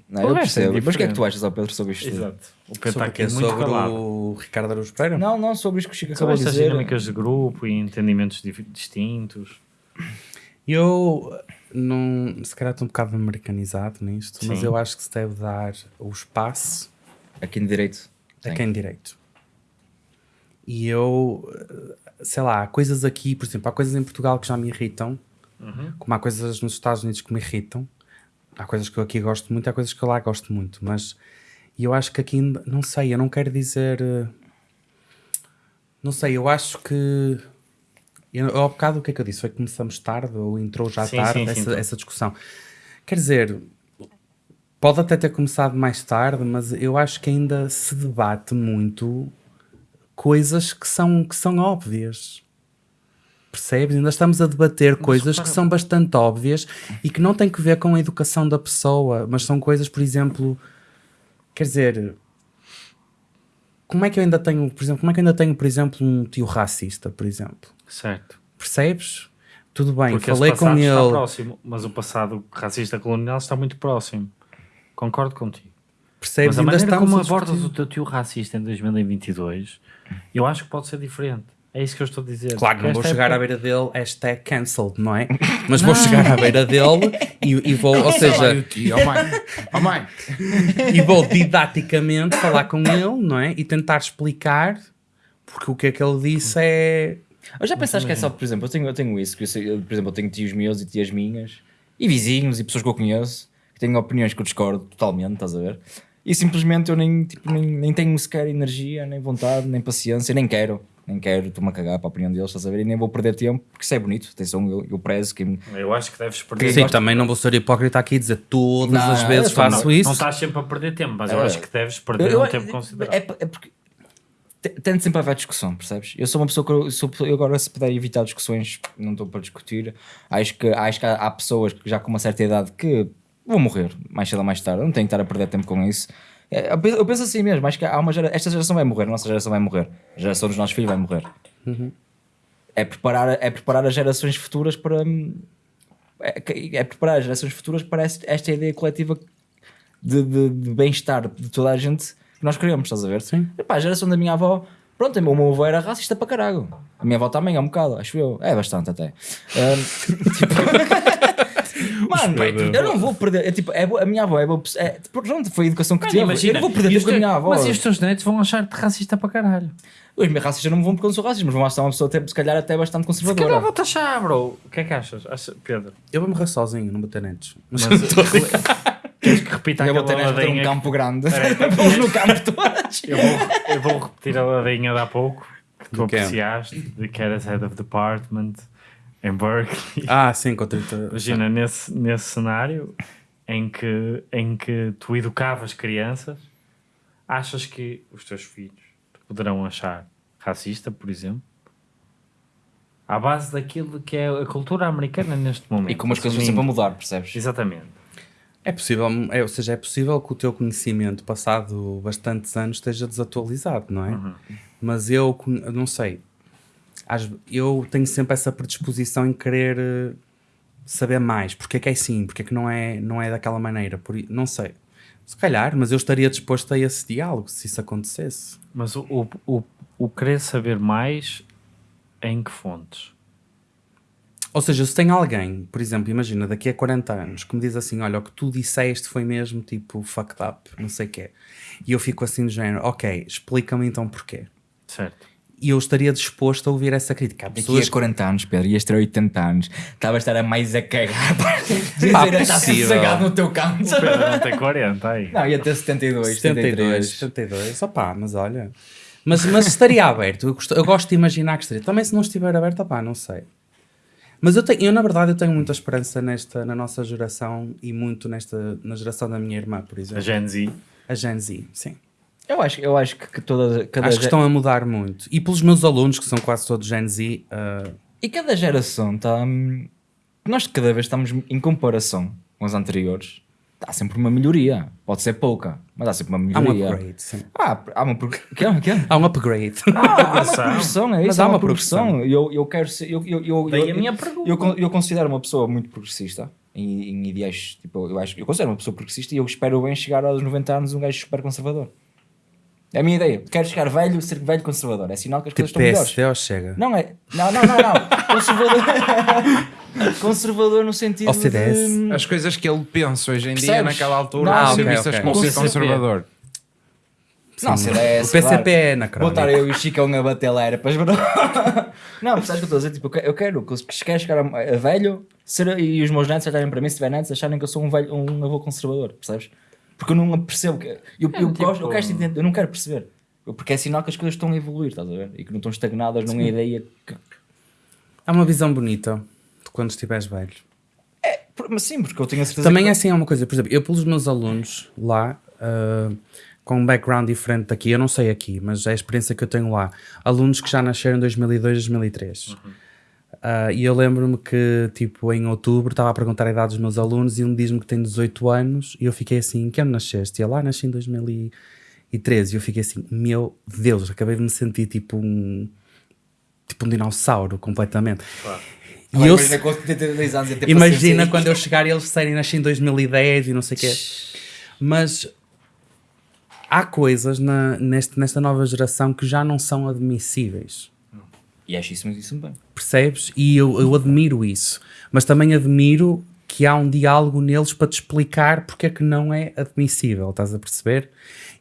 Não, eu O resto é percebo. Mas o que é que tu achas, ó Pedro, sobre isto? Exato. O Pedro está Sobre, aqui o quê? muito sobre calado. o Ricardo Araújo Pereira? Não, não, sobre isto que o Chico Sobre acabou de estas dizer. dinâmicas de grupo e entendimentos distintos. Eu não, se calhar estou um bocado americanizado nisto, mas Sim. eu acho que se deve dar o espaço Aqui no direito. a quem direito. E eu, sei lá, há coisas aqui, por exemplo, há coisas em Portugal que já me irritam, como há coisas nos Estados Unidos que me irritam. Há coisas que eu aqui gosto muito, há coisas que eu lá gosto muito, mas eu acho que aqui, ainda- não sei, eu não quero dizer. eh, Não sei, eu acho que. Eu, ao bocado o que é que eu disse? Foi que começamos tarde ou entrou já Sim, tarde sim, essa, essa discussão. Quer dizer, pode até ter começado mais tarde, mas eu acho que ainda se debate muito coisas que são, que são óbvias. Percebes? Ainda estamos a debater coisas que são bastante óbvias e que não têm que ver com a educação da pessoa, mas são coisas, por exemplo, quer dizer, como é que eu ainda tenho, por exemplo, como é que eu ainda tenho, por exemplo, um tio racista, por exemplo? Certo. Percebes? Tudo bem, Porque falei com está ele. próximo, mas o passado racista colonial está muito próximo. Concordo contigo. Percebes? Mas a Ainda maneira estamos como abordas o teu tio racista em 2022, eu acho que pode ser diferente. É isso que eu estou a dizer. Claro que não vou Esta chegar à beira dele, hashtag cancelled, não é? (laughs) Mas vou chegar à beira dele e, e vou, ou seja, oh mãe, oh mãe. (laughs) e vou didaticamente falar com ele, não é? E tentar explicar, porque o que é que ele disse é. Eu já pensaste que é só, por exemplo, eu tenho, eu tenho isso, que eu sei- eu, por exemplo, eu tenho tios meus e tias minhas, e vizinhos e pessoas que eu conheço, que têm opiniões que eu discordo totalmente, estás a ver? E simplesmente eu nem, tipo, nem, nem tenho sequer energia, nem vontade, nem paciência, nem quero, nem quero, estou-me a cagar para a opinião deles, estás a ver? E nem vou perder tempo, porque isso é bonito, atenção, eu, eu prezo quem... Eu acho que deves perder Sim, tempo. também não vou ser hipócrita aqui e dizer todas Não, as vezes eu faço não, isso. Não estás sempre a perder tempo, mas eu É. acho que deves perder Eu- um eu- tempo considerável. É, é porque te- tento sempre haver discussão, percebes? Eu sou uma pessoa que eu, sou, eu agora se puder evitar discussões, não estou para discutir. Acho que, acho que há, há pessoas que já com uma certa idade que vão morrer mais cedo ou mais tarde, não tenho que estar a perder tempo com isso. É, Eu penso, eu penso assim mesmo, acho que há uma gera, esta geração vai morrer, a nossa geração vai morrer, a geração dos nossos filhos vai morrer. É, preparar, é preparar as gerações futuras para. hum, É, é preparar as gerações futuras para esta ideia coletiva de, de- de bem-estar de toda a gente que nós queremos, estás a ver? Sim. Epá, a geração da minha avó, pronto, o meu avô era racista para caralho. A minha avó também é um bocado, acho eu. É bastante até. Ahm, (laughs) tipo, Mano, eu não vou perder. É, tipo, é, a minha avó é, boa pessoa- é pronto, foi a educação que tive. eu não vou perder tempo com a minha avó. Mas e os teus netos vão achar-te racista para caralho. Os meus racistas não me vão porque eu não sou racista, mas vão achar uma pessoa, até, se calhar, até bastante Se calhar conservadora. vou taxar, bro. O que é que achas, Acha- Pedro? Eu vou morrer sozinho, não vou ter netos. Mas, (laughs) Mas, (laughs) Queres que repita Eu vou ter, aquela (laughs) vou ter um ladainha? campo grande. Vamos no campo todos. Eu vou, eu vou repetir a ladainha de há pouco que tu apreciaste, de que eras head of department em Berkeley. ah, sim, com 30. (laughs) Imagina, nesse, nesse cenário em que, em que tu educavas crianças, achas que os teus filhos te poderão achar racista, por exemplo? À base daquilo que é a cultura americana neste momento. E como as coisas Assim, estão sempre a mudar, percebes? Exatamente. É possível, é, ou seja, é possível que o teu conhecimento passado bastantes anos esteja desatualizado, não é? Mas eu con- eu não sei. Às- eu tenho sempre essa predisposição em querer eh, saber mais. Porque é que é assim? Porque é que não é, não é daquela maneira? Por, não sei. Se calhar, mas eu estaria disposto a esse diálogo se isso acontecesse. Mas o, o, o, o querer saber mais em que fontes? Ou seja, se tem alguém, por exemplo, imagina, daqui a 40 anos, que me diz assim: Olha, o que tu disseste foi mesmo tipo fucked up, não sei o quê. E eu fico assim do género: Ok, explica-me então porquê. Certo. E eu estaria disposto a ouvir essa crítica. Há Daqui pessoas a 40 anos, Pedro, ias ter 80 anos, estava a estar a mais a cagar. Pá, (laughs) Dizer, está sossegado no teu canto. O Pedro não tem 40 aí. Não, ia ter 72, 72, 73. 72, opá, mas olha. Mas, mas estaria aberto, eu gosto, eu gosto de imaginar que estaria. Também se não estiver aberto, opá, não sei. Mas eu, tenho, eu, na verdade, eu tenho muita esperança nesta, na nossa geração e muito nesta, na geração da minha irmã, por A exemplo. Gen Z. A Gen Z, sim. Eu acho, eu acho que, que toda, cada Acho que estão a mudar muito. E pelos meus alunos, que são quase todos Gen Z, ah, E cada geração está. hum, Nós cada vez estamos em comparação com as anteriores. Há sempre uma melhoria. Pode ser pouca, mas há sempre uma há um melhoria. upgrade, sim. Ah, há uma. Que é? Que é? Há um upgrade. Ah, há uma Progressão. é Mas isso? há Há uma uma progressão. Eu, eu quero ser. Eu, eu, eu, Daí eu, a minha pergunta. eu, eu considero uma pessoa muito progressista em, em ideais. Tipo, eu, acho, eu considero uma pessoa progressista e eu espero bem chegar aos 90 anos um gajo super conservador. É a minha ideia. Quero chegar velho, ser velho conservador. É sinal que as tipo coisas estão melhores. PSD ou chega? Não é. Não, não, não, não. conservador. (laughs) conservador no sentido de... As coisas que ele pensa hoje em dia, Percebes? naquela altura, Não, não, ok, ser vistas ok. como Com ser conservador. Não, Sim. CDS, O PCP é Vou anacrónico. estar eu e o Chicão a bater lá, era para (laughs) Não, percebes o que eu estou a dizer? Tipo, eu que- eu quero que se quer chegar a, a velho ser, e os meus netos acharem para mim, se tiver netos, acharem que eu sou um, velho, um avô conservador, percebes? Porque eu não percebo. Que, eu, eu, tipo- gosto, eu, quero entender, eu não quero perceber. Porque é sinal que as coisas estão a evoluir, estás a ver? E que não estão estagnadas numa ideia que. É uma visão bonita de quando estiveres velho. Por- Mas sim, porque eu tenho a certeza Também que. é assim, é uma coisa, por exemplo, eu pelos meus alunos lá, ah, com um background diferente daqui, eu não sei aqui, mas é a experiência que eu tenho lá, alunos que já nasceram em 2002, 2003. Ah, e eu lembro-me que, tipo, em outubro estava a perguntar a idade dos meus alunos e um diz-me que tem 18 anos e eu fiquei assim, que ano nasceste? E ele, lá, nasci em 2013 e eu fiquei assim, meu Deus, acabei de me sentir tipo um, tipo um dinossauro completamente. E Agora eu, imagina com 82 anos e ter Imagina quando eu chegar e eles disserem nasci em 2010 e não sei o quê. Mas há coisas na, neste, nesta nova geração que já não são admissíveis. E acho isso, isso bem. Percebes? E eu, eu admiro isso. Mas também admiro que há um diálogo neles para te explicar porque é que não é admissível. Estás a perceber?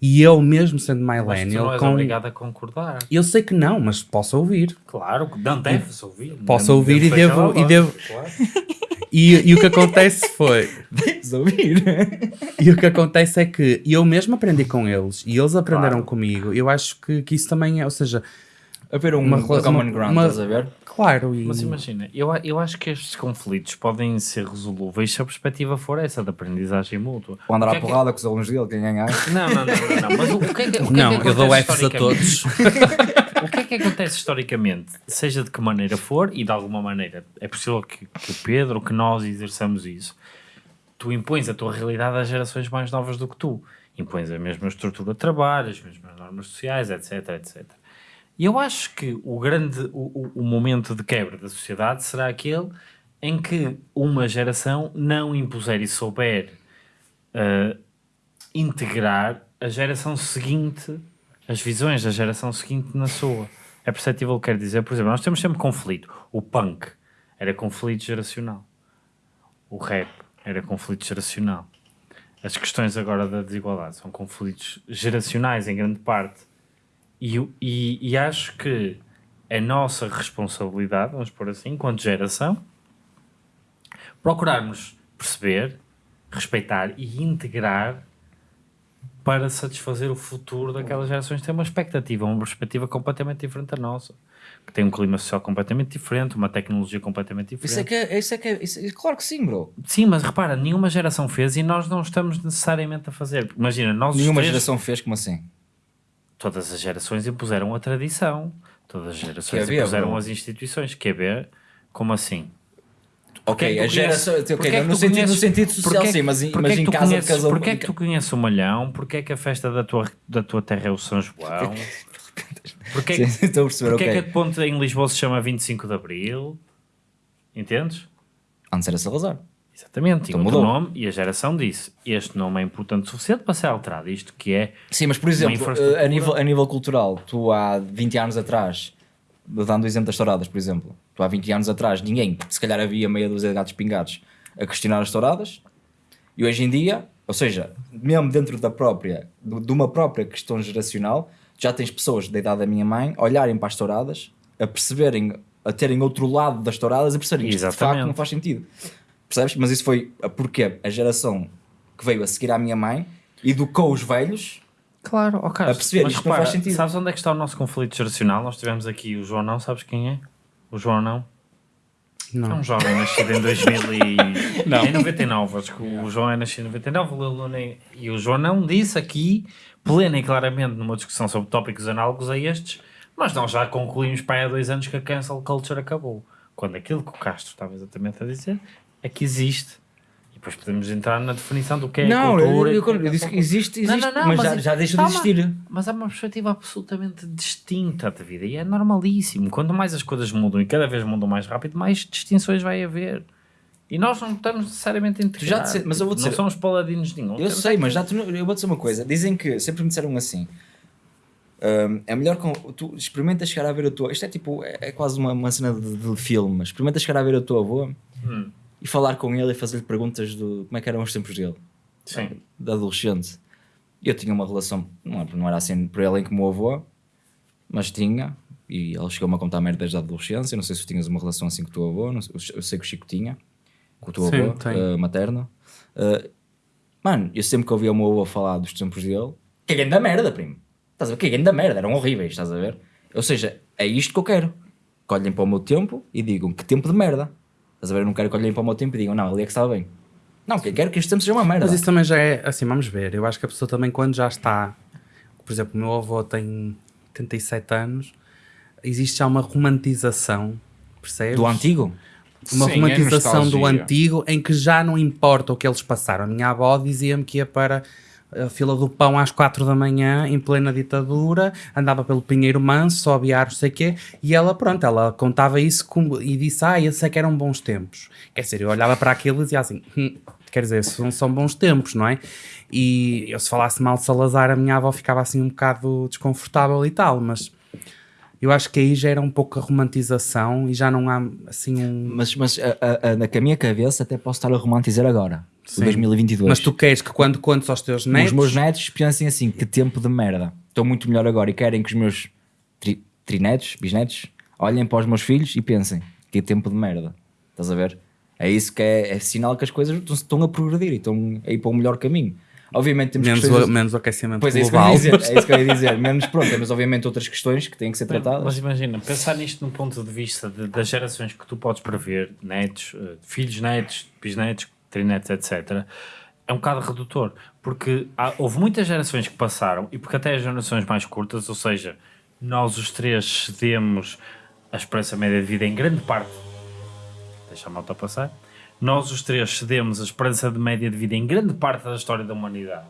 E eu, mesmo sendo Mas tu não millennial, és com... obrigado a concordar. eu sei que não, mas posso ouvir. Claro, não deves ouvir. Posso Não ouvir e devo- e devo- claro. E, e o que acontece foi. (laughs) Deves ouvir. E o que acontece é que eu mesmo aprendi com eles e eles aprenderam Claro. comigo. Eu acho que, que isso também é, ou seja, Haver um, Uma uma, rela- common ground, uma- estás a ver? claro. E, Mas imagina, eu, a- eu acho que estes conflitos podem ser resolúveis se a perspectiva for essa, da aprendizagem mútua. Ou andar que à é que- porrada com os alunos dele, quem ganhar. Não, não, não, não, não. Mas o, que é que, o que não, é que eu dou Fs a todos. (laughs) O que é que acontece historicamente, seja de que maneira for, e de alguma maneira é possível que, que o Pedro, que nós exerçamos isso, tu impões a tua realidade às gerações mais novas do que tu. Impões a mesma estrutura de trabalho, as mesmas normas sociais, etc, etc. E eu acho que o grande, o, o- momento de quebra da sociedade será aquele em que uma geração não impuser e souber uh, integrar a geração seguinte, as visões da geração seguinte na sua. É perceptível o que quero dizer. Por exemplo, nós temos sempre conflito. O punk era conflito geracional. O rap era conflito geracional. As questões agora da desigualdade são conflitos geracionais em grande parte. E, e, e acho que a nossa responsabilidade, vamos pôr assim, enquanto geração, procurarmos perceber, respeitar e integrar para satisfazer o futuro daquelas gerações que têm uma expectativa, uma perspectiva completamente diferente da nossa, que tem um clima social completamente diferente, uma tecnologia completamente diferente. Isso é que é, isso é, que é isso é- claro que sim, bro. Sim, mas repara, nenhuma geração fez e nós não estamos necessariamente a fazer. Imagina, nós Nenhuma três- geração fez como assim. Todas as gerações impuseram a tradição, todas as gerações impuseram bro? as instituições. Quer ver? Como assim? Ok, é a geração. é no, sentido, no conheces- sentido social, porque é que- sim, mas, é em tu casa conheces- de casal. Porquê é que tu conheces o Malhão? Porquê é que a festa da tua, da tua terra é o São João? (laughs) Porquê, Sim, estou a perceber, porquê ok. é que a ponte em Lisboa se chama 25 de Abril? Entendes? Antes era Salazar. Exatamente, tinha Então outro mudou. nome e a geração disse: Este nome é importante o suficiente para ser alterado. Isto que é Sim, mas por exemplo, eh, a nível, a nível cultural, tu há 20 anos atrás, dando o exemplo das touradas, por exemplo, tu há 20 anos atrás, ninguém, se calhar havia meia dúzia de gatos pingados a questionar as touradas, e hoje em dia, ou seja, mesmo dentro da própria, de uma própria questão geracional, já tens pessoas da idade da minha mãe a olharem para as touradas, a perceberem, a terem outro lado das touradas, a perceberem que isto de facto não faz sentido. Percebes? Mas isso foi porque a geração que veio a seguir à minha mãe educou os velhos Claro, ok. A perceber, mas isto não repara, faz sentido. Sabes onde é que está o nosso conflito geracional? Nós tivemos aqui o João Não, sabes quem é? O João Não? É Não. um jovem nascido em 2000 e... (laughs) Em 99, acho que o João é nascido em 99, o nem- e o João Não disse aqui, plena e claramente numa discussão sobre tópicos análogos a estes, mas nós já concluímos para há dois anos que a cancel culture acabou. Quando aquilo que o Castro estava exatamente a dizer é que existe. E depois podemos entrar na definição do que é Não, eu, cultura. eu, e do que é eu disse que existe, Não, existe não, não, mas, mas já, é- já deixa de existir. Mas há uma perspectiva absolutamente distinta de vida e é normalíssimo. Quanto mais as coisas mudam e cada vez mudam mais rápido, mais distinções vai haver. E nós não estamos necessariamente integrados. disse- mas eu vou dizer- Não somos paladinos de nenhum. Eu sei, é mas já eu vou dizer uma coisa. Dizem que, sempre me disseram assim, Um, é melhor com. Tu experimenta chegar a ver a tua. Isto é tipo. É, é quase uma, uma cena de, de filme. Experimenta chegar a ver a tua avó e falar com ele e fazer-lhe perguntas do como é que eram os tempos dele, Sim. de adolescente. Eu tinha uma relação. Não, era assim por ele em como o avô, mas tinha. E ele chegou-me a contar merdas da adolescência. Não sei se tu tinhas uma relação assim com o teu avô. não sei- eu sei que o Chico tinha. Com o teu Sim, avô tem. eh, materno. Eh, mano, eu sempre que ouvia o meu avô falar dos tempos dele, que grande da merda, primo. Estás a ver? Que grande da merda, eram horríveis, estás a ver? Ou seja, é isto que eu quero. Que olhem para o meu tempo e digam que tempo de merda. Estás a ver? Eu não quero que olhem para o meu tempo e digam, não, ali é que estava bem. Não, quero que este tempo seja uma merda. Mas isso também já é, assim, vamos ver. Eu acho que a pessoa também, quando já está, por exemplo, o meu avô tem 87 anos, existe já uma romantização, percebes? Do antigo? Uma Sim, é romantização do nostalgia. antigo em que já não importa o que eles passaram. A minha avó dizia-me que ia para a fila do pão às 4 da manhã, em plena ditadura, andava pelo Pinheiro Manso, só aviar não sei o quê, e ela, pronto, ela contava isso como, e disse, ah, esses é que eram bons tempos. Quer dizer, eu olhava para aquilo e dizia assim, "Hum, quer dizer, são, são bons tempos, não é? E eu se falasse mal de Salazar, a minha avó ficava assim um bocado desconfortável e tal, mas... Eu acho que aí já era um pouco a romantização e já não há assim um. Mas, mas a, a, a, na minha cabeça até posso estar a romantizar agora. O Sim. 2022. Mas tu queres que quando contes aos teus netos. Os meus netos pensem assim, que tempo de merda. Estou muito melhor agora e querem que os meus tri, trinetos, bisnetos, olhem para os meus filhos e pensem, que tempo de merda. Estás a ver? É isso que é, é sinal que as coisas estão- a progredir e estão a ir para um melhor caminho. Obviamente temos menos, questões... o, menos o aquecimento Pois é isso que eu global. ia dizer, é isso que eu ia (laughs) dizer. Menos pronto, temos obviamente outras questões que têm que ser tratadas. Mas imagina, pensar nisto num ponto de vista de- das gerações que tu podes prever, netos, eh, filhos, netos, bisnetos, trinetos, etc., é um bocado redutor, porque há- houve muitas gerações que passaram, e porque até as gerações mais curtas, ou seja, nós os três cedemos a esperança média de vida em grande parte, deixa a malta passar, nós os três cedemos a esperança de média de vida em grande parte da história da humanidade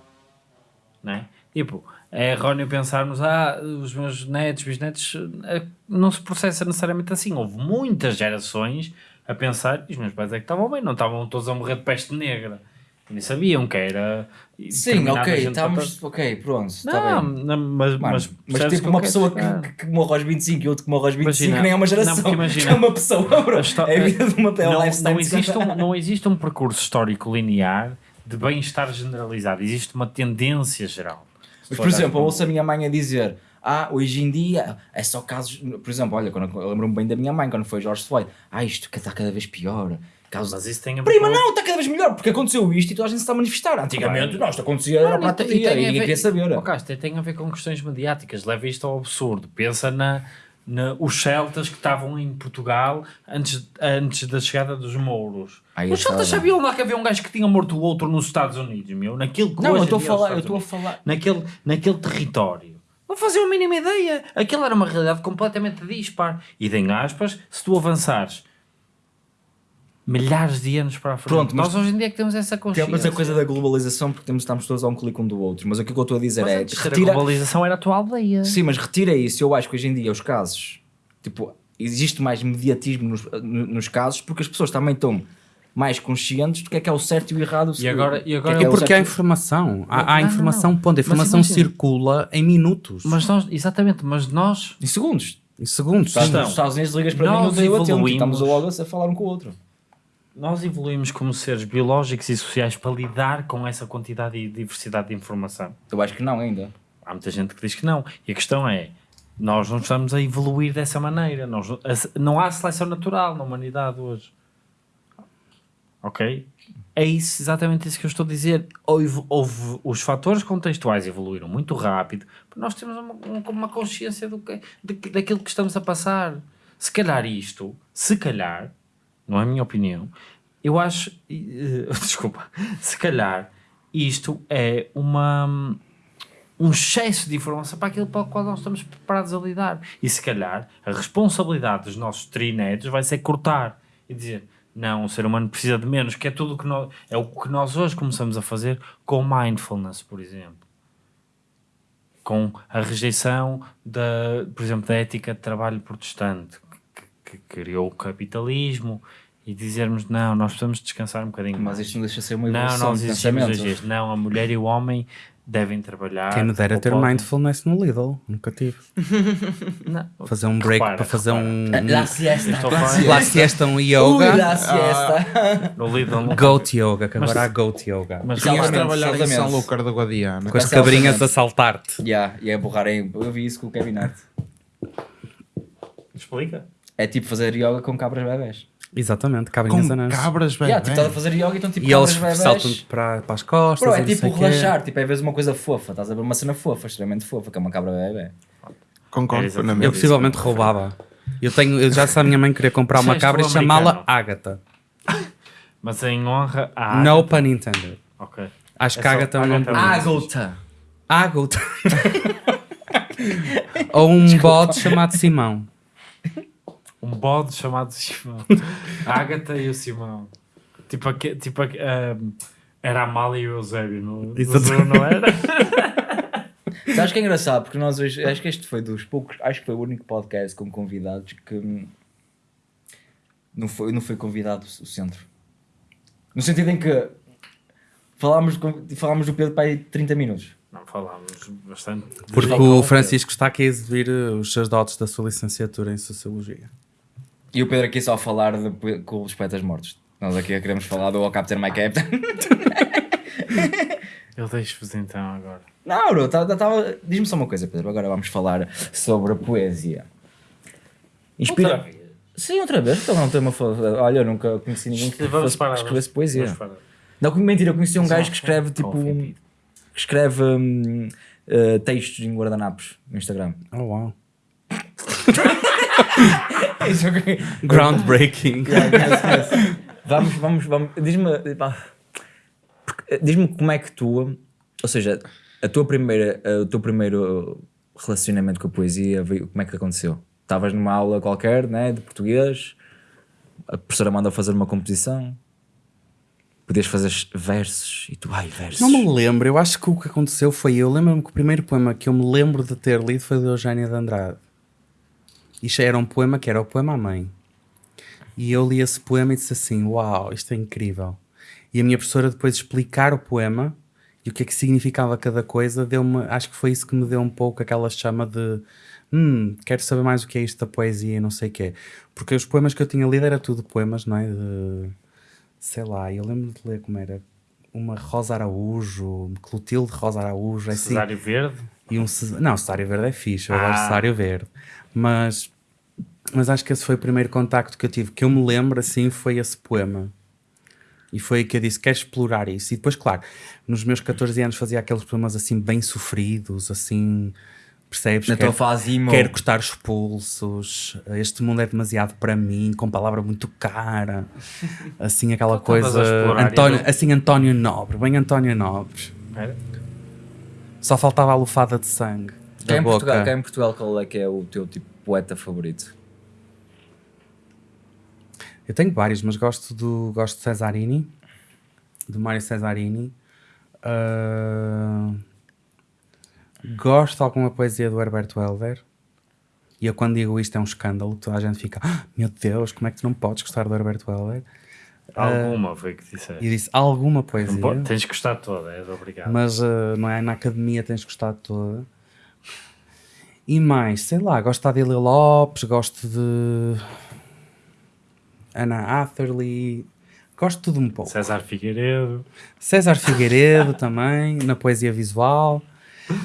não é? Tipo, é erróneo pensarmos, ah, os meus netos, bisnetos, eh, não se processa necessariamente assim. Houve muitas gerações a pensar, e os meus pais é que estavam bem, não estavam todos a morrer de peste negra. Nem sabiam que era. Sim, ok, estamos... Ok, pronto, está Não, não, mas, Mano, mas, mas, tipo uma pessoa que, que morre aos 25 e outro que morre aos 25 Imagina- nem é uma não, geração, porque (laughs) imagina- é uma pessoa, bro. É a vida de uma é não, lifestyle não, existe um, (laughs) não existe um percurso histórico linear de bem-estar generalizado, existe uma tendência geral. Mas, por exemplo, ouço a minha mãe a dizer ah, hoje em dia é só casos... Por exemplo, olha, quando eu lembro-me bem da minha mãe, quando foi George Floyd. Ah, isto está cada vez pior. Casos... Mas isso tem a Prima, não, está cada vez melhor, porque aconteceu isto e toda a gente se está a manifestar. Antigamente, não, isto acontecia, era Não, para e ninguém queria saber. Oh, Castro, tem a ver com questões mediáticas. Leva isto ao absurdo. Pensa na, na- os celtas que estavam em Portugal antes, antes da chegada dos mouros. Os celtas sabiam lá que havia um gajo que tinha morto o outro nos Estados Unidos, meu. Naquilo que Não, eu estou a falar, eu estou a falar... Naquele, naquele território. Não faziam a mínima ideia. Aquilo era uma realidade completamente dispar. E em aspas, se tu avançares milhares de anos para a frente, Pronto, mas- nós hoje em dia é que temos essa consciência. Temos a coisa da globalização porque temos, estamos todos a um clique um do outro, mas o que eu estou a dizer Mas é antes retira, a globalização era a tua aldeia. Sim, mas retira isso. Eu acho que hoje em dia os casos, tipo, existe mais mediatismo nos, no- nos casos porque as pessoas também estão mais conscientes do que é que é o certo e o errado. E agora- e agora- que é que é porque há informação. Há, há Não, não, informação, não. ponto. A Mas informação imagina. circula em minutos. Mas nós, exatamente, mas nós, Em segundos. em segundos. Estás. Então, nos Estados Unidos, ligas para nós mim, eu estamos logo a falar um com o outro. nós evoluímos como seres biológicos e sociais para lidar com essa quantidade e diversidade de informação. Eu acho que não ainda. Há muita gente que diz que não. E a questão é, nós não estamos a evoluir dessa maneira. Nós, não há seleção natural na humanidade hoje. Ok? É isso, exatamente isso que eu estou a dizer. Houve, houve- os fatores contextuais evoluíram muito rápido, nós temos uma, um- uma consciência do que, de, daquilo que estamos a passar. Se calhar isto, se calhar, não é a minha opinião, eu acho, eh, (laughs) desculpa, se calhar isto é uma um excesso de informação para aquilo para o qual nós estamos preparados a lidar. E se calhar a responsabilidade dos nossos trinetos vai ser cortar e dizer não, o ser humano precisa de menos, que é tudo o que nós, é o que nós hoje começamos a fazer com mindfulness, por exemplo. Com a rejeição da, por exemplo, da ética de trabalho protestante, que, que criou o capitalismo e dizermos não, nós precisamos descansar um bocadinho Mas mais. isto não deixa de ser uma Não, evolução nós de pensamento. hoje. Não, a mulher e o homem devem trabalhar. Quem me dera ter podem- mindfulness no Lidl, nunca tive. (laughs) Não. Fazer um break Repara, para fazer um. La siesta. A La siesta. Lá siesta um Ui, yoga. la siesta. No Lidl Goat yoga, que Mas- agora há goat yoga. Mas Exatamente, trabalhar em São. Lucas da Guadiana. Com as Mas cabrinhas a saltar-te. Yeah, e é borrar em. Eu vi isso com o Kevin Hart. explica. É tipo fazer yoga com cabras bebés. Com Exatamente, cabrinhas anãs. cabras, velho. Yeah, tipo, estás a fazer yoga e então tipo E eles cabras saltam bebés. para, para as costas. Bro, é tipo relaxar, tipo, é vezes uma coisa fofa, estás a ver uma cena fofa, extremamente fofa, que é uma cabra bebê. Concordo É plenamente. Eu possivelmente roubava. Eu tenho, eu já sei a minha mãe queria comprar uma cabra e chamá-la. Agatha. (laughs) Mas em honra a. No pun intended. Ok. Acho É que só- Agatha é um nome Agatha é. Ágota! (laughs) Ou um bode chamado Simão. Um bode chamado Simão. A Agatha e o Simão. Tipo, aque- tipo era a Amália e o Eusébio, no, no Exato. Não era? (laughs) Sabes que é engraçado, porque nós hoje, acho que este foi dos poucos, acho que foi o único podcast com convidados que não foi, não foi convidado o centro. No sentido em que falámos, falámos do Pedro para aí 30 minutos. Não, falámos bastante. Porque o Francisco está aqui a exibir uh, os seus dotes da sua licenciatura em Sociologia. E o Pedro aqui só a falar de, com os poetas mortos. Nós aqui queremos falar do O Captain My Captain. Eu deixo-vos então agora. Não, bro, tá- tá- tava- diz-me só uma coisa, Pedro. Agora vamos falar sobre a poesia. Inspira... Outra vez? Sim, outra vez. Então não tem uma. Olha, eu nunca conheci ninguém que Vamos fosse, parar. que escrevesse vamos- poesia. vamos parar. Não, mentira, eu conheci um Só- gajo que escreve tipo. ofendido. que escreve hum, eh, textos em guardanapos no Instagram. Oh, wow. (laughs) É. Groundbreaking. vamos, vamos, vamos. Diz-me. pá, porque, Diz-me como é que tu. Ou seja, a tua primeira, o teu primeiro relacionamento com a poesia, como é que aconteceu? Estavas numa aula qualquer, né, de português, a professora manda fazer uma composição, podias fazer versos e tu, ai, versos. Não me lembro, eu acho que o que aconteceu foi eu. Lembro-me que o primeiro poema que eu me lembro de ter lido foi de Eugénia de Andrade. Isto era um poema que era o poema à mãe. E eu li esse poema e disse assim: Uau, isto é incrível. E a minha professora, depois de explicar o poema e o que é que significava cada coisa, deu-me, acho que foi isso que me deu um pouco aquela chama de hum, quero saber mais o que é isto da poesia e não sei o quê. Porque os poemas que eu tinha lido era tudo poemas, não é? De, sei lá, eu lembro de ler como era uma Rosa Araújo, Clotilde Rosa Araújo, é assim. Cesário Verde. E um. Não, Cesário Verde é fixe, eu Ah. gosto de Cesário Verde. Mas, mas acho que esse foi o primeiro contacto que eu tive. Que eu me lembro, assim, foi esse poema. E foi aí que eu disse, quero explorar isso. E depois, claro, nos meus 14 anos fazia aqueles poemas assim, bem sofridos, assim, percebes? Na tua Quero- fase emo. Quero cortar os pulsos, este mundo é demasiado para mim, com palavra muito cara. (laughs) Assim, aquela a coisa. António, assim, António Nobre, bem António Nobre. Espera. Só faltava a lufada de sangue. Cá Da em, boca. Portugal, cá em Portugal, qual é que é o teu tipo poeta favorito? Eu tenho vários, mas gosto do gosto de Cesarini, do Mário Cesarini. Ah, gosto de alguma poesia do Herberto Helder. E eu quando digo isto é um escândalo, toda a gente fica, "Ah, meu Deus, como é que tu não podes gostar do Herberto Helder? Alguma foi que E disseste. disse alguma poesia, pode- Tens que gostar toda, és obrigado. mas ah, não é na academia tens gostado toda. E mais, sei lá, gosto de Adília Lopes, gosto de Ana Atherley, gosto de tudo um pouco. César Figueiredo. César Figueiredo (laughs) também, na poesia visual.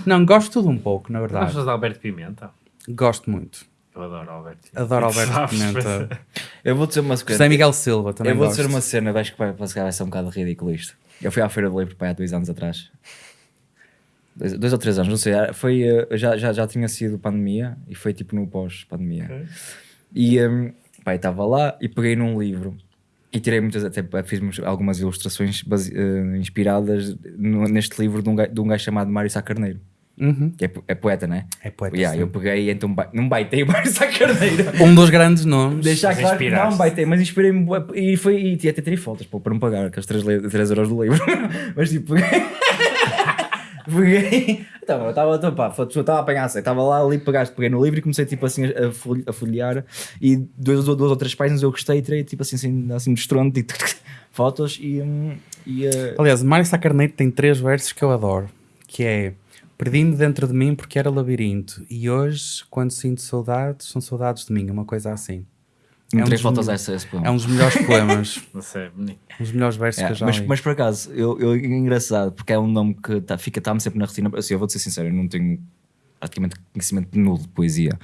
Não, gosto de tudo um pouco, na verdade. Gostas de Alberto Pimenta? Gosto muito. Eu adoro Alberto Pimenta. Adoro Alberto (laughs) Pimenta. (laughs) Eu vou dizer uma coisa. José Miguel Silva também Eu vou gosto. dizer uma cena, acho que vai ser um bocado ridículo isto. Eu fui à Feira do Livro pai, há dois anos atrás. Dois, dois ou três anos, não sei. Foi, eh, já, já, já tinha sido pandemia e foi tipo no pós-pandemia. Ok. E um, pai, estava lá e peguei num livro e tirei muitas, até fiz algumas ilustrações base- eh, inspiradas no- neste livro de um, gajo, de um gajo chamado Mário Sá Carneiro, Uhum. que é, é poeta, né? É poeta. Yeah, eu peguei e então não baitei o Mário Sá Carneiro. (laughs) Um dos grandes nomes. Deixar Mas claro que não baitei, mas inspirei-me e foi e tinha até tirei fotos pô, para não pagar aqueles 3, 3 euros do livro. (laughs) mas tipo, peguei. (laughs) peguei. (laughs) Então, eu estava a apanhar, sei, estava lá ali, pegaste, peguei no livro e comecei tipo assim a, a folhear e duas, duas ou três páginas eu gostei e tirei tipo assim, assim, assim de e (laughs) fotos e. hum, e eh, Aliás, Mário Sá Carneiro tem três versos que eu adoro. que é perdi-me dentro de mim porque era labirinto e hoje, quando sinto saudades, são saudades de mim, uma coisa assim. Um três fotos essa, esse poema. É um dos melhores poemas, (laughs) Não sei, bonito. um dos melhores versos É, que eu já mas, li. mas por acaso, eu, eu, é engraçado, porque é um nome que tá, fica, está-me sempre na retina. Assim, eu vou-te ser sincero, eu não tenho praticamente conhecimento nulo de poesia.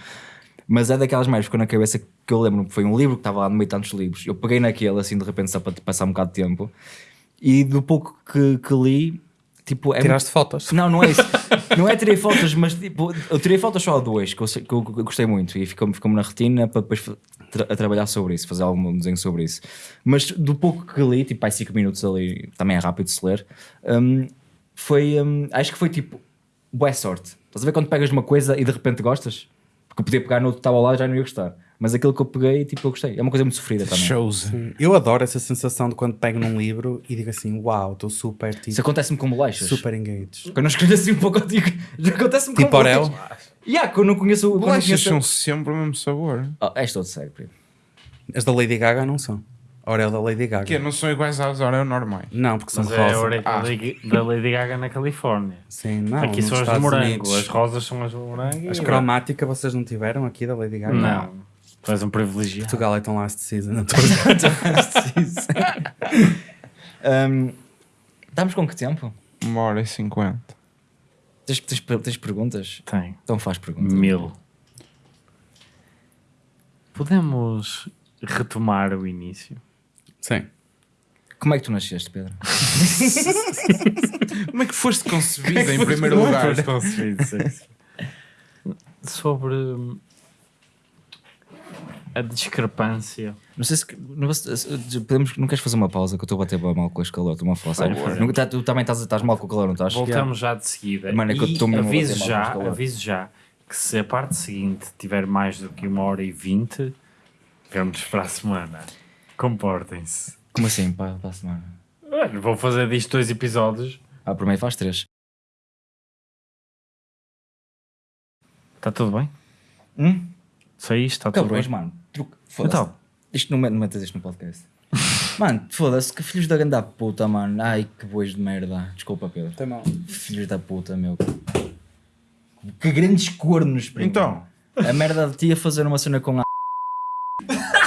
Mas é daquelas mais que ficou na cabeça que eu lembro que foi um livro que estava lá no meio de tantos livros. Eu peguei naquele, assim, de repente, só para passar um bocado de tempo. E do pouco que, que li, tipo, é Tiraste fotos. não, não é isso. (laughs) Não é tirei fotos, mas tipo, eu tirei fotos só a dois, que eu, que eu- que eu gostei muito e ficou-me ficou na retina para depois tra- a trabalhar sobre isso, fazer algum desenho sobre isso. Mas do pouco que li, tipo, aí 5 minutos ali, também é rápido de se ler, hum, foi, hum, acho que foi tipo, boa sorte. Estás a ver quando pegas numa coisa e de repente gostas? Porque eu podia pegar no outro que estava lá e já não ia gostar. Mas aquilo que eu peguei, tipo, eu gostei. É uma coisa muito sofrida também. Shows. Eu adoro essa sensação de quando pego num livro e digo assim, uau, estou super, tipo, Isso acontece-me com bolachas. super engaged. Quando eu escrevo assim um pouco contigo, já (laughs) acontece-me com Tipo Orel? Yeah, quando eu não conheço... Bolachas conheço... são sempre o mesmo sabor. Oh, és todo sério, primo. As da Lady Gaga não são. A Orel da Lady Gaga. Que não são iguais às Oreo normais. Não, porque são Mas é a Ah. da Lady- Gaga na Califórnia. Sim, não. aqui são as de morango, Unidos. as rosas são as de morango. As e- cromática vocês não tiveram aqui da Lady Gaga? Não, tu és um privilegiado. Portugal é tão last season. (laughs) (laughs) Um, estamos com que tempo? Uma hora e cinquenta. Tens, tens, tens perguntas? Tem. Então faz perguntas. Mil. Podemos retomar o início? Sim. Como é que tu nasceste, Pedro? (laughs) Como é que foste (laughs) concebida em primeiro lugar? Foste concebido, sim. Sobre a discrepância. Não sei se. Não, se- podemos, não queres fazer uma pausa que eu estou a bater mal com este calor? Estou-me a falar sério. Vai, Nunca- tá- Tu também estás, estás mal com o calor, não estás? Voltamos já de seguida. Mano, é que eu estou mesmo aviso já, aviso já que se a parte seguinte tiver mais do que uma hora e vinte, vemos para a semana. Comportem-se. Como assim? Para, para a semana? Olha, vou fazer disto dois episódios. Ah, primeiro faz três. Está tudo bem? Hum? Só isto? Está tudo bem? mano. Então. Isto não, não metas isto no podcast. (laughs) mano, foda-se, que filhos da grande puta, mano. Ai, que bois de merda. Desculpa, Pedro. Tem mal. Filhos da puta, meu. Que grandes cornos, primo. Então. A merda de ti a fazer uma cena com a (laughs)